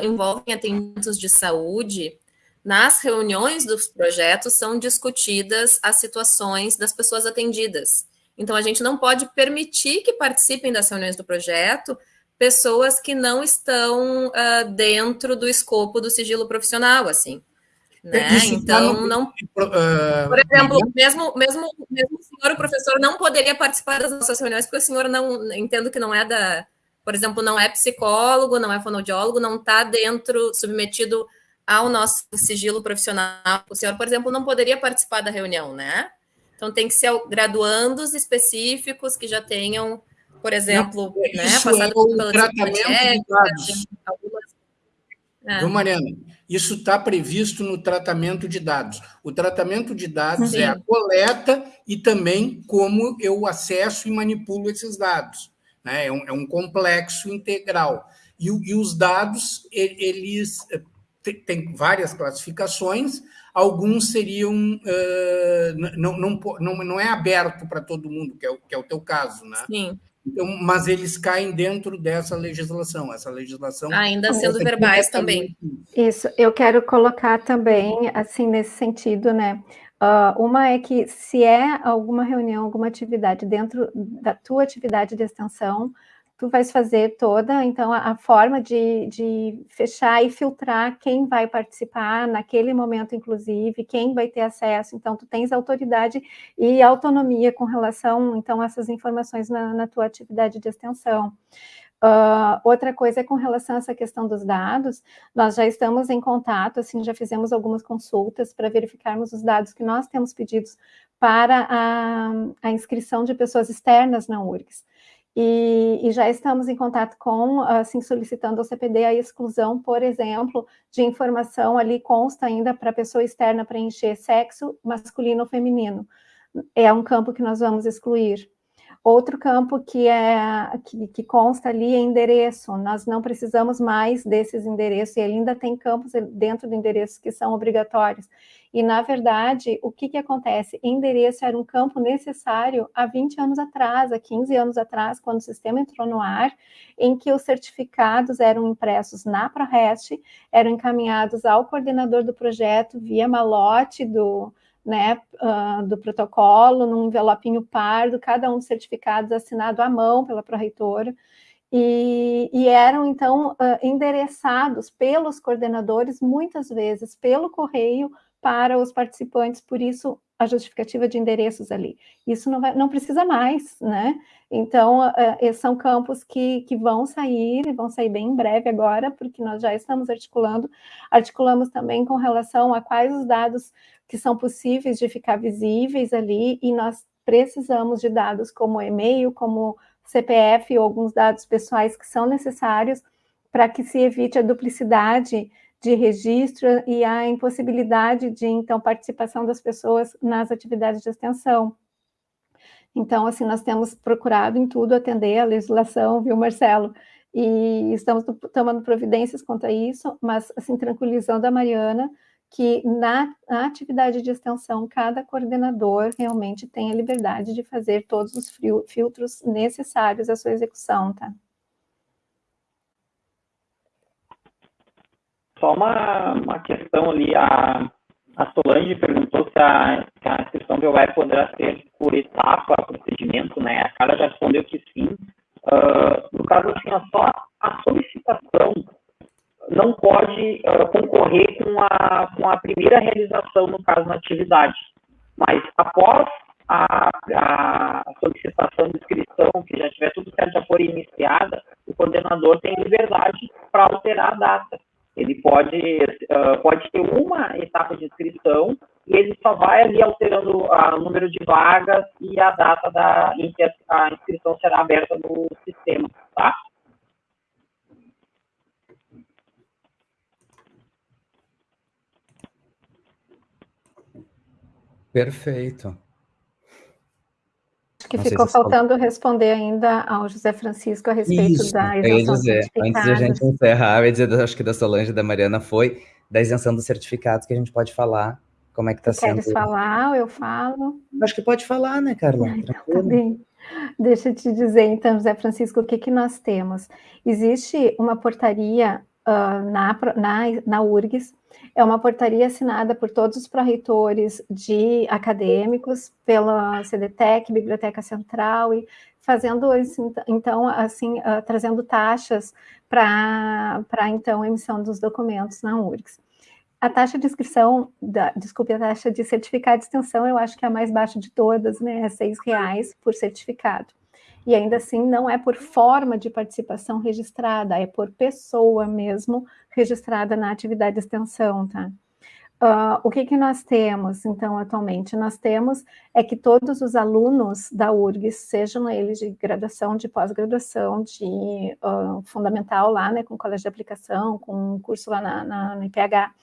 envolve atendimentos de saúde, nas reuniões dos projetos são discutidas as situações das pessoas atendidas. Então, a gente não pode permitir que participem das reuniões do projeto pessoas que não estão uh, dentro do escopo do sigilo profissional, assim. Né? Tá então, não. Uh, por exemplo, mesmo, mesmo, mesmo o senhor, o professor, não poderia participar das nossas reuniões, porque o senhor não entendo que não é da. Por exemplo, não é psicólogo, não é fonoaudiólogo, não está dentro, submetido ao nosso sigilo profissional. O senhor, por exemplo, não poderia participar da reunião, né? Então tem que ser graduandos específicos que já tenham, por exemplo, não, né, passado é pelo tratamento de dados. Algumas... É. Mariana? Isso está previsto no tratamento de dados. O tratamento de dados Sim. é a coleta e também como eu acesso e manipulo esses dados. Né? É, um, é um complexo integral. E, e os dados, eles tem várias classificações. alguns seriam uh, não, não, não, não é aberto para todo mundo, que é, o, que é o teu caso, né? Sim. Então, mas eles caem dentro dessa legislação, essa legislação. Ainda sendo verbais também. Isso, eu quero colocar também, assim, nesse sentido, né? Uh, uma é que se é alguma reunião, alguma atividade dentro da tua atividade de extensão, tu vais fazer toda, então, a, a, forma de, de fechar e filtrar quem vai participar naquele momento, inclusive, quem vai ter acesso, então, tu tens autoridade e autonomia com relação, então, a essas informações na, na tua atividade de extensão. Uh, outra coisa é com relação a essa questão dos dados, nós já estamos em contato, assim, já fizemos algumas consultas para verificarmos os dados que nós temos pedidos para a, a inscrição de pessoas externas na URGS. E, e, já estamos em contato com, assim, solicitando ao CPD a exclusão, por exemplo, de informação ali consta ainda para a pessoa externa preencher sexo masculino ou feminino. É um campo que nós vamos excluir. Outro campo que, é, que, que, consta ali é endereço. Nós não precisamos mais desses endereços, e ainda tem campos dentro do endereço que são obrigatórios. E, na verdade, o que, que acontece? Endereço era um campo necessário há 20 anos atrás, há 15 anos atrás, quando o sistema entrou no ar, em que os certificados eram impressos na ProRest, eram encaminhados ao coordenador do projeto via malote do né, uh, do protocolo, num envelopinho pardo, cada um dos certificados assinado à mão pela pró-reitora, e, e, eram, então, uh, endereçados pelos coordenadores, muitas vezes, pelo correio, para os participantes, por isso a justificativa de endereços ali. Isso não, vai, não precisa mais, né? Então, uh, são campos que, que vão sair, e vão sair bem em breve agora, porque nós já estamos articulando. Articulamos também com relação a quais os dados que são possíveis de ficar visíveis ali, e nós precisamos de dados como e-mail, como CPF ou alguns dados pessoais que são necessários para que se evite a duplicidade de registro e a impossibilidade de, então, participação das pessoas nas atividades de extensão. Então, assim, nós temos procurado em tudo atender a legislação, viu, Marcelo? E estamos tomando providências quanto a isso, mas, assim, tranquilizando a Mariana, que na, na, atividade de extensão, cada coordenador realmente tem a liberdade de fazer todos os filtros necessários à sua execução, tá? Só uma, uma questão ali, a, a Solange perguntou se a, se a inscrição do web poderá ser por etapa, procedimento, né? A Carla já respondeu que sim. Uh, no caso, assim, só a solicitação não pode uh, concorrer com a, com a primeira realização, no caso, na atividade. Mas após a, a, solicitação de inscrição, que já tiver tudo certo, já for iniciada, o coordenador tem liberdade para alterar a data. Ele pode, uh, pode ter uma etapa de inscrição e ele só vai ali alterando o número de vagas e a data da, em que a inscrição será aberta no sistema, tá? Perfeito. Que Não ficou faltando responder ainda ao José Francisco a respeito Isso, da isenção dos certificados. Antes de a gente encerrar, eu ia dizer, acho que da Solange e da Mariana foi da isenção dos certificados que a gente pode falar como é que está sendo. Queres falar? Eu falo. Acho que pode falar, né, Carla? Então, tá bem. Deixa eu te dizer, então, José Francisco, o que, que nós temos? Existe uma portaria uh, na, na, na URGS, é uma portaria assinada por todos os pró-reitores de acadêmicos, pela CDTEC, Biblioteca Central, e fazendo, então, assim, uh, trazendo taxas para, então, emissão dos documentos na URGS. A taxa de inscrição, da, desculpe, a taxa de certificado de extensão, eu acho que é a mais baixa de todas, né? É R$ reais por certificado. E ainda assim, não é por forma de participação registrada, é por pessoa mesmo registrada na atividade de extensão, tá? Uh, o que, que nós temos, então, atualmente? Nós temos é que todos os alunos da URGS, sejam eles de graduação, de pós-graduação, de uh, fundamental lá, né, com colégio de aplicação, com curso lá na, na, na IPH,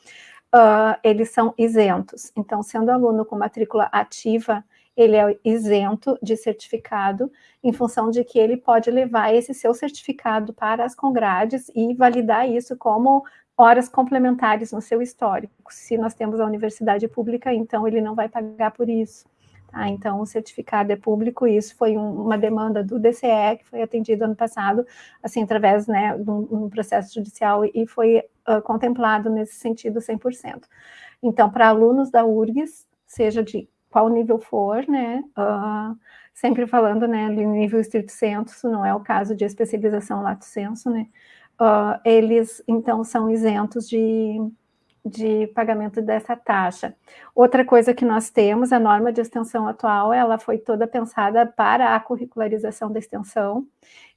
uh, eles são isentos. Então, sendo aluno com matrícula ativa, ele é isento de certificado, em função de que ele pode levar esse seu certificado para as congrades e validar isso como horas complementares no seu histórico. Se nós temos a universidade pública, então ele não vai pagar por isso. Tá? Então, o certificado é público, e isso foi um, uma demanda do DCE, que foi atendido ano passado, assim, através né, de um processo judicial, e foi uh, contemplado nesse sentido 100%. Então, para alunos da URGS, seja de qual nível for, né, uh, sempre falando, né, nível estrito senso, não é o caso de especialização lato senso, né, uh, eles, então, são isentos de, de pagamento dessa taxa. Outra coisa que nós temos, a norma de extensão atual, ela foi toda pensada para a curricularização da extensão.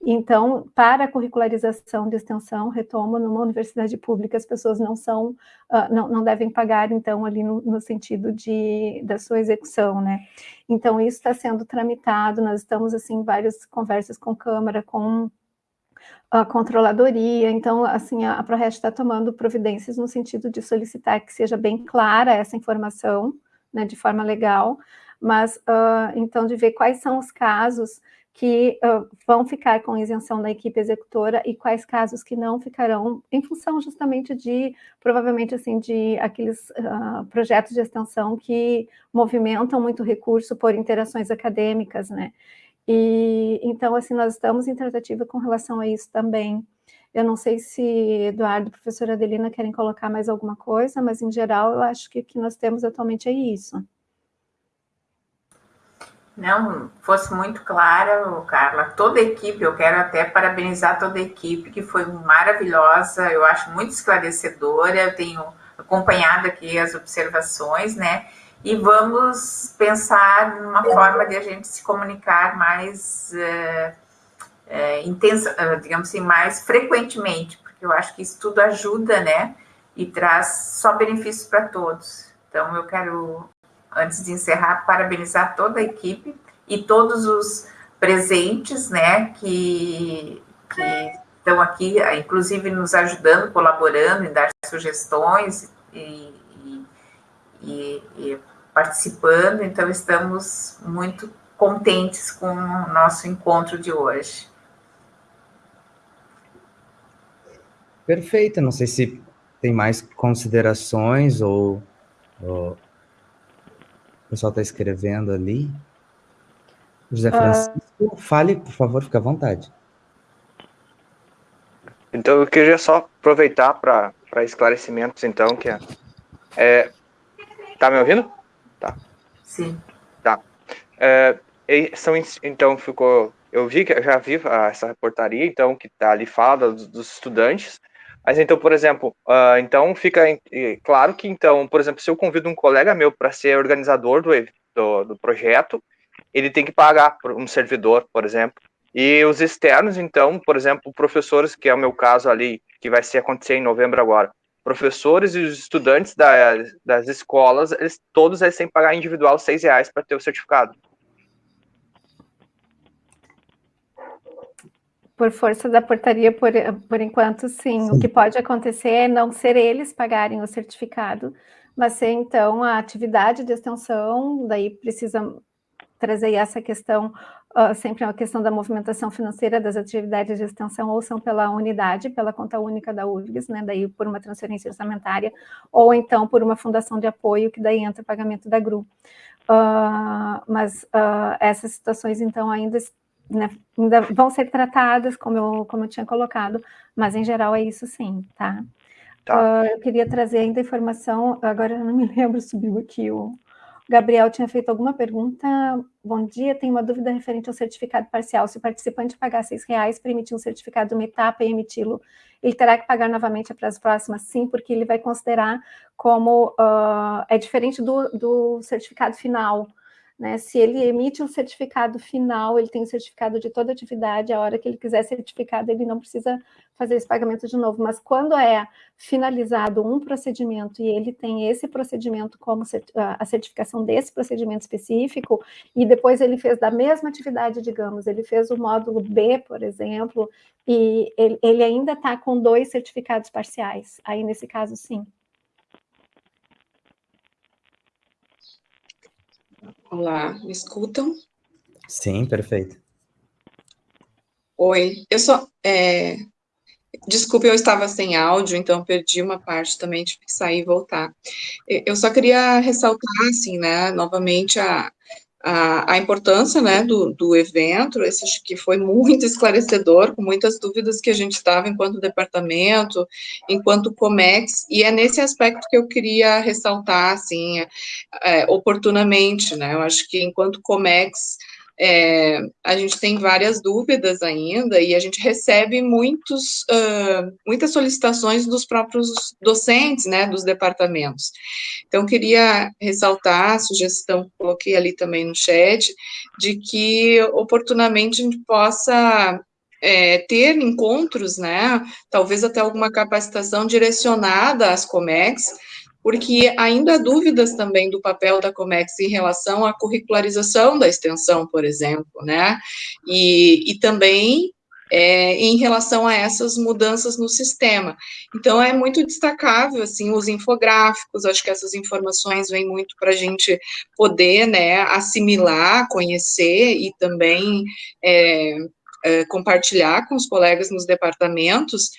Então, para a curricularização de extensão, retomo, numa universidade pública, as pessoas não são, uh, não, não devem pagar, então, ali no, no, sentido de, da sua execução, né? Então, isso está sendo tramitado, nós estamos, assim, várias conversas com Câmara, com a controladoria, então, assim, a, ProRest está tomando providências no sentido de solicitar que seja bem clara essa informação, né, de forma legal, mas, uh, então, de ver quais são os casos que uh, vão ficar com isenção da equipe executora e quais casos que não ficarão, em função justamente de, provavelmente, assim, de aqueles uh, projetos de extensão que movimentam muito recurso por interações acadêmicas, né, e então, assim, nós estamos em tratativa com relação a isso também. Eu não sei se Eduardo e professora Adelina querem colocar mais alguma coisa, mas em geral eu acho que o que nós temos atualmente é isso. Não, fosse muito clara, Carla, toda a equipe, eu quero até parabenizar toda a equipe, que foi maravilhosa, eu acho muito esclarecedora, eu tenho acompanhado aqui as observações, né? E vamos pensar numa forma de a gente se comunicar mais é, é, intensa, eh, digamos assim, mais frequentemente, porque eu acho que isso tudo ajuda, né? E traz só benefícios para todos. Então, eu quero, antes de encerrar, parabenizar toda a equipe e todos os presentes, né, que, que estão aqui, inclusive nos ajudando, colaborando em dar sugestões e, e, e, e participando, então estamos muito contentes com o nosso encontro de hoje. Perfeito, não sei se tem mais considerações ou, ou... o pessoal está escrevendo ali. José ah. Francisco, uh... fale, por favor, fique à vontade. Então, eu queria só aproveitar para esclarecimentos, então, que é, é... Tá me ouvindo? Tá. Sim. Tá. É, são, então, ficou. Eu vi que eu já vi essa reportaria, então, que tá ali fala dos, dos estudantes. Mas então, por exemplo, uh, então fica claro que, então, por exemplo, se eu convido um colega meu para ser organizador do, do, do, projeto, ele tem que pagar por um servidor, por exemplo. E os externos, então, por exemplo, professores, que é o meu caso ali, que vai ser acontecer em novembro agora, professores e os estudantes da, das escolas, eles, todos eles têm que pagar individual seis reais para ter o certificado. Por força da portaria, por, por enquanto, sim. sim. O que pode acontecer é não ser eles pagarem o certificado, mas ser, então, a atividade de extensão, daí precisa trazer essa questão uh, sempre uma questão da movimentação financeira das atividades de extensão, ou são pela unidade, pela conta única da URGS, né, daí por uma transferência orçamentária, ou então por uma fundação de apoio, que daí entra o pagamento da GRU. Uh, mas uh, essas situações, então, ainda, né, ainda vão ser tratadas, como eu, como eu tinha colocado, mas em geral é isso sim, tá? tá. eu queria trazer ainda informação, agora eu não me [LAUGHS] lembro, subiu aqui o Gabriel tinha feito alguma pergunta. Bom dia, tenho uma dúvida referente ao certificado parcial. Se o participante pagar seis reais para emitir um certificado de uma etapa e emiti-lo, ele terá que pagar novamente para as próximas? Sim, porque ele vai considerar como uh, é diferente do, do certificado final. Né? Se ele emite um certificado final, ele tem o certificado de toda atividade, a hora que ele quiser certificado, ele não precisa fazer esse pagamento de novo. Mas quando é finalizado um procedimento e ele tem esse procedimento como a certificação desse procedimento específico, e depois ele fez da mesma atividade, digamos, ele fez o módulo B, por exemplo, e ele, ele ainda está com dois certificados parciais. Aí, nesse caso, sim. Olá, me escutam? Sim, perfeito. Oi, eu sou. É, Desculpe, eu estava sem áudio, então perdi uma parte também, tive que sair e voltar. Eu só queria ressaltar, assim, né, novamente a, a, a importância, né, do, do evento, esse acho que foi [LAUGHS] muito esclarecedor, com muitas dúvidas que a gente estava enquanto departamento, enquanto COMEX, e é nesse aspecto que eu queria ressaltar, assim, é, oportunamente, né, eu acho que enquanto COMEX, é, a gente tem várias dúvidas ainda e a gente recebe muitos, uh, muitas solicitações dos próprios docentes, né, dos departamentos. Então, queria ressaltar a sugestão, coloquei ali também no chat, de que oportunamente a gente possa é, ter encontros, né, talvez até alguma capacitação direcionada às COMEX, porque ainda há dúvidas também do papel da Comex em relação à curricularização da extensão, por exemplo, né, e, e também é, em relação a essas mudanças no sistema. Então, é muito destacável, assim, os infográficos, acho que essas informações vêm muito para a gente poder, né, assimilar, conhecer e também é, é, compartilhar com os colegas nos departamentos,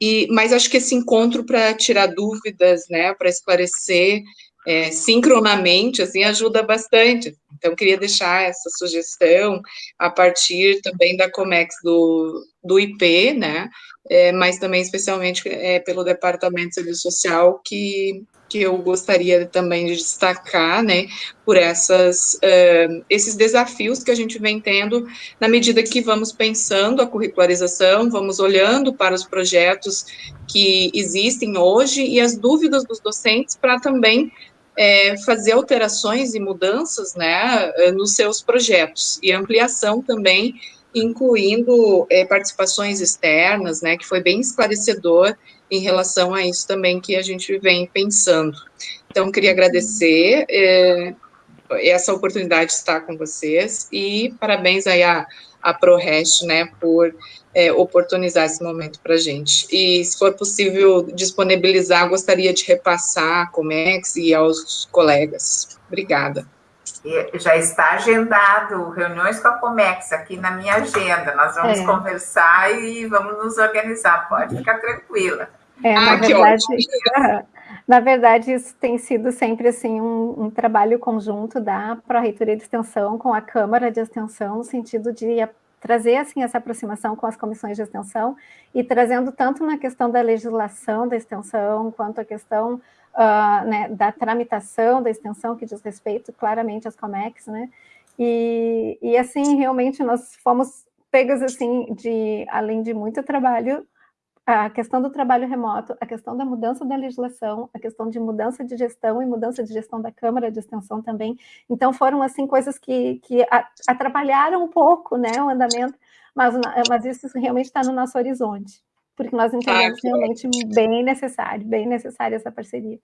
e, mas acho que esse encontro para tirar dúvidas, né, para esclarecer é, sincronamente, assim, ajuda bastante. Então, queria deixar essa sugestão a partir também da Comex do, do IP, né, é, mas também especialmente é, pelo Departamento de Serviço Social, que que eu gostaria também de destacar, né, por essas, uh, esses desafios que a gente vem tendo na medida que vamos pensando a curricularização, vamos olhando para os projetos que existem hoje e as dúvidas dos docentes para também é, fazer alterações e mudanças, né, nos seus projetos e ampliação também incluindo é, participações externas, né, que foi bem esclarecedor em relação a isso também que a gente vem pensando. Então, queria agradecer é, essa oportunidade de estar com vocês e parabéns aí à, à ProRest, né, por é, oportunizar esse momento para a gente. E, se for possível disponibilizar, gostaria de repassar a Comex e aos colegas. Obrigada já está agendado reuniões com a Comex aqui na minha agenda. Nós vamos é. conversar e vamos nos organizar. Pode ficar tranquila. É, na, ah, verdade, na verdade, isso tem sido sempre assim um, um trabalho conjunto da Pró-Reitoria de Extensão com a Câmara de Extensão, no sentido de trazer assim essa aproximação com as comissões de extensão e trazendo tanto na questão da legislação da extensão quanto a questão uh, né, da tramitação da extensão que diz respeito claramente às COMEX, né? E, e assim, realmente nós fomos pegas assim de, além de muito trabalho, a questão do trabalho remoto, a questão da mudança da legislação, a questão de mudança de gestão e mudança de gestão da Câmara de Extensão também. Então, foram, assim, coisas que, que atrapalharam um pouco, né, o andamento, mas, mas isso realmente está no nosso horizonte porque nós entendemos ah, realmente bem necessário, bem necessária essa parceria.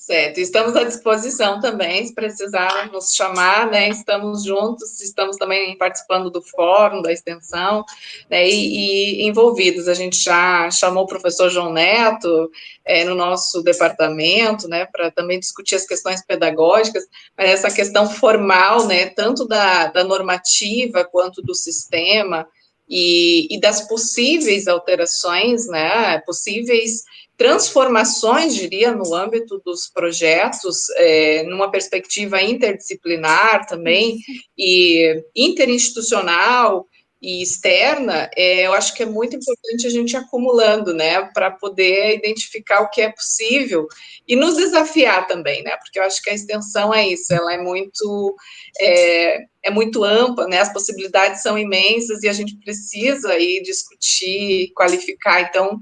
Certo, estamos à disposição também, se precisar nos chamar, né, estamos juntos, estamos também participando do fórum, da extensão, né, e, e envolvidos, a gente já chamou o professor João Neto é, no nosso departamento, né, para também discutir as questões pedagógicas, mas essa questão formal, né, tanto da, da normativa quanto do sistema, e, e das possíveis alterações, né, possíveis transformações, diria, no âmbito dos projetos, é, numa perspectiva interdisciplinar também, e interinstitucional, e externa, é, eu acho que é muito importante a gente acumulando, né, para poder identificar o que é possível e nos desafiar também, né, porque eu acho que a extensão é isso, ela é muito, é, é muito ampla, né, as possibilidades são imensas e a gente precisa aí discutir, qualificar, então,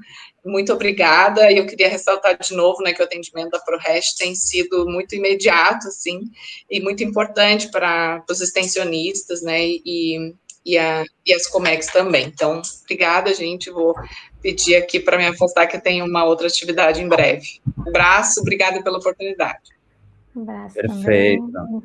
muito obrigada, e eu queria ressaltar de novo, né, que o atendimento da ProRest tem sido muito imediato, assim, e muito importante para os extensionistas, né, e e, a, e as Comex também. Então, obrigada, gente. Vou pedir aqui para me afastar, que eu tenho uma outra atividade em breve. Um abraço, obrigada pela oportunidade. Um abraço Perfeito.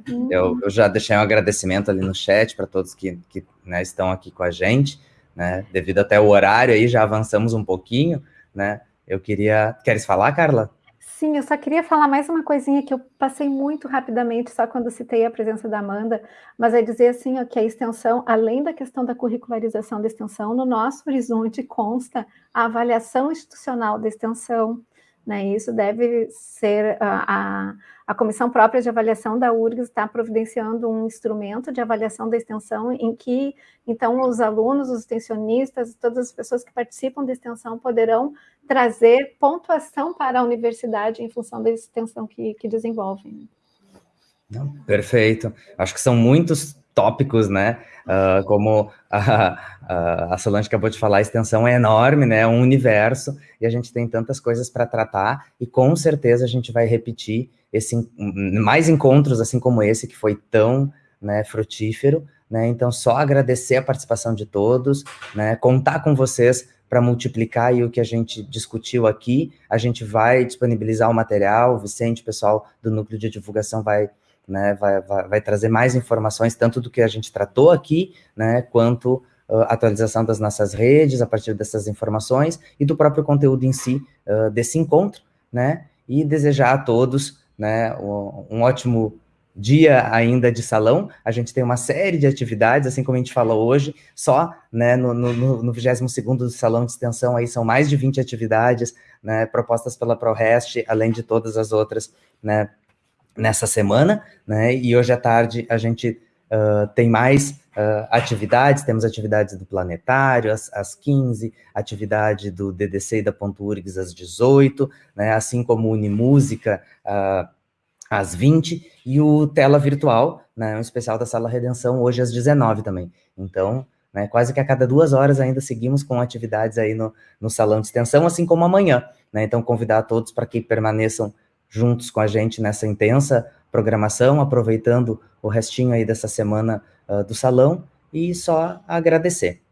Uhum. Eu, eu, já deixei um agradecimento ali no chat para todos que, que né, estão aqui com a gente, né? Devido até o horário aí, já avançamos um pouquinho, né? Eu queria. Queres falar, Carla? Sim, eu só queria falar mais uma coisinha que eu passei muito rapidamente, só quando citei a presença da Amanda, mas é dizer assim ó, que a extensão, além da questão da curricularização da extensão, no nosso horizonte consta a avaliação institucional da extensão, né? Isso deve ser a, a, a comissão própria de avaliação da URGS está providenciando um instrumento de avaliação da extensão em que então os alunos, os extensionistas, todas as pessoas que participam da extensão poderão trazer pontuação para a universidade em função da extensão que, que desenvolvem. Perfeito. Acho que são muitos tópicos, né? Uh, como a, a, Solange acabou de falar, a extensão é enorme, né? É um universo, e a gente tem tantas coisas para tratar, e com certeza a gente vai repetir esse, mais encontros assim como esse, que foi tão né, frutífero, né? Então, só agradecer a participação de todos, né? Contar com vocês para multiplicar aí o que a gente discutiu aqui. A gente vai disponibilizar o material, o Vicente, o pessoal do núcleo de divulgação vai, né, vai, vai, vai trazer mais informações, tanto do que a gente tratou aqui, né, quanto uh, atualização das nossas redes a partir dessas informações e do próprio conteúdo em si uh, desse encontro, né, e desejar a todos, né, um, ótimo dia ainda de salão, a gente tem uma série de atividades, assim como a gente falou hoje, só né, no, no, no 22º Salão de Extensão, aí são mais de 20 atividades né, propostas pela ProRest, além de todas as outras né, nessa semana, né, e hoje à tarde a gente uh, tem mais uh, atividades, temos atividades do Planetário às, às 15, atividade do DDC e da Ponto URGS às 18, né, assim como Unimúsica, uh, às 20, e o Tela Virtual, né, um especial da Sala Redenção, hoje às 19 também. Então, né, quase que a cada duas horas ainda seguimos com atividades aí no, no Salão de Extensão, assim como amanhã. Né, então, convidar a todos para que permaneçam juntos com a gente nessa intensa programação, aproveitando o restinho aí dessa semana uh, do Salão, e só agradecer.